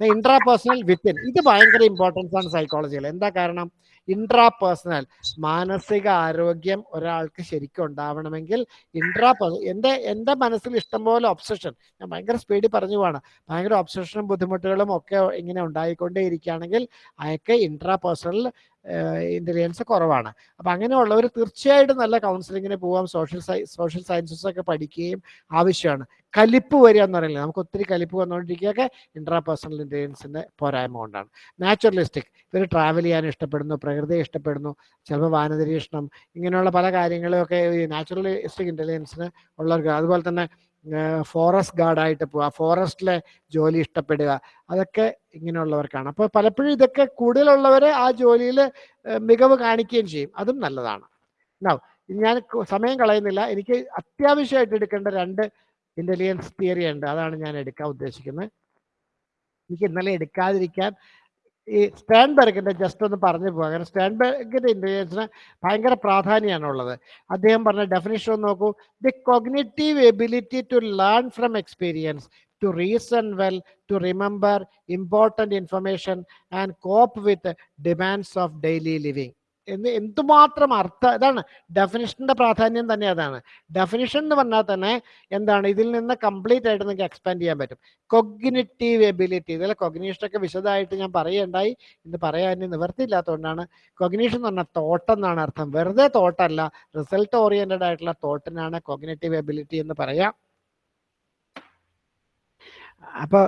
A: ഇൻട്രാപേഴ്സണൽ വിത്തിൻ ഇത് ഭയങ്കര ഇമ്പോർട്ടൻസ് ആണ് സൈക്കോളജിയിൽ എന്താ കാരണം? ഇൻട്രാപേഴ്സണൽ മാനസിക ആരോഗ്യം ഒരാൾക്ക് ശരിക്കും ഉണ്ടാവണമെങ്കിൽ ഇൻട്രാ എന്റെ എന്റെ മനസ്സിൽ ഇഷ്ടംപോലെ ഒബ്സഷൻ ഞാൻ ഭയങ്കര സ്പീഡിൽ പറഞ്ഞു പോവാണ്. ഭയങ്കര ഒബ്സഷനും ബുദ്ധിമുട്ടുകളും ഒക്കെ ഇങ്ങനെ ഉണ്ടായിക്കൊണ്ടേ ഇരിക്കുകയാണെങ്കിൽ അയാൾക്ക് ഇൻട്രാ പേഴ്സണൽ ഇന്റലിജൻസ് കുറവാണ്. അപ്പം അങ്ങനെയുള്ളവർ തീർച്ചയായിട്ടും നല്ല കൗൺസിലിങ്ങിന് പോകാം സോഷ്യൽ സോഷ്യൽ സയൻസസ് ഒക്കെ പഠിക്കുകയും ആവശ്യമാണ്. കലിപ്പ് വരിക എന്ന് പറയുന്നത് നമുക്ക് ഒത്തിരി കലിപ്പ് വന്നുകൊണ്ടിരിക്കുകയൊക്കെ ഇൻട്രാ പേഴ്സണൽ ഇന്റലിജൻസിന്റെ പോരായ്മ കൊണ്ടാണ്. നാച്ചുറലിസ്റ്റിക് ഇവർ ട്രാവൽ ചെയ്യാൻ ഇഷ്ടപ്പെടുന്നു പ്രകൃതിയെ ഇഷ്ടപ്പെടുന്നു ചിലപ്പോൾ വാനനിരീക്ഷണം ഇങ്ങനെയുള്ള പല കാര്യങ്ങളൊക്കെ ഈ നാച്ചുറലിസ്റ്റിക് ഇന്റലിജൻസിന് ഉള്ളവർക്ക്. അതുപോലെ തന്നെ ഫോറസ്റ്റ് ഗാർഡായിട്ട് പോവുക ഫോറസ്റ്റിലെ ജോലി ഇഷ്ടപ്പെടുക അതൊക്കെ ഇങ്ങനെയുള്ളവർക്കാണ്. അപ്പോൾ പലപ്പോഴും ഇതൊക്കെ കൂടുതലുള്ളവർ ആ ജോലിയിൽ മികവ് കാണിക്കുകയും ചെയ്യും. അതും നല്ലതാണ്. ഉണ്ടാവും ഞാൻ സമയം കളയുന്നില്ല. എനിക്ക് അത്യാവശ്യമായിട്ട് എടുക്കേണ്ട രണ്ട് ഇന്റലിജൻസ് തിയറി ഉണ്ട്. അതാണ് ഞാൻ എടുക്കാൻ ഉദ്ദേശിക്കുന്നത്. എനിക്ക് ഇന്നലെ എടുക്കാതിരിക്കാൻ ഈ സ്റ്റാൻബർഗിന്റെ ജസ്റ്റ് ഒന്ന് പറഞ്ഞു പോകാം. കാരണം സ്റ്റാൻബർഗിന്റെ ഇന്റലിജൻസിന് ഭയങ്കര പ്രാധാന്യമാണുള്ളത് അദ്ദേഹം പറഞ്ഞ ഡെഫിനേഷൻ ഒന്ന് നോക്കൂ. The cognitive ability to learn from experience to reason well to remember important information and cope with demands of daily living എന്ന് എന്തുമാത്രം അർത്ഥം ഇതാണ് ഡെഫിനിഷന്റെ പ്രാധാന്യം തന്നെ അതാണ്. ഡെഫിനിഷൻ എന്ന് പറഞ്ഞാൽ തന്നെ എന്താണ്? ഇതിൽ നിന്ന് കംപ്ലീറ്റ് ആയിട്ട് നിങ്ങൾക്ക് എക്സ്പാൻഡ് ചെയ്യാൻ പറ്റും. കൊഗ്നിറ്റീവ് എബിലിറ്റി ഇതിലെ കൊഗ്നീഷനൊക്കെ വിശദമായിട്ട് ഞാൻ പറയുണ്ടായി. ഇന്ന് പറയാൻ നിവർത്തിയില്ലാത്തതുകൊണ്ടാണ് കൊഗ്നീഷൻ എന്ന് പറഞ്ഞാൽ തോട്ട് എന്നാണ് അർത്ഥം. വെറുതെ തോട്ടല്ല റിസൾട്ട് ഓറിയന്റഡ് ആയിട്ടുള്ള തോട്ടിനാണ് കൊഗ്നേറ്റീവ് എബിലിറ്റി എന്ന് പറയാം. അപ്പോൾ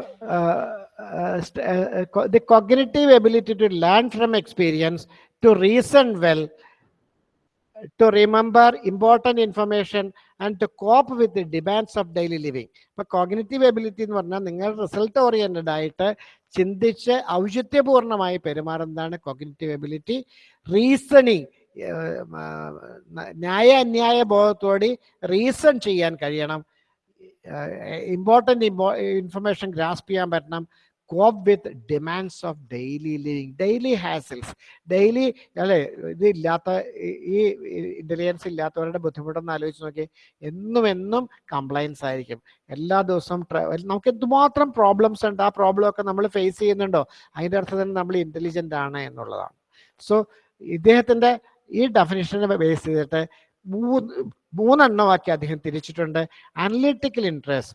A: the cognitive ability to learn from experience to reason well to remember important information and to cope with demands of daily living ഇപ്പൊ കോഗ്നേറ്റീവ് എബിലിറ്റി എന്ന് പറഞ്ഞാൽ നിങ്ങൾ റിസൾട്ട് ഓറിയന്റഡ് ആയിട്ട് ചിന്തിച്ച് ഔചിത്യപൂർണമായി പെരുമാറുന്നതാണ് കോഗ്നേറ്റീവ് എബിലിറ്റി റീസണിങ് ന്യായ അന്യായ ബോധത്തോടെ റീസൺ ചെയ്യാൻ കഴിയണം. ഇമ്പോർട്ടന്റ് ഇൻഫർമേഷൻ ഗ്രാസ്പ് ചെയ്യാൻ പറ്റണം. Cope with demands of daily living daily hassles daily അല്ലെ ഇത് ഇല്ലാത്ത ഈ- ഇന്റലിജൻസ് ഇല്ലാത്തവരുടെ ബുദ്ധിമുട്ടൊന്ന് ആലോചിച്ച് നോക്കി എന്നും എന്നും കംപ്ലൈൻസ് ആയിരിക്കും. എല്ലാ ദിവസവും നമുക്ക് എന്തുമാത്രം പ്രോബ്ലംസ് ഉണ്ട് ആ പ്രോബ്ലം ഒക്കെ നമ്മൾ ഫേസ് ചെയ്യുന്നുണ്ടോ? അതിന്റെ അർത്ഥത്തിൽ നമ്മൾ ഇന്റലിജന്റ് ആണ് എന്നുള്ളതാണ്. സോ ഇദ്ദേഹത്തിന്റെ ഈ ഡെഫിനിഷനെ ബേസ് ചെയ്തിട്ട് മൂന്ന് മൂന്നെണ്ണമാക്കി അദ്ദേഹം തിരിച്ചിട്ടുണ്ട്. Analytical interest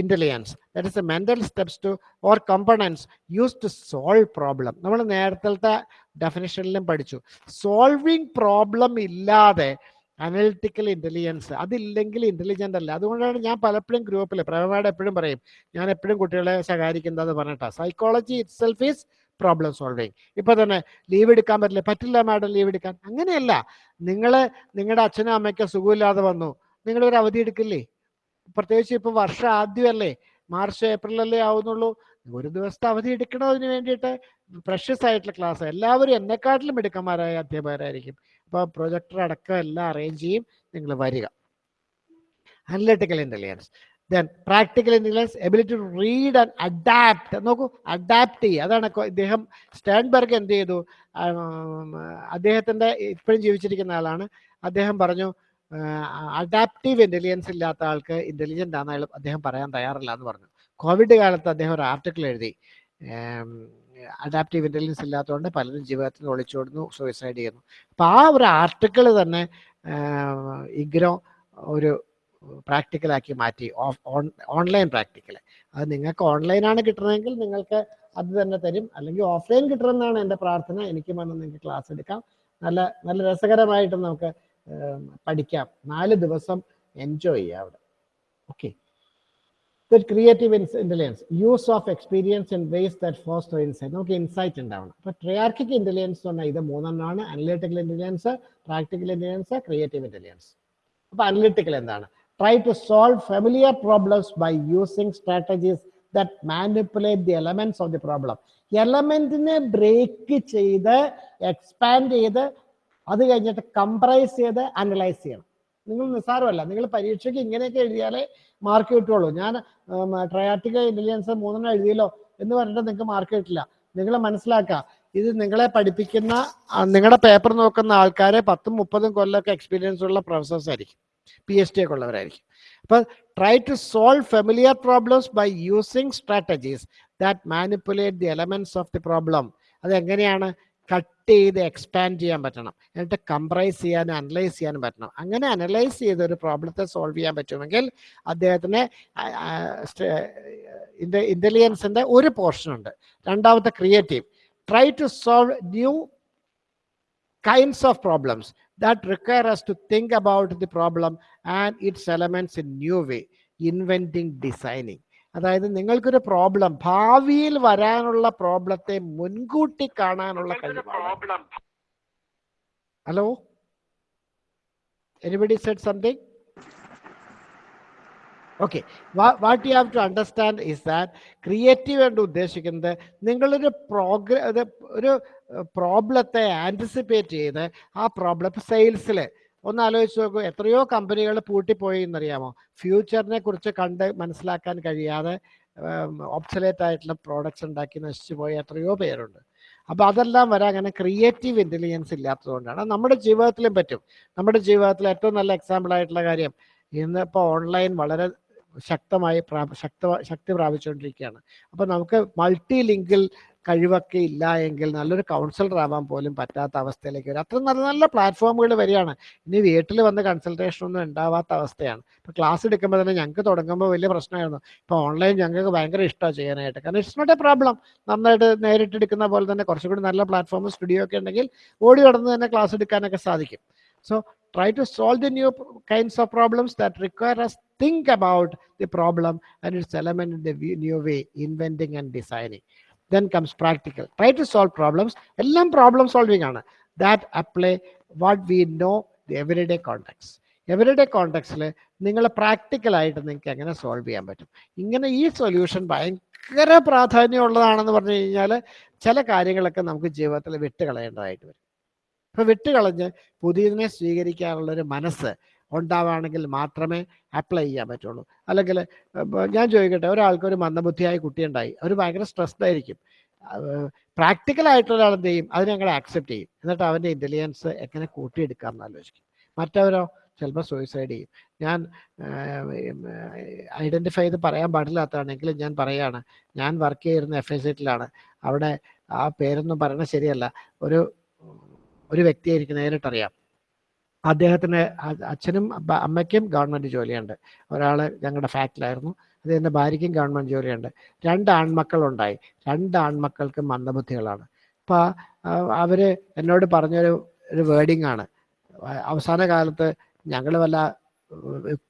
A: intelligence that is a mental steps to or components use to solve problem നമ്മൾ നേരത്തെ ഡെഫിനേഷനിലും പഠിച്ചു. സോൾവിങ് പ്രോബ്ലം ഇല്ലാതെ അനലിറ്റിക്കൽ ഇന്റലിജൻസ് അതില്ലെങ്കിൽ ഇന്റലിജന്റ് അല്ല. അതുകൊണ്ടാണ് ഞാൻ പലപ്പോഴും ഗ്രൂപ്പിൽ പ്രേമയുടെ എപ്പോഴും പറയും ഞാൻ എപ്പോഴും കുട്ടികളെ ശകാരിക്കുന്നത് പറഞ്ഞിട്ടാണ് psychology itself is problem solving ഇപ്പൊ തന്നെ ലീവ് എടുക്കാൻ പറ്റില്ല. പറ്റില്ല മാഡം ലീവ് എടുക്കാൻ. അങ്ങനെയല്ല. നിങ്ങൾ നിങ്ങളുടെ അച്ഛനും അമ്മയ്ക്ക് സുഖമില്ലാതെ വന്നു. നിങ്ങൾ ഒരു അവധി എടുക്കില്ലേ? പ്രത്യേകിച്ച് ഇപ്പൊ വർഷം ആദ്യമല്ലേ? മാർച്ച് ഏപ്രിലല്ലേ ആവുന്നുള്ളൂ. ഒരു ദിവസത്തെ അവധി എടുക്കണതിന് വേണ്ടിയിട്ട് പ്രഷ്യസ് ആയിട്ടുള്ള ക്ലാസ് എല്ലാവരും എന്നെക്കാട്ടിലും മിടുക്കന്മാരായ അധ്യാപകരായിരിക്കും. അപ്പോൾ പ്രൊജക്ടർ അടക്കം എല്ലാം അറേഞ്ച് ചെയ്യും. നിങ്ങൾ വരിക. Analytical intelligence then practical intelligence ability to read and adapt നോക്കൂ അഡാപ്റ്റ് ചെയ്യുക. അതാണ് ഇദ്ദേഹം സ്റ്റാൻബർഗ് എന്ത് ചെയ്തു? അദ്ദേഹത്തിന്റെ ഇപ്പോഴും ജീവിച്ചിരിക്കുന്ന ആളാണ്. അദ്ദേഹം പറഞ്ഞു അഡാപ്റ്റീവ് ഇന്റലിജൻസ് ഇല്ലാത്ത ആൾക്ക് ഇന്റലിജന്റ് ആണെന്ന് അദ്ദേഹം പറയാൻ തയ്യാറില്ല എന്ന് പറഞ്ഞു. കോവിഡ് കാലത്ത് അദ്ദേഹം ഒരു ആർട്ടിക്കിൾ എഴുതി. അഡാപ്റ്റീവ് ഇന്റലിജൻസ് ഇല്ലാത്തതുകൊണ്ട് പലരും ജീവിതത്തിൽ ഒളിച്ചോടുന്നു സൂയിസൈഡ് ചെയ്യുന്നു. അപ്പം ആ ഒരു ആർട്ടിക്കിൾ തന്നെ ഇഗ്രോ ഒരു പ്രാക്ടിക്കലാക്കി മാറ്റി. ഓൺലൈൻ പ്രാക്ടിക്കൽ അത് നിങ്ങൾക്ക് ഓൺലൈനാണ് കിട്ടണമെങ്കിൽ നിങ്ങൾക്ക് അത് തന്നെ തരും. അല്ലെങ്കിൽ ഓഫ്ലൈൻ കിട്ടണമെന്നാണ് എന്റെ പ്രാർത്ഥന. എനിക്ക് വന്ന് നിങ്ങൾക്ക് ക്ലാസ് എടുക്കാം. നല്ല നല്ല രസകരമായിട്ട് നമുക്ക് പഠിക്കാം. നാല് ദിവസം എൻജോയ് ചെയ്യാം അവിടെ. Okay creative intelligence use of experience in ways that foster insight നമുക്ക് ഇൻസൈറ്റ് ഉണ്ടാവണം. അപ്പൊ ട്രയാർക്കിക് ഇന്റലിജൻസ് എന്ന് പറഞ്ഞാൽ ഇത് മൂന്നെണ്ണമാണ്. Analytical intelligence practical intelligence creative intelligence അപ്പോൾ അനലിറ്റിക്കൽ എന്താണ്? Try to solve familiar problems by using strategies that manipulate the elements of the problem എലമെന്റിനെ ബ്രേക്ക് ചെയ്ത് എക്സ്പാൻഡ് ചെയ്ത് അത് കഴിഞ്ഞിട്ട് കംപ്രൈസ് ചെയ്ത് അനലൈസ് ചെയ്യണം. നിങ്ങൾ നിസ്സാരമല്ല. നിങ്ങൾ പരീക്ഷയ്ക്ക് ഇങ്ങനെയൊക്കെ എഴുതിയാലേ മാർക്ക് കിട്ടുള്ളൂ ഞാൻ ട്രയാറ്റിക്കൽ ഇന്റലിജൻസ് മൂന്നെണ്ണം എഴുതിയല്ലോ എന്ന് പറഞ്ഞിട്ട് നിങ്ങൾക്ക് മാർക്ക് കിട്ടില്ല. നിങ്ങൾ മനസ്സിലാക്കുക. ഇത് നിങ്ങളെ പഠിപ്പിക്കുന്ന നിങ്ങളുടെ പേപ്പർ നോക്കുന്ന ആൾക്കാരെ പത്തും മുപ്പതും കൊല്ലമൊക്കെ എക്സ്പീരിയൻസ് ഉള്ള പ്രൊഫസേഴ്സ് ആയിരിക്കും. പി എച്ച് ഡി ഒക്കെ ഉള്ളവരായിരിക്കും. അപ്പൊ try to solve familiar problems by using strategies that manipulate the elements of the problem അത് എങ്ങനെയാണ്? കട്ട് ചെയ്ത് എക്സ്പാൻഡ് ചെയ്യാൻ പറ്റണം. എന്നിട്ട് കംപ്രൈസ് ചെയ്യാനും അനലൈസ് ചെയ്യാനും പറ്റണം. അങ്ങനെ അനലൈസ് ചെയ്ത് ഒരു പ്രോബ്ലത്തെ സോൾവ് ചെയ്യാൻ പറ്റുമെങ്കിൽ അദ്ദേഹത്തിന് ഇന്റലിജൻസിന്റെ ഒരു പോർഷൻ ഉണ്ട്. രണ്ടാമത്തെ creative try to solve new kinds of problems. That require us to think about the problem and its elements in new way inventing designing. അതായത് നിങ്ങൾക്കൊരു പ്രോബ്ലം ഭാവിയിൽ വരാനുള്ള പ്രോബ്ലത്തെ മുൻകൂട്ടി കാണാനുള്ള കഴിവാണ്. Hello anybody said something okay what you have to understand is that creative എന്ന് ഉദ്ദേശിക്കുന്നത് നിങ്ങളൊരു പ്രോഗ്ര ഒരു പ്രോബ്ലത്തെ ആന്റിസിപ്പേറ്റ് ചെയ്ത് ആ പ്രോബ്ലം സെയിൽസിൽ ഒന്ന് ആലോചിച്ച് നോക്കൂ എത്രയോ കമ്പനികൾ പൂട്ടിപ്പോയി എന്നറിയാമോ ഫ്യൂച്ചറിനെ കുറിച്ച് കണ്ട് മനസ്സിലാക്കാൻ കഴിയാതെ ഒബ്സലേറ്റ് ആയിട്ടുള്ള പ്രോഡക്റ്റ്സ് ഉണ്ടാക്കി നശിച്ചു പോയ എത്രയോ പേരുണ്ട്. അപ്പോൾ അതെല്ലാം വരാൻ അങ്ങനെ ക്രിയേറ്റീവ് ഇന്റലിജൻസ് ഇല്ലാത്തതുകൊണ്ടാണ്. നമ്മുടെ ജീവിതത്തിലും പറ്റും. നമ്മുടെ ജീവിതത്തിൽ ഏറ്റവും നല്ല എക്സാമ്പിൾ ആയിട്ടുള്ള കാര്യം ഇന്നിപ്പോൾ ഓൺലൈൻ വളരെ ശക്തമായി ശക്ത ശക്തി പ്രാപിച്ചുകൊണ്ടിരിക്കുകയാണ്. അപ്പം നമുക്ക് മൾട്ടി ലിങ്കിൽ കഴിവൊക്കെ ഇല്ല എങ്കിൽ നല്ലൊരു കൗൺസിലർ ആവാൻ പോലും പറ്റാത്ത അവസ്ഥയിലേക്ക് വരും. അത്ര നല്ല നല്ല പ്ലാറ്റ്ഫോമുകൾ വരികയാണ് ഇനി വീട്ടിൽ വന്ന് കൺസൾട്ടേഷൻ ഒന്നും ഉണ്ടാവാത്ത അവസ്ഥയാണ്. ഇപ്പോൾ ക്ലാസ് എടുക്കുമ്പോൾ തന്നെ ഞങ്ങൾക്ക് തുടങ്ങുമ്പോൾ വലിയ പ്രശ്നമായിരുന്നു. ഇപ്പോൾ ഓൺലൈൻ ഞങ്ങൾക്ക് ഭയങ്കര ഇഷ്ടമാണ് ചെയ്യാനായിട്ട്. കാരണം ഇറ്റ്സ് നോട്ട് എ പ്രോബ്ലം നന്നായിട്ട് നേരിട്ടെടുക്കുന്ന പോലെ തന്നെ കുറച്ചുകൂടി നല്ല പ്ലാറ്റ്ഫോം സ്റ്റുഡിയോ ഒക്കെ ഉണ്ടെങ്കിൽ ഓടി കടന്ന് തന്നെ ക്ലാസ് എടുക്കാനൊക്കെ സാധിക്കും. So try to solve the new kinds of problems that require us think about the problem and its element in the new way inventing and designing then comes practical try to solve problems Ellam problem solving ആണ് that apply what we know the everyday context everyday കോണ്ടെക്സ്റ്റിൽ നിങ്ങൾ പ്രാക്ടിക്കലായിട്ട് നിങ്ങൾക്ക് എങ്ങനെ solve ചെയ്യാൻ പറ്റും ഇങ്ങനെ ഈ solution ഭയങ്കര പ്രാധാന്യമുള്ളതാണെന്ന് പറഞ്ഞു കഴിഞ്ഞാൽ ചില കാര്യങ്ങളൊക്കെ നമുക്ക് ജീവിതത്തിൽ വിട്ടുകളയേണ്ടതായിട്ട് വരും അപ്പൊ വിട്ടുകളഞ്ഞ് പുതിയതിനെ സ്വീകരിക്കാനുള്ള ഒരു മനസ്സ് ഉണ്ടാവുകയാണെങ്കിൽ മാത്രമേ അപ്ലൈ ചെയ്യാൻ പറ്റുള്ളൂ. അല്ലെങ്കിൽ ഞാൻ ചോദിക്കട്ടെ ഒരാൾക്ക് ഒരു മന്ദബുദ്ധിയായ കുട്ടി ഉണ്ടായി അവർ ഭയങ്കര സ്ട്രെസ്ഡ് ആയിരിക്കും. പ്രാക്ടിക്കൽ ആയിട്ടുള്ള ഒരാൾ എന്ത് ചെയ്യും? അത് ഞങ്ങൾ ആക്സെപ്റ്റ് ചെയ്യും. എന്നിട്ട് അവന്റെ ഇന്റലിജൻസ് എങ്ങനെ കൂട്ടിയെടുക്കാം എന്ന് ആലോചിക്കും. മറ്റവരോ ചിലപ്പോൾ സൂയിസൈഡ് ചെയ്യും. ഞാൻ ഐഡന്റിഫൈ ചെയ്ത് പറയാൻ പാടില്ലാത്തതാണെങ്കിലും ഞാൻ പറയാണ് ഞാൻ വർക്ക് ചെയ്തിരുന്ന എഫ് ഐ സെറ്റിലാണ് അവിടെ ആ പേരൊന്നും പറയണത് ശരിയല്ല. ഒരു ഒരു വ്യക്തിയായിരിക്കും നേരിട്ടറിയാം. അദ്ദേഹത്തിന് അച്ഛനും അമ്മയ്ക്കും ഗവൺമെന്റ് ജോലിയുണ്ട്. ഒരാൾ ഞങ്ങളുടെ ഫാക്ടറിലായിരുന്നു അദ്ദേഹത്തിന്റെ ഭാര്യയ്ക്കും ഗവൺമെന്റ് ജോലിയുണ്ട്. രണ്ട് ആൺമക്കളുണ്ടായി. രണ്ട് ആൺമക്കൾക്കും മന്ദബുദ്ധികളാണ്. അപ്പോൾ അവർ എന്നോട് പറഞ്ഞൊരു ഒരു വേർഡിങ് ആണ്. അവസാന കാലത്ത് ഞങ്ങൾ വല്ല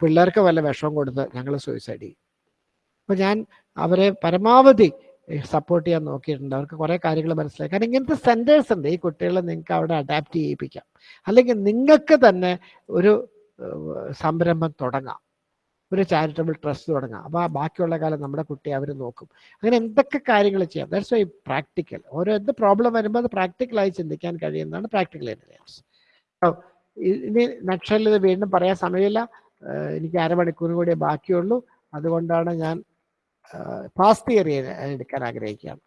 A: പിള്ളേർക്ക് വല്ല വിഷം കൊടുത്ത് ഞങ്ങൾ സൂയിസൈഡ് ചെയ്യും. അപ്പോൾ ഞാൻ അവരെ പരമാവധി സപ്പോർട്ട് ചെയ്യാൻ നോക്കിയിട്ടുണ്ട്. അവർക്ക് കുറേ കാര്യങ്ങൾ മനസ്സിലായി. കാരണം ഇങ്ങനത്തെ സെന്റേഴ്സ് ഉണ്ട്. ഈ കുട്ടികളെ നിങ്ങൾക്ക് അവിടെ അഡാപ്റ്റ് ചെയ്യിപ്പിക്കാം. അല്ലെങ്കിൽ നിങ്ങൾക്ക് തന്നെ ഒരു സംരംഭം തുടങ്ങാം. ഒരു ചാരിറ്റബിൾ ട്രസ്റ്റ് തുടങ്ങാം. അപ്പോൾ ആ ബാക്കിയുള്ള കാലം നമ്മുടെ കുട്ടിയെ അവർ നോക്കും. അങ്ങനെ എന്തൊക്കെ കാര്യങ്ങൾ ചെയ്യാം? ദാറ്റ്സ് വൈ പ്രാക്ടിക്കൽ ഓരോ എന്ത് പ്രോബ്ലം വരുമ്പോൾ അത് പ്രാക്ടിക്കലായി ചിന്തിക്കാൻ കഴിയുന്നതാണ് പ്രാക്ടിക്കൽ ഇന്റലിജൻസ് ഇനി നക്ഷലിൽ ഇത് വീണ്ടും പറയാൻ സമയമില്ല. എനിക്ക് അരമണിക്കൂറും കൂടിയേ ബാക്കിയുള്ളൂ. അതുകൊണ്ടാണ് ഞാൻ പാസ്റ്റ് തിയറി എടുക്കാൻ ആഗ്രഹിക്കുകയാണ്.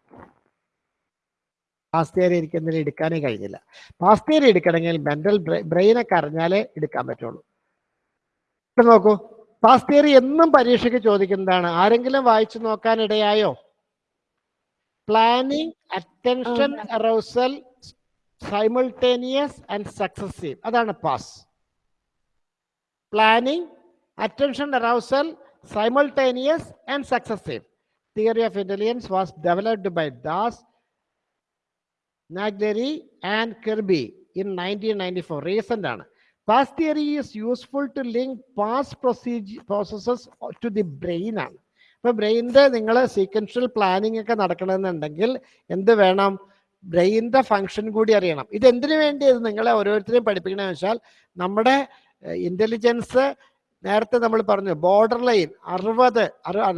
A: പാസ്റ്റ് തിയറി എനിക്ക് എടുക്കാനേ കഴിഞ്ഞില്ല. പാസ്റ്റ് തിയറി എടുക്കണമെങ്കിൽ മെന്റൽ ബ്രെയിനൊക്കെ അറിഞ്ഞാലേ എടുക്കാൻ പറ്റുള്ളൂ. ഇവിടെ നോക്കൂ പാസ്റ്റ് തിയറി എന്നും പരീക്ഷയ്ക്ക് ചോദിക്കുന്നതാണ്. ആരെങ്കിലും വായിച്ചു നോക്കാൻ ഇടയായോ? Planning attention arousal simultaneous and successive അതാണ് PASS planning attention arousal simultaneous and successive. Theory of intelligence was developed by Das, Nagleri and Kirby in 1994. Recent past theory is useful to link past processes to the brain ഇപ്പൊ ബ്രെയിനിന്റെ നിങ്ങൾ sequential planning ഒക്കെ നടക്കണമെന്നുണ്ടെങ്കിൽ എന്ത് വേണം ബ്രെയിനിന്റെ function കൂടി അറിയണം ഇത് എന്തിനു വേണ്ടി ഇത് നിങ്ങളെ ഓരോരുത്തരെയും പഠിപ്പിക്കണമെന്ന് വെച്ചാൽ നമ്മുടെ ഇന്റലിജൻസ് നേരത്തെ നമ്മൾ പറഞ്ഞു ബോർഡർ ലൈൻ അറുപത്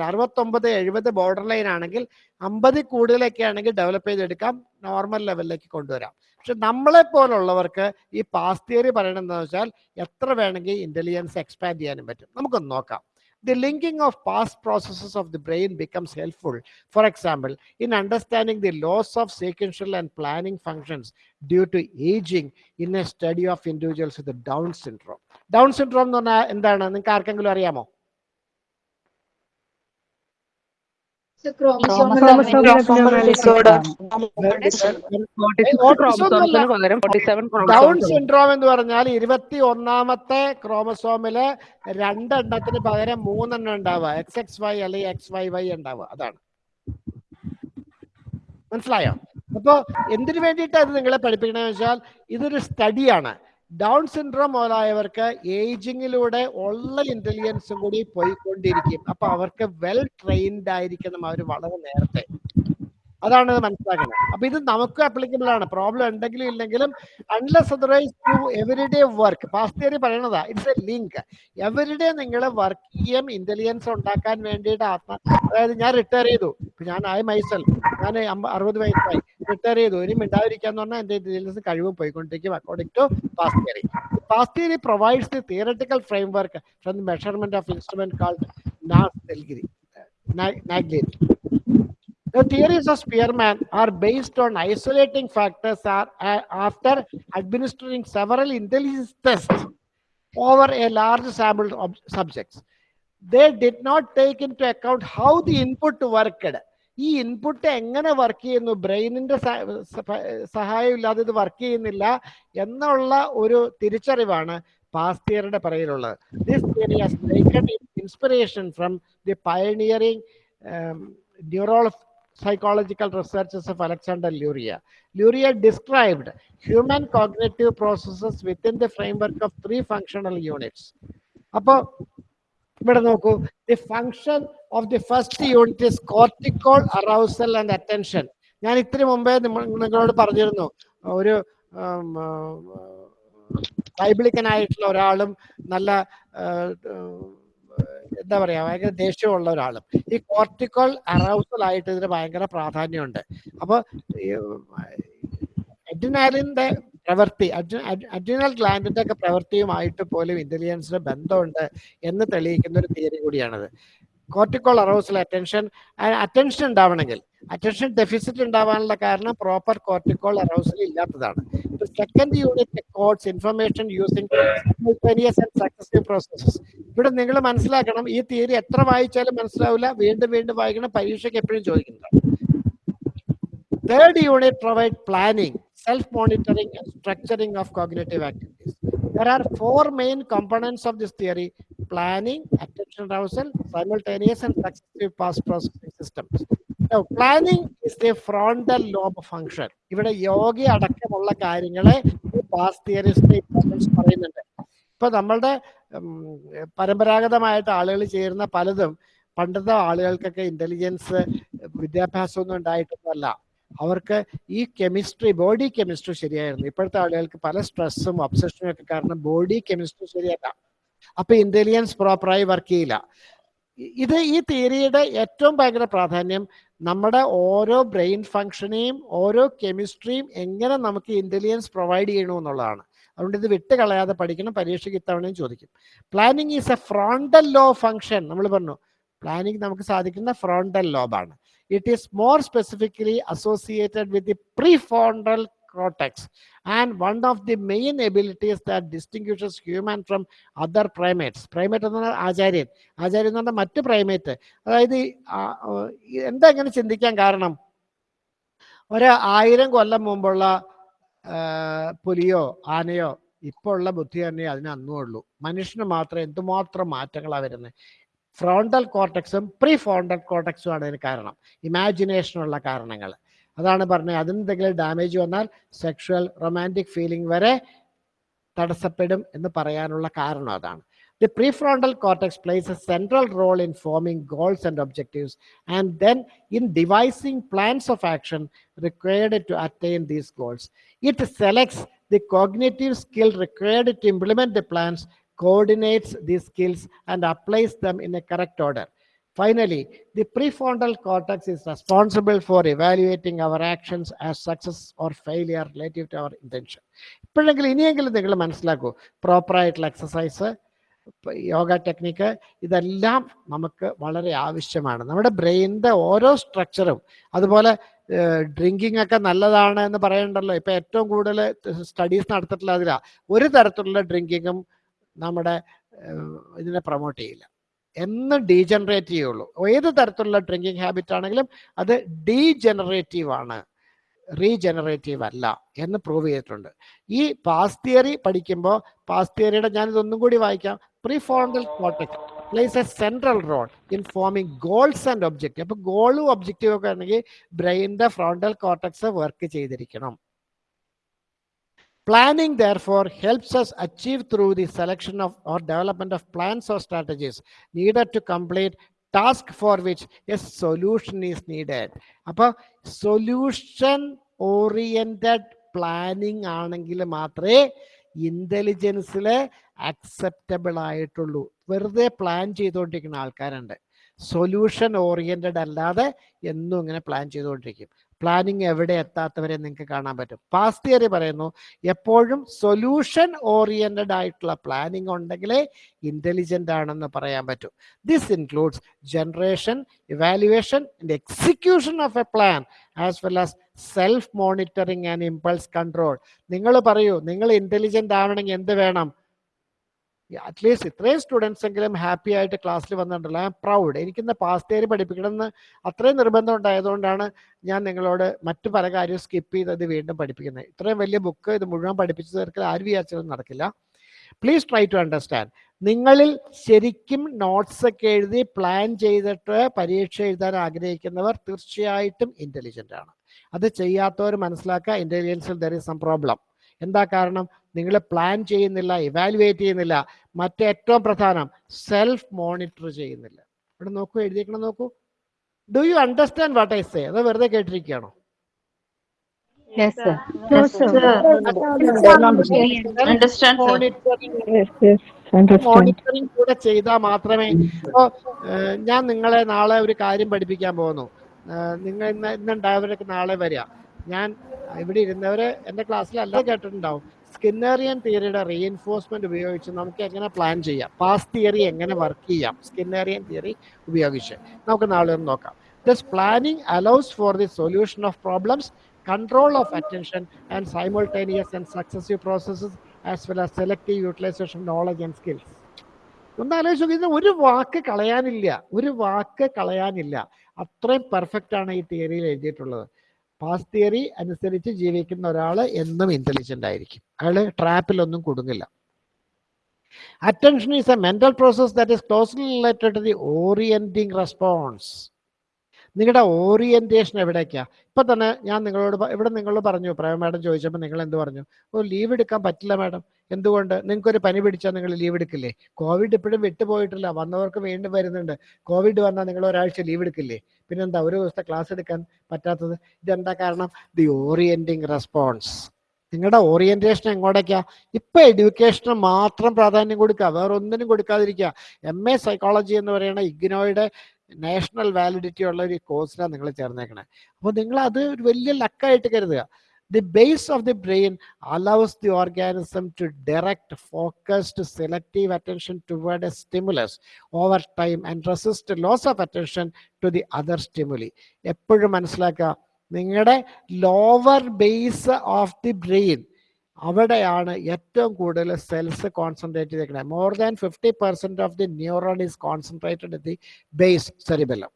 A: അറുപത്തൊമ്പത് എഴുപത് ബോർഡർ ലൈൻ ആണെങ്കിൽ അമ്പതിൽ കൂടുതലൊക്കെ ആണെങ്കിൽ ഡെവലപ്പ് ചെയ്തെടുക്കാം നോർമൽ ലെവലിലേക്ക് കൊണ്ടുവരാം പക്ഷെ നമ്മളെ പോലുള്ളവർക്ക് ഈ പാസ് തിയറി പറയണമെന്ന് വെച്ചാൽ എത്ര വേണമെങ്കിൽ ഇന്റലിജൻസ് എക്സ്പാൻഡ് ചെയ്യാനും പറ്റും നമുക്കൊന്ന് നോക്കാം the linking of past processes of the brain becomes helpful. For example, in understanding the loss of sequential and planning functions due to aging in a study of individuals with down syndrome. Down syndrome എന്ന് പറഞ്ഞാൽ എന്താണ്? നിങ്ങൾക്ക് ആർക്കെങ്കിലും അറിയാമോ? Down syndrome എന്ന് പറഞ്ഞാൽ ഇരുപത്തി ഒന്നാമത്തെ ക്രോമസോമിൽ രണ്ടെണ്ണത്തിന് പകരം മൂന്നെണ്ണം ഉണ്ടാവുക. എക്സ് എക്സ് വൈ അല്ലെങ്കിൽ എക്സ് വൈ വൈ ഉണ്ടാവുക. അതാണ്. മനസ്സിലായോ? അപ്പോ എന്തിനു വേണ്ടിയിട്ടാണ് ഇത് നിങ്ങളെ പഠിപ്പിക്കണമെന്ന് വെച്ചാൽ ഇതൊരു സ്റ്റഡിയാണ് ഡൗൺ സിൻഡ്രോം മുതലായവർക്ക് ഏജിങ്ങിലൂടെ ഉള്ള ഇന്റലിജൻസും കൂടി പോയിക്കൊണ്ടിരിക്കും. അപ്പൊ അവർക്ക് വെൽ ട്രെയിൻഡ് ആയിരിക്കണം അവർ വളരെ നേരത്തെ. അതാണ് മനസ്സിലാക്കുന്നത്. അപ്പൊ ഇത് നമുക്ക് അപ്ലിക്കബിൾ ആണ്. പ്രോബ്ലം ഉണ്ടെങ്കിലും ഇല്ലെങ്കിലും unless otherwise to everyday work PASS theory പറയണതാ. It's a link everyday നിങ്ങൾ വർക്ക് ചെയ്യാൻ ഇന്റലിജൻസ് ഉണ്ടാക്കാൻ വേണ്ടിയിട്ട് ആത്മ അതായത് ഞാൻ റിട്ടയർ ചെയ്തു. ഞാൻ ആയി മൈസൽ ഞാൻ അറുപത് വയസ്സായി. റിട്ടയർ ചെയ്തു. ഇനി മിണ്ടാതിരിക്കാന്ന് പറഞ്ഞാൽ എന്റെ ഇന്റലിജൻസ് കഴിവ് പോയിക്കൊണ്ടിരിക്കും according to PASS theory PASS theory provides the theoretical framework from the measurement of instrument called Naglieri The theories of Spearman are based on isolating factors are, uh, after administering several intelligence tests over a large sample of subjects. They did not take into account how the input worked. ഈ input എങ്ങനെ work ചെയ്യുന്നു ബ്രെയിനിന്റെ സഹായം ഇല്ലാതെ ഇത് work ചെയ്യുന്നില്ല എന്നുള്ള ഒരു തിരിച്ചറിവാണ് പാസ്റ്റിയറുടെ പറയിലുള്ളത് this theory has taken inspiration from the pioneering neural psychological researches of Alexander Luria. Luria described human cognitive processes within the framework of three functional units. അപ്പോൾ ഇവിടെ നോക്കൂ the function of the first unit is cortical arousal and attention ഞാൻ ഇത്തിരി മുമ്പേ നിങ്ങളോട് പറഞ്ഞിരുന്നു ഒരു ബൈബിളിക്കനായിട്ടുള്ള ഒരാളും നല്ല എന്താ പറയാ ഭയങ്കര ദേഷ്യമുള്ള ഒരാളും. ഈ കോർട്ടിക്കോൾ അറൗസൽ ആയിട്ട് ഇതിന് ഭയങ്കര പ്രാധാന്യമുണ്ട്. അപ്പൊ എഡിനാലിന്റെ പ്രവൃത്തി അഡ്രിനൽ ഗ്ലാൻഡിന്റെ ഒക്കെ പ്രവൃത്തിയുമായിട്ട് പോലും ഇന്റലിജൻസിന് ബന്ധമുണ്ട് എന്ന് തെളിയിക്കുന്ന ഒരു തിയറി കൂടിയാണത്. കോർട്ടിക്കോൾ അറോസൽ അറ്റൻഷൻ അറ്റൻഷൻ ഉണ്ടാവണമെങ്കിൽ അറ്റൻഷൻ ഡെഫിസിറ്റ് ഉണ്ടാവാനുള്ള കാരണം പ്രോപ്പർ കോർട്ടിക്കോൾ അറൗസൽ ഇല്ലാത്തതാണ്. ഇപ്പൊ second unit codes information using successive processes ഇവിടെ നിങ്ങൾ മനസ്സിലാക്കണം ഈ തിയറി എത്ര വായിച്ചാലും മനസ്സിലാവില്ല. വീണ്ടും വീണ്ടും വായിക്കണം. പരീക്ഷയ്ക്ക് എപ്പോഴും ചോദിക്കുന്നതാണ് third unit provide planning self monitoring structuring of cognitive activities there are four main components of this theory planning attention arousal simultaneous and successive PASS processing systems now is is frontal lobe function ഇവിടെ യോഗ അടക്കമുള്ള കാര്യങ്ങളെ pass theorist പറയുന്നുണ്ട്. ഇപ്പൊ നമ്മളുടെ പരമ്പരാഗതമായിട്ട് ആളുകൾ ചേരുന്ന പലതും പണ്ടത്തെ ആളുകൾക്കൊക്കെ ഇന്റലിജൻസ് വിദ്യാഭ്യാസമൊന്നും ഉണ്ടായിട്ടൊന്നുമല്ല. അവർക്ക് ഈ കെമിസ്ട്രി ബോഡി കെമിസ്ട്രി ശരിയായിരുന്നു. ഇപ്പോഴത്തെ ആളുകൾക്ക് പല സ്ട്രെസ്സും ഒബ്സഷനും ഒക്കെ കാരണം ബോഡി കെമിസ്ട്രി ശരിയല്ല. അപ്പൊ ഇന്റലിജൻസ് പ്രോപ്പറായി വർക്ക് ചെയ്യില്ല. ഇത് ഈ തിയറിയുടെ ഏറ്റവും ഭയങ്കര പ്രാധാന്യം നമ്മുടെ ഓരോ ബ്രെയിൻ ഫങ്ഷനെയും ഓരോ കെമിസ്ട്രിയും എങ്ങനെ നമുക്ക് ഇന്റലിജൻസ് പ്രൊവൈഡ് ചെയ്യണു എന്നുള്ളതാണ്. അതുകൊണ്ട് ഇത് വിട്ട് കളയാതെ പഠിക്കണം പരീക്ഷയ്ക്ക് ഇത്തവണയും ചോദിക്കും. Planning is a frontal lobe function നമ്മൾ പറഞ്ഞു പ്ലാനിങ് നമുക്ക് സാധിക്കുന്ന frontal ലോബാണ് it is more specifically associated with the prefrontal cortex And one of the main abilities that distinguishes human from other primates, primate എന്ന് പറഞ്ഞാൽ ആചാര്യൻ. ആചാര്യൻ എന്ന് പറഞ്ഞാൽ മറ്റ് പ്രൈമേറ്റ് അതായത് എന്താ ഇങ്ങനെ ചിന്തിക്കാൻ കാരണം? ഒരു ആയിരം കൊല്ലം മുമ്പുള്ള പുലിയോ ആനയോ ഇപ്പോൾ ഉള്ള ബുദ്ധി തന്നെ അതിന് അന്നും ഉള്ളൂ. മനുഷ്യന് മാത്രം എന്തുമാത്രം മാറ്റങ്ങളാണ് വരുന്നത് ഫ്രോണ്ടൽ കോർട്ടക്സും പ്രീ ഫ്രോണ്ടൽ കോർട്ടക്സും ആണ് ഇതിന് കാരണം. ഇമാജിനേഷനുള്ള കാരണങ്ങൾ. അതാണ് പറഞ്ഞത് അതിനെന്തെങ്കിലും ഡാമേജ് വന്നാൽ സെക്ഷുവൽ റൊമാൻറ്റിക് ഫീലിംഗ് വരെ തടസ്സപ്പെടും എന്ന് പറയാനുള്ള കാരണം അതാണ് The prefrontal cortex plays a central role in forming goals and objectives, and then in devising plans of action required to attain these goals. It selects the cognitive skill required to implement the plans, coordinates these skills, and applies them in a correct order. Finally, the prefrontal cortex is responsible for evaluating our actions as success or failure relative to our intention. ഇപ്പോഴെങ്കിലും ഇനിയെങ്കിലും നിങ്ങൾ മനസ്സിലാക്കൂ. പ്രോപ്പറായിട്ടുള്ള exercise yoga technique ഇതെല്ലാം നമുക്ക് വളരെ ആവശ്യമാണ്. നമ്മുടെ ബ്രെയിനിന്റെ ഓരോ സ്ട്രക്ചറും അതുപോലെ ഡ്രിങ്കിങ് ഒക്കെ നല്ലതാണ് എന്ന് പറയണ്ടല്ലോ. ഇപ്പം ഏറ്റവും കൂടുതൽ സ്റ്റഡീസ് നടത്തിയിട്ടുള്ള അതിലാണ് ഒരു തരത്തിലുള്ള ഡ്രിങ്കിങ്ങും നമ്മുടെ ഇതിനെ പ്രൊമോട്ട് ചെയ്യില്ല. എന്ന് ഡീജനറേറ്റ് ചെയ്യുള്ളൂ. ഏത് തരത്തിലുള്ള ഡ്രിങ്കിങ് ഹാബിറ്റ് ആണെങ്കിലും അത് ഡീജനറേറ്റീവ് ആണ്. റീജനറേറ്റീവ് അല്ല എന്ന് പ്രൂവ് ചെയ്തിട്ടുണ്ട്. ഈ പാസ് തിയറി പഠിക്കുമ്പോൾ പാസ് തിയറിയുടെ ഞാൻ ഇതൊന്നും കൂടി വായിക്കാം. Prefrontal cortex plays a central role in forming goals and objective അപ്പൊ ഗോളും ഒബ്ജക്റ്റീവ് ഒക്കെ ആണെങ്കിൽ ബ്രെയിനിന്റെ ഫ്രോണ്ടൽ കോട്ടക്സ് വർക്ക് ചെയ്തിരിക്കണം. Planning, therefore, helps us achieve through the selection of or development of plans or strategies needed to complete task for which a solution is needed. അപ്പോൾ solution oriented planning ആണെങ്കിൽ മാത്രമേ ഇന്റലിജൻസിൽ acceptable ആയിട്ടുള്ളൂ വെറുതെ plan ചെയ്തുകൊണ്ടിരിക്കുന്ന ആൾക്കാരുണ്ട് solution oriented അല്ലാതെ എന്നും ഇങ്ങനെ പ്ലാൻ ചെയ്തുകൊണ്ടിരിക്കും പ്ലാനിങ് എവിടെ എത്താത്തവരെ നിങ്ങൾക്ക് കാണാൻ പറ്റും. പാസ് തിയറി പറയുന്നു എപ്പോഴും സൊല്യൂഷൻ ഓറിയന്റഡ് ആയിട്ടുള്ള പ്ലാനിങ് ഉണ്ടെങ്കിലേ ഇന്റലിജന്റ് ആണെന്ന് പറയാൻ പറ്റും. This includes generation evaluation and execution of a plan as well as self monitoring and impulse control നിങ്ങൾ പറയൂ നിങ്ങൾ ഇന്റലിജന്റ് ആവണമെങ്കിൽ എന്ത് വേണം? അറ്റ്ലീസ്റ്റ് ഇത്രയും സ്റ്റുഡൻസ് എങ്കിലും ഹാപ്പി ആയിട്ട് ക്ലാസ്സിൽ വന്നിട്ടുണ്ടല്ലോ. ഐ എം പ്രൗഡ് എനിക്കിന്ന് പാസ്റ്റ് തിയറി പഠിപ്പിക്കണമെന്ന് അത്രയും നിർബന്ധം ഉണ്ടായതുകൊണ്ടാണ് ഞാൻ നിങ്ങളോട് മറ്റു പല കാര്യവും സ്കിപ്പ് ചെയ്തത് വീണ്ടും പഠിപ്പിക്കുന്നത്. ഇത്രയും വലിയ ബുക്ക് ഇത് മുഴുവൻ പഠിപ്പിച്ചു തീർക്കൽ ആര് വിചാരിച്ചാലും നടക്കില്ല. പ്ലീസ് ട്രൈ ടു അണ്ടർസ്റ്റാൻഡ് നിങ്ങളിൽ ശരിക്കും നോട്ട്സ് ഒക്കെ എഴുതി പ്ലാൻ ചെയ്തിട്ട് പരീക്ഷ എഴുതാൻ ആഗ്രഹിക്കുന്നവർ തീർച്ചയായിട്ടും ഇന്റലിജന്റ് ആണ്. അത് ചെയ്യാത്തവർ മനസ്സിലാക്കുക. ഇന്റലിജൻസിൽ ദർ ഇസ് സം പ്രോബ്ലം എന്താ കാരണം? നിങ്ങൾ പ്ലാൻ ചെയ്യുന്നില്ല ഇവാലുവേറ്റ് ചെയ്യുന്നില്ല. മറ്റേറ്റവും പ്രധാനം സെൽഫ് മോണിറ്റർ ചെയ്യുന്നില്ല. ഇവിടെ നോക്കൂ എഴുതിയേക്കണം നോക്കൂ. Do you understand what I say അത് വെറുതെ കേട്ടിരിക്കുകയാണോ. മോണിറ്ററിംഗ്. കൂടെ ചെയ്താൽ മാത്രമേ ഇപ്പോ ഞാൻ നിങ്ങളെ നാളെ ഒരു കാര്യം പഠിപ്പിക്കാൻ പോകുന്നു. നിങ്ങൾ ഇന്ന് ഇന്നുണ്ടായവരൊക്കെ നാളെ വരിക. ഞാൻ ഇവിടെ ഇരുന്നവരെ എന്റെ അല്ലാതെ കേട്ടിട്ടുണ്ടാവും. സ്കിന്നറിയൻ തിയറിയുടെ റീഎൻഫോഴ്സ്മെന്റ് ഉപയോഗിച്ച് നമുക്ക് എങ്ങനെ പ്ലാൻ ചെയ്യാം? പാസ് തിയറി എങ്ങനെ വർക്ക് ചെയ്യാം? സ്കിന്നറിയൻ തിയറി ഉപയോഗിച്ച്. നമുക്ക് നാളെ ഒന്ന് നോക്കാം. This planning allows for the solution of problems control of attention and simultaneous and successive processes as well as selective utilisation knowledge and skills ഒന്ന് ആലോചിച്ച് നോക്കി, ഇത് ഒരു വാക്ക് കളയാനില്ല. ഒരു വാക്ക് കളയാനില്ല. അത്രയും പെർഫെക്റ്റ് ആണ് ഈ തിയറിയിൽ എഴുതിയിട്ടുള്ളത്. പാസ് തിയറി അനുസരിച്ച് ജീവിക്കുന്ന ഒരാൾ എന്നും ഇന്റലിജന്റ് ആയിരിക്കും. അയാൾ ട്രാപ്പിലൊന്നും കുടുങ്ങില്ല attention is a mental process that is closely related to the orienting response നിങ്ങളുടെ ഓറിയന്റേഷൻ എവിടേക്കാ? ഇപ്പം തന്നെ ഞാൻ നിങ്ങളോട് ഇവിടെ നിങ്ങളോട് പറഞ്ഞു പ്രേമ മാഡം ചോദിച്ചപ്പോൾ നിങ്ങൾ എന്ത് പറഞ്ഞു? ഓ ലീവ് എടുക്കാൻ പറ്റില്ല മാഡം. എന്തുകൊണ്ട്? നിങ്ങൾക്കൊരു പനി പിടിച്ചാൽ നിങ്ങൾ ലീവ് എടുക്കില്ലേ? കോവിഡ് ഇപ്പോഴും വിട്ടുപോയിട്ടില്ല. വന്നവർക്ക് വീണ്ടും വരുന്നുണ്ട്. കോവിഡ് വന്നാൽ നിങ്ങൾ ഒരാഴ്ച ലീവ് എടുക്കില്ലേ? പിന്നെന്താ ഒരു ദിവസത്തെ ക്ലാസ് എടുക്കാൻ പറ്റാത്തത്? ഇതെന്താ കാരണം? ദി ഓറിയന്റിങ് റെസ്പോൺസ് നിങ്ങളുടെ ഓറിയന്റേഷൻ എങ്ങോട്ടേക്കാ? ഇപ്പം എഡ്യൂക്കേഷന് മാത്രം പ്രാധാന്യം കൊടുക്കുക. വേറെ ഒന്നിനും കൊടുക്കാതിരിക്കുക. എം എ സൈക്കോളജി എന്ന് പറയുന്ന ഇഗ്നോയുടെ നാഷണൽ വാലിഡിറ്റി ഉള്ള ഒരു കോഴ്സിലാണ് നിങ്ങൾ ചേർന്നേക്കണത് അപ്പോൾ നിങ്ങൾ അത് ഒരു വലിയ ലക്കായിട്ട് കരുതുക. The base of the brain allows the organism to direct focused selective attention toward a stimulus over time and resist loss of attention to the other stimuli എപ്പോഴും മനസ്സിലാക്കുക നിങ്ങളുടെ lower base of the brain അവിടെയാണ് ഏറ്റവും കൂടുതൽ cells concentrate ചെയ്തേക്കുന്നത് more than fifty percent of the neuron is concentrated the base cerebellum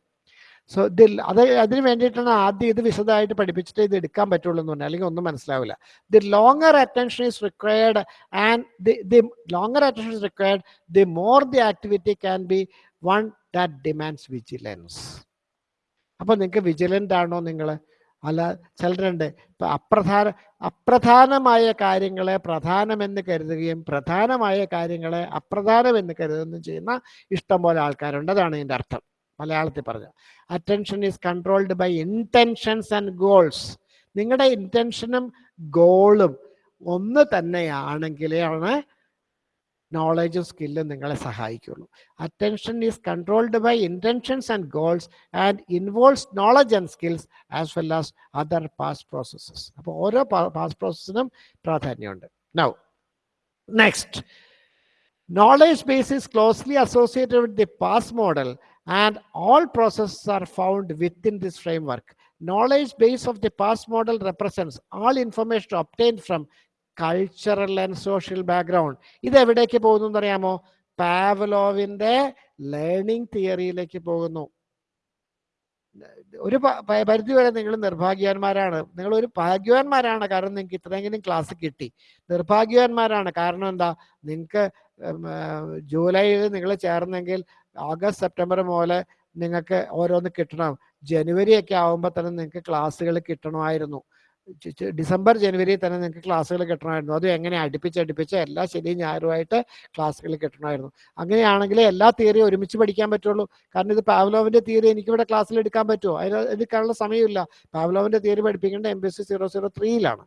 A: so ഇതിൽ അത് അതിന് വേണ്ടിയിട്ടാണ് ആദ്യം ഇത് വിശദമായിട്ട് പഠിപ്പിച്ചിട്ട് ഇത് എടുക്കാൻ പറ്റുള്ളൂ എന്ന് പറഞ്ഞാൽ അല്ലെങ്കിൽ ഒന്നും മനസ്സിലാവില്ല. The longer attention is required and the the longer attention is required the more the activity can be one that demands vigilance അപ്പോൾ നിങ്ങൾക്ക് വിജിലന്റ് ആണോ നിങ്ങൾ? അല്ല ചിലരുണ്ട്. ഇപ്പൊ അപ്രധാന അപ്രധാനമായ കാര്യങ്ങളെ പ്രധാനമെന്ന് കരുതുകയും പ്രധാനമായ കാര്യങ്ങളെ അപ്രധാനമെന്ന് കരുതുകയും ചെയ്യുന്ന ഇഷ്ടം പോലെ ആൾക്കാരുണ്ട്. അതാണ് ഇതിന്റെ അർത്ഥം. മലയാളത്തിൽ പറഞ്ഞ. Attention is controlled by intentions and goals നിങ്ങളുടെ ഇന്റൻഷനും ഗോളും ഒന്ന് തന്നെയാണെങ്കിലാണ് നോളജും സ്കില്ലും നിങ്ങളെ സഹായിക്കുള്ളൂ. Attention is controlled by intentions and goals and involves knowledge and skills as well as other PASS processes അപ്പോൾ ഓരോ പാസ് പ്രോസസ്സിനും പ്രാധാന്യമുണ്ട് now next knowledge base is closely associated with the PASS model and all processes are found within this framework knowledge base of the PASS model represents all information obtained from cultural and social background ഇത് എവിടേക്ക് പോകുന്നു എന്നറിയാമോ? പാവലോവിന്റെ learning തിയറിയിലേക്ക് പോകുന്നു. ഒരു പരിധി വരെ നിങ്ങൾ നിർഭാഗ്യവാന്മാരാണ്. നിങ്ങൾ ഒരു ഭാഗ്യവാന്മാരാണ്. കാരണം നിങ്ങൾക്ക് ഇത്രയെങ്കിലും ക്ലാസ് കിട്ടി. നിർഭാഗ്യവാന്മാരാണ്. കാരണം എന്താ? നിങ്ങൾക്ക് ജൂലൈയിൽ നിങ്ങൾ ചേർന്നെങ്കിൽ ഓഗസ്റ്റ് സെപ്റ്റംബർ മുതൽ നിങ്ങൾക്ക് ഓരോന്ന് കിട്ടണം. ജനുവരി ഒക്കെ ആകുമ്പോൾ തന്നെ നിങ്ങൾക്ക് ക്ലാസ്സുകൾ കിട്ടണമായിരുന്നു. ഡിസംബർ ജനുവരി തന്നെ നിങ്ങൾക്ക് ക്ലാസ്സുകൾ കിട്ടണമായിരുന്നു. അതും എങ്ങനെ അടുപ്പിച്ച് അടുപ്പിച്ച് എല്ലാ ശനിയും ഞായറുമായിട്ട് ക്ലാസ്സുകൾ കിട്ടണമായിരുന്നു. അങ്ങനെയാണെങ്കിൽ എല്ലാ തിയറിയും ഒരുമിച്ച് പഠിക്കാൻ പറ്റുള്ളൂ. കാരണം ഇത് പാവ്ലോവിന്റെ തിയറി എനിക്കിവിടെ ക്ലാസ്സിൽ എടുക്കാൻ പറ്റുമോ? അതിന് എടുക്കാനുള്ള സമയമില്ല. പാവ്ലോവിന്റെ തിയറി പഠിപ്പിക്കേണ്ട M B S C zero zero ത്രീയിലാണ്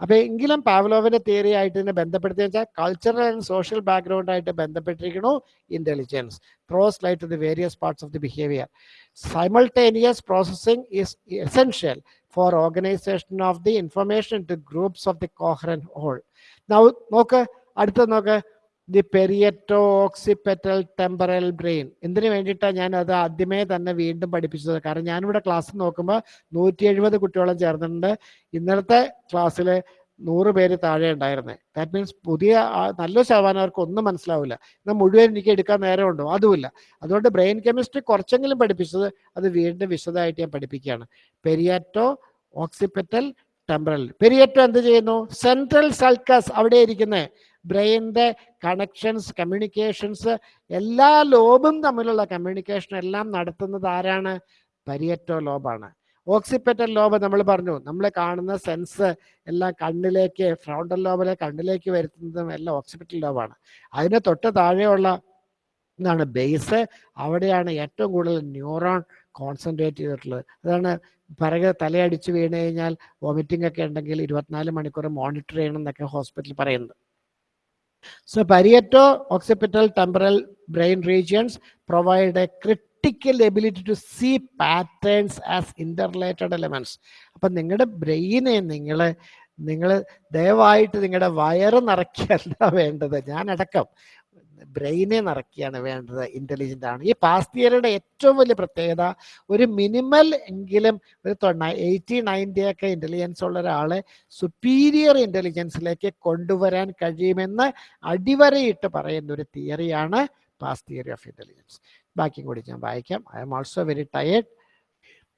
A: അപ്പൊ എങ്കിലും പാവ്ലോവിന്റെ തിയറി ആയിട്ട് ഇതിനെ ബന്ധപ്പെടുത്തി വെച്ചാൽ കൾച്ചറൽ ആൻഡ് സോഷ്യൽ ബാക്ക്ഗ്രൗണ്ട് ആയിട്ട് ബന്ധപ്പെട്ടിരിക്കണു intelligence throws light to the various parts of the behaviour simultaneous processing is essential for organisation of the information to groups of the coherent whole നോക്ക് അടുത്ത നോക്ക്. The parieto occipital temporal brain എന്തിനു വേണ്ടിയിട്ടാണ് ഞാൻ അത് ആദ്യമേ തന്നെ വീണ്ടും പഠിപ്പിച്ചത്? കാരണം ഞാനിവിടെ ക്ലാസ് നോക്കുമ്പോൾ നൂറ്റി എഴുപത് കുട്ടിയോളം ചേർന്നിട്ടുണ്ട്. ഇന്നലത്തെ ക്ലാസ്സിൽ നൂറ് പേര് താഴെ ഉണ്ടായിരുന്നത് ദാറ്റ് മീൻസ് പുതിയ നല്ല ശതമാനം അവർക്ക് ഒന്നും മനസ്സിലാവില്ല. എന്നാൽ മുഴുവൻ എനിക്ക് എടുക്കാൻ നേരമുണ്ടോ? അതുമില്ല. അതുകൊണ്ട് ബ്രെയിൻ കെമിസ്ട്രി കുറച്ചെങ്കിലും പഠിപ്പിച്ചത് അത് വീണ്ടും വിശദമായിട്ട് ഞാൻ പഠിപ്പിക്കുകയാണ്. പെരിയാറ്റോ ഓക്സിപെറ്റൽ ടെമ്പറൽ പെരിയറ്റോ എന്ത് ചെയ്യുന്നു? സെൻട്രൽ സൾക്കസ് അവിടെ ഇരിക്കുന്നത് ബ്രെയിനിന്റെ കണക്ഷൻസ് കമ്മ്യൂണിക്കേഷൻസ് എല്ലാ ലോബും തമ്മിലുള്ള കമ്മ്യൂണിക്കേഷൻ എല്ലാം നടത്തുന്നത് ആരാണ്? പരിയറ്റോ ലോബാണ്. ഓക്സിപ്പറ്റൽ ലോബ് നമ്മൾ പറഞ്ഞു നമ്മൾ കാണുന്ന സെൻസ് എല്ലാം കണ്ണിലേക്ക് ഫ്രോണ്ടൽ ലോബിലെ കണ്ണിലേക്ക് വരുത്തുന്നതും എല്ലാം ഓക്സിപ്പറ്റൽ ലോബാണ്. അതിന് തൊട്ട് താഴെയുള്ള എന്താണ് ബേസ്. അവിടെയാണ് ഏറ്റവും കൂടുതൽ ന്യൂറോൺ കോൺസെൻട്രേറ്റ് ചെയ്തിട്ടുള്ളത്. അതാണ് പിറകെ തലയടിച്ച് വീണ് കഴിഞ്ഞാൽ വോമിറ്റിംഗ് ഒക്കെ ഉണ്ടെങ്കിൽ ഇരുപത്തിനാല് മണിക്കൂർ മോണിറ്റർ ചെയ്യണം എന്നൊക്കെ ഹോസ്പിറ്റലിൽ പറയുന്നത് so parieto occipital temporal brain regions provide a critical ability to see patterns as interrelated elements അപ്പം നിങ്ങളുടെ ബ്രെയിനെ നിങ്ങൾ നിങ്ങൾ ദയവായിട്ട് നിങ്ങളുടെ വയറ് നിറയ്ക്കല്ല വേണ്ടത്. ഞാനടക്കം. ബ്രെയിനെ നിറയ്ക്കുകയാണ് വേണ്ടത് ഇന്റലിജന്റ് ആണ്. ഈ പാസ് തിയറിയുടെ ഏറ്റവും വലിയ പ്രത്യേകത ഒരു മിനിമൽ എങ്കിലും ഒരു തൊണ്ണ എയ്റ്റി നയന്റി ഒക്കെ ഇന്റലിജൻസ് ഉള്ള ഒരാളെ സുപ്പീരിയർ ഇന്റലിജൻസിലേക്ക് കൊണ്ടുവരാൻ കഴിയുമെന്ന് അടിവരയിട്ട് പറയുന്ന ഒരു തിയറിയാണ് പാസ് തിയറി ഓഫ് ഇന്റലിജൻസ് ബാക്കിയും കൂടി ഞാൻ വായിക്കാം. I'm also very tired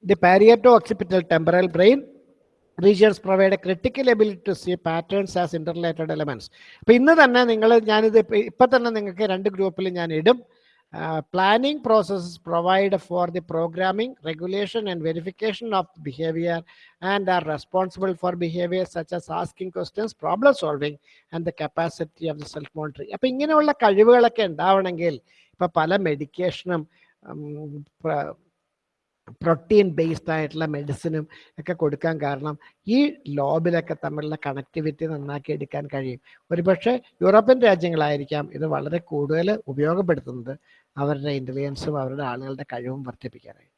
A: the parieto occipital temporal brain provide a critical ability to see patterns as interrelated elements. അപ്പൊ ഇന്ന് തന്നെ നിങ്ങൾ ഞാനിത് ഇപ്പൊ തന്നെ നിങ്ങൾക്ക് രണ്ട് ഗ്രൂപ്പിൽ ഞാൻ ഇടും planning processes provide for the programming regulation and verification of behaviour and are responsible for behaviour such as asking questions problem solving and the capacity of the self monitoring അപ്പൊ ഇങ്ങനെയുള്ള കഴിവുകളൊക്കെ ഉണ്ടാവണമെങ്കിൽ ഇപ്പൊ പല മെഡിക്കേഷനും പ്രോട്ടീൻ ബേസ്ഡ് ആയിട്ടുള്ള മെഡിസിനും ഒക്കെ കൊടുക്കാൻ കാരണം ഈ ലോബിലൊക്കെ തമ്മിലുള്ള കണക്ടിവിറ്റി നന്നാക്കി എടുക്കാൻ കഴിയും. ഒരുപക്ഷെ യൂറോപ്യൻ രാജ്യങ്ങളായിരിക്കാം ഇത് വളരെ കൂടുതൽ ഉപയോഗപ്പെടുത്തുന്നത് അവരുടെ ഇന്റലിജൻസും അവരുടെ ആളുകളുടെ കഴിവും വർദ്ധിപ്പിക്കാനായിട്ട്.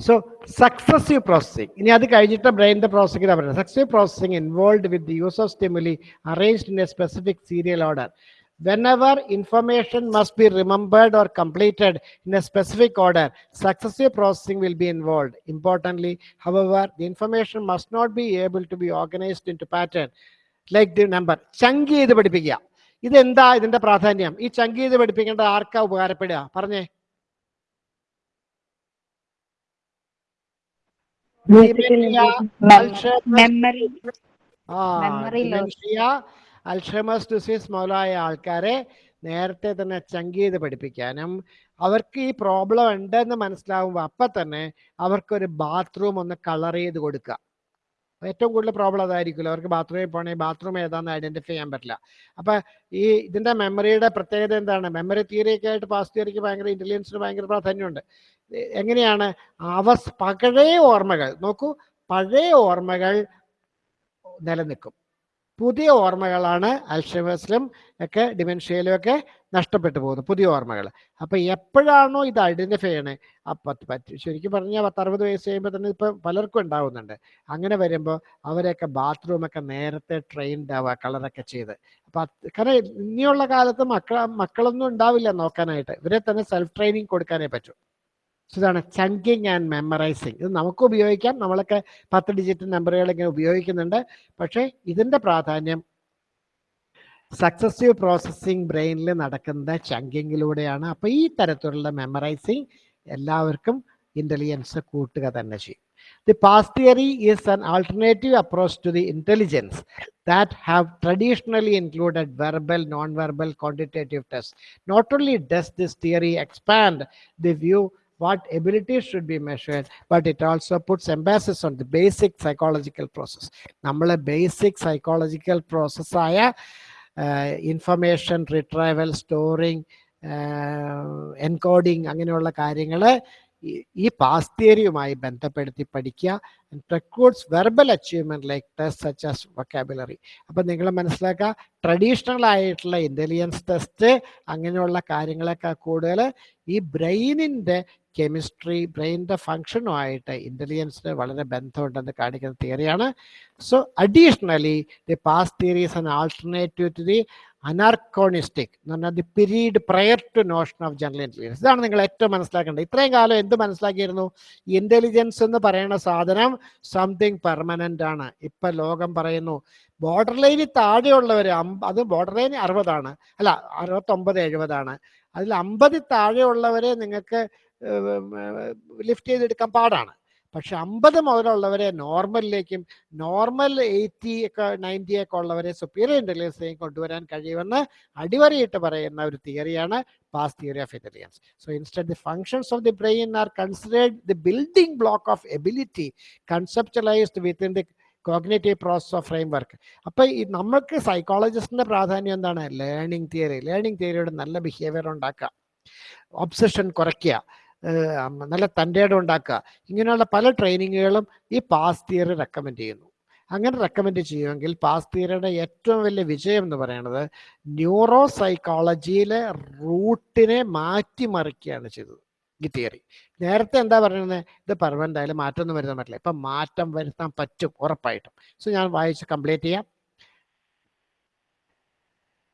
A: സോ സക്സസീവ് പ്രോസസ്സിംഗ് ഇനി അത് കഴിഞ്ഞിട്ട് ബ്രെയിനിന്റെ പ്രോസസ്സിംഗ് പറയുന്നത് successive processing involve with the use of stimuli arranged in a specific serial order whenever information must be remembered or completed in a specific order, successive processing will be involved. Importantly, however, the information must not be able to be organized into pattern like the number. Chunk ചെയ്ത് പഠിപ്പിക്കുക ഇതെന്താ ഇതിന്റെ പ്രാധാന്യം ഈ ചങ്ക് ചെയ്ത് പഠിപ്പിക്കേണ്ടത് ആർക്കാ ഉപകാരപ്പെടുക പറഞ്ഞേ
C: മെമ്മറി
A: ആ അൽഷമസ് ഡിസീസ് മുതലായ ആൾക്കാരെ നേരത്തെ തന്നെ ചങ്ക് പഠിപ്പിക്കാനും അവർക്ക് ഈ പ്രോബ്ലം ഉണ്ടെന്ന് മനസ്സിലാവുമ്പോൾ അപ്പം തന്നെ അവർക്കൊരു ബാത്റൂം ഒന്ന് കളർ ചെയ്ത് കൊടുക്കുക ഏറ്റവും കൂടുതൽ പ്രോബ്ലം അതായിരിക്കുമല്ലോ. അവർക്ക് ബാത്റൂമിൽ പോകണേ ബാത്റൂം ഏതാണെന്ന് ഐഡന്റിഫൈ ചെയ്യാൻ പറ്റില്ല. അപ്പം ഈ ഇതിന്റെ മെമ്മറിയുടെ പ്രത്യേകത എന്താണ്? മെമ്മറി തിയറിയൊക്കെ ആയിട്ട് പാസ് തിയറിക്ക് ഭയങ്കര ഇന്റലിജൻസിന് ഭയങ്കര പ്രാധാന്യമുണ്ട്. എങ്ങനെയാണ്? അവസ് പഴയ ഓർമ്മകൾ നോക്കൂ പഴയ ഓർമ്മകൾ നിലനിൽക്കും. പുതിയ ഓർമ്മകളാണ് അൽഷമേഴ്സിലും ഒക്കെ ഡിമെൻഷ്യയിലും ഒക്കെ നഷ്ടപ്പെട്ടു പോകുന്നത് പുതിയ ഓർമ്മകൾ. അപ്പൊ എപ്പോഴാണോ ഇത് ഐഡന്റിഫൈ ചെയ്യണേ? അപ്പൊ പറ്റി ശരിക്കും പറഞ്ഞാൽ പത്തറുപത് വയസ്സ് കഴിയുമ്പോൾ തന്നെ ഇപ്പൊ പലർക്കും ഉണ്ടാവുന്നുണ്ട്. അങ്ങനെ വരുമ്പോൾ അവരെയൊക്കെ ബാത്റൂമൊക്കെ നേരത്തെ ട്രെയിൻഡ് ആവുക കളറൊക്കെ ചെയ്ത്. അപ്പൊ കാരണം ഇനിയുള്ള കാലത്ത് മക്കള മക്കളൊന്നും ഉണ്ടാവില്ല നോക്കാനായിട്ട്. ഇവരെ തന്നെ സെൽഫ് ട്രെയിനിങ് കൊടുക്കാനേ പറ്റൂ. ഇതാണ് ചങ്കിങ് ആൻഡ് മെമ്മറൈസിങ്. ഇത് നമുക്ക് ഉപയോഗിക്കാം. നമ്മളൊക്കെ പത്ത് ഡിജിറ്റ് നമ്പറുകൾ ഇങ്ങനെ ഉപയോഗിക്കുന്നുണ്ട്. പക്ഷേ ഇതിന്റെ പ്രാധാന്യം സക്സസീവ് പ്രോസസ്സിങ് ബ്രെയിനിൽ നടക്കുന്ന ചങ്കിങ്ങിലൂടെയാണ്. അപ്പോൾ ഈ തരത്തിലുള്ള മെമ്മറൈസിങ് എല്ലാവർക്കും ഇന്റലിജൻസ് കൂട്ടുക തന്നെ ചെയ്യും. The PASS theory is an alternative approach to the intelligence that have traditionally included verbal non verbal quantitative tests. Not only does this theory expand the view what abilities should be measured, but it also puts emphasis on the basic psychological process. നമ്മളെ basic psychological പ്രോസസ്സായ information റിട്രൈവൽ storing encoding അങ്ങനെയുള്ള കാര്യങ്ങൾ ഈ PASS തിയറിയുമായി ബന്ധപ്പെടുത്തി പഠിക്കുക. Records verbal achievement like test such as vocabulary അപ്പം നിങ്ങൾ മനസ്സിലാക്കുക ട്രഡീഷണൽ ആയിട്ടുള്ള ഇന്റലിജൻസ് ടെസ്റ്റ് അങ്ങനെയുള്ള കാര്യങ്ങളൊക്കെ കൂടുതൽ ഈ ബ്രെയിനിന്റെ കെമിസ്ട്രി ബ്രെയിനിന്റെ ഫങ്ഷനുമായിട്ട് ഇന്റലിജൻസിന് വളരെ ബന്ധമുണ്ടെന്ന് കാണിക്കുന്ന തിയറിയാണ് so additionally the PASS theory is an alternative to the anachronistic എന്ന് പറഞ്ഞാൽ the period prior to notion of general intelligence. ഇതാണ് നിങ്ങൾ ഏറ്റവും മനസ്സിലാക്കേണ്ടത്. ഇത്രയും കാലം എന്ത് മനസ്സിലാക്കിയിരുന്നു? ഇന്റലിജൻസ് എന്ന് പറയുന്ന സാധനം സംതിങ് പെർമനന്റ് ആണ്. ഇപ്പം ലോകം പറയുന്നു ബോർഡർ ലൈനിൽ താഴെയുള്ളവർ അത് ബോർഡർ ലൈൻ അറുപതാണ്. അല്ല അറുപത്തൊമ്പത് എഴുപതാണ്. അതിൽ അമ്പതിൽ താഴെയുള്ളവരെ നിങ്ങൾക്ക് ലിഫ്റ്റ് ചെയ്തെടുക്കാൻ പാടാണ്. പക്ഷെ അമ്പത് മുതലുള്ളവരെ നോർമലിലേക്കും നോർമൽ എയ്റ്റി ഒക്കെ നയന്റി ഒക്കെ ഉള്ളവരെ സുപ്പീരിയർ ഇന്റലിജൻസിലേക്ക് കൊണ്ടുവരാൻ കഴിയുമെന്ന് അടിവരയിട്ട് പറയുന്ന ഒരു തിയറിയാണ് PASS theory of intelligence so instead the functions of the brain are considered the building block of ability conceptualised within the cognitive process of framework അപ്പോൾ ഈ നമുക്ക് സൈക്കോളജിസ്റ്റിന്റെ പ്രാധാന്യം എന്താണ്? ലേണിംഗ് തിയറി ലേണിംഗ് തിയറിയുടെ നല്ല ബിഹേവിയർ ഉണ്ടാക്കുക. ഒബ്സഷൻ കുറയ്ക്കുക. നല്ല തന്റെ ഇടം ഉണ്ടാക്കുക. ഇങ്ങനെയുള്ള പല ട്രെയിനിങ്ങുകളും ഈ പാസ് തിയറി റെക്കമെൻഡ് ചെയ്യുന്നു. അങ്ങനെ റെക്കമെൻഡ് ചെയ്യുമെങ്കിൽ പാസ് തിയറിയുടെ ഏറ്റവും വലിയ വിജയം എന്ന് പറയുന്നത് ന്യൂറോ സൈക്കോളജിയിലെ റൂട്ടിനെ മാറ്റിമറിക്കുകയാണ് ചെയ്തത് ഈ തിയറി. നേരത്തെ എന്താ പറയുന്നത്? ഇത് പെർമനന്റ് ആയാലും മാറ്റമൊന്നും വരുത്താൻ പറ്റില്ല. ഇപ്പം മാറ്റം വരുത്താൻ പറ്റും ഉറപ്പായിട്ടും. സോ ഞാൻ വായിച്ച് കംപ്ലീറ്റ് ചെയ്യാം.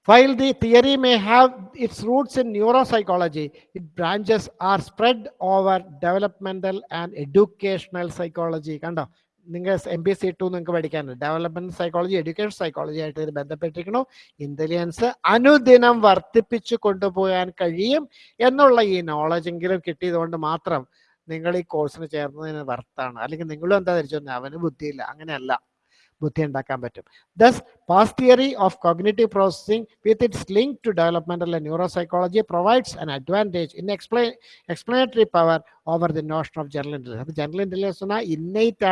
A: While the theory may have its roots in neuropsychology, its branches are spread over developmental and educational psychology. കണ്ടോ? നിങ്ങൾ എം പി സി ടു നിങ്ങൾക്ക് പഠിക്കാനുണ്ട്. ഡെവലപ്മെന്റ് സൈക്കോളജി എഡ്യൂക്കേഷൻ സൈക്കോളജി ആയിട്ട് ഇത് ബന്ധപ്പെട്ടിരിക്കണു ഇന്റലിജൻസ് അനുദിനം വർദ്ധിപ്പിച്ചു കൊണ്ടുപോകാൻ കഴിയും എന്നുള്ള ഈ നോളജ് എങ്കിലും കിട്ടിയതുകൊണ്ട് മാത്രം നിങ്ങൾ ഈ കോഴ്സിന് ചേർന്നതിന് വർത്താണ് അല്ലെങ്കിൽ നിങ്ങളും എന്താ ധരിച്ചു അവന് ബുദ്ധിയില്ല. അങ്ങനെയല്ല. ബുദ്ധിയുണ്ടാക്കാൻ പറ്റും. Thus PASS theory of cognitive processing with its link to developmental neuropsychology provides an advantage in explain explanatory power over the notion of general intelligence അപ്പോൾ ജനറൽ ഇന്റലിജൻസ് എന്നാൽ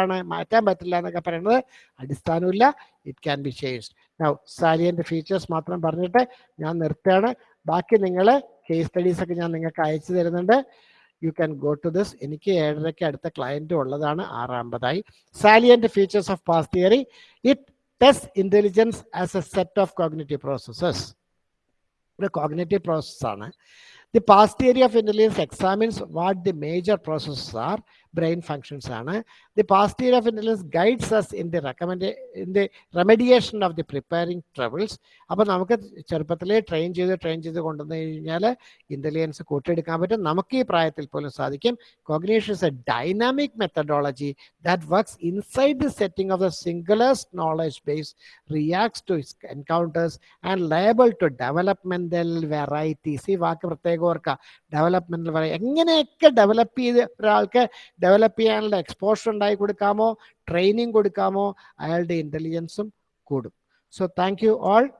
A: ആണ് മാറ്റാൻ പറ്റില്ല എന്നൊക്കെ പറയുന്നത് അടിസ്ഥാനമില്ല it can be change now salient features മാത്രം പറഞ്ഞിട്ട് ഞാൻ നിർത്തുകയാണ്. ബാക്കി നിങ്ങൾ കേസ് സ്റ്റഡീസ് ഒക്കെ ഞാൻ നിങ്ങൾക്ക് അയച്ചു തരുന്നുണ്ട്. You can go to this എനിക്ക് ഏഴരയ്ക്ക് അടുത്ത ക്ലയന്റ് ഉള്ളതാണ് ആറാമ്പതായി. Salient features of PASS theory it test intelligence as a set of cognitive processes ഒരു കോഗ്നേറ്റീവ് പ്രോസസ്സാണ് the PASS theory of intelligence examines what the major processes are brain functions ആണ്. PASS theory of intelligence guides us in the recommend in the remediation of the preparing troubles അപ്പോൾ നമുക്ക് ചെറുപ്പത്തിലേ train ചെയ്ത് train ചെയ്ത് കൊണ്ടുവന്നു കഴിഞ്ഞാൽ intelligence കൂട്ടിയെടുക്കാൻ പറ്റും. നമുക്ക് ഈ പ്രായത്തിൽ പോലും സാധിക്കും. Cognition is a dynamic methodology that works inside the setting of the singulars knowledge base reacts to encounters and liable to developmental varieties ഈ വാക്ക് പ്രത്യേകം ഓർക്കുക. ഡെവലപ്മെന്റൽ വെറൈറ്റി എങ്ങനെയൊക്കെ ഡെവലപ്പ് ചെയ്ത് ഒരാൾക്ക് ഡെവലപ്പ് ചെയ്യാനുള്ള എക്സ്പോഷർ ഉണ്ടായി കൊടുക്കാമോ? ട്രെയിനിങ് കൊടുക്കാമോ? അയാളുടെ ഇന്റലിജൻസും കൂടും. So thank you all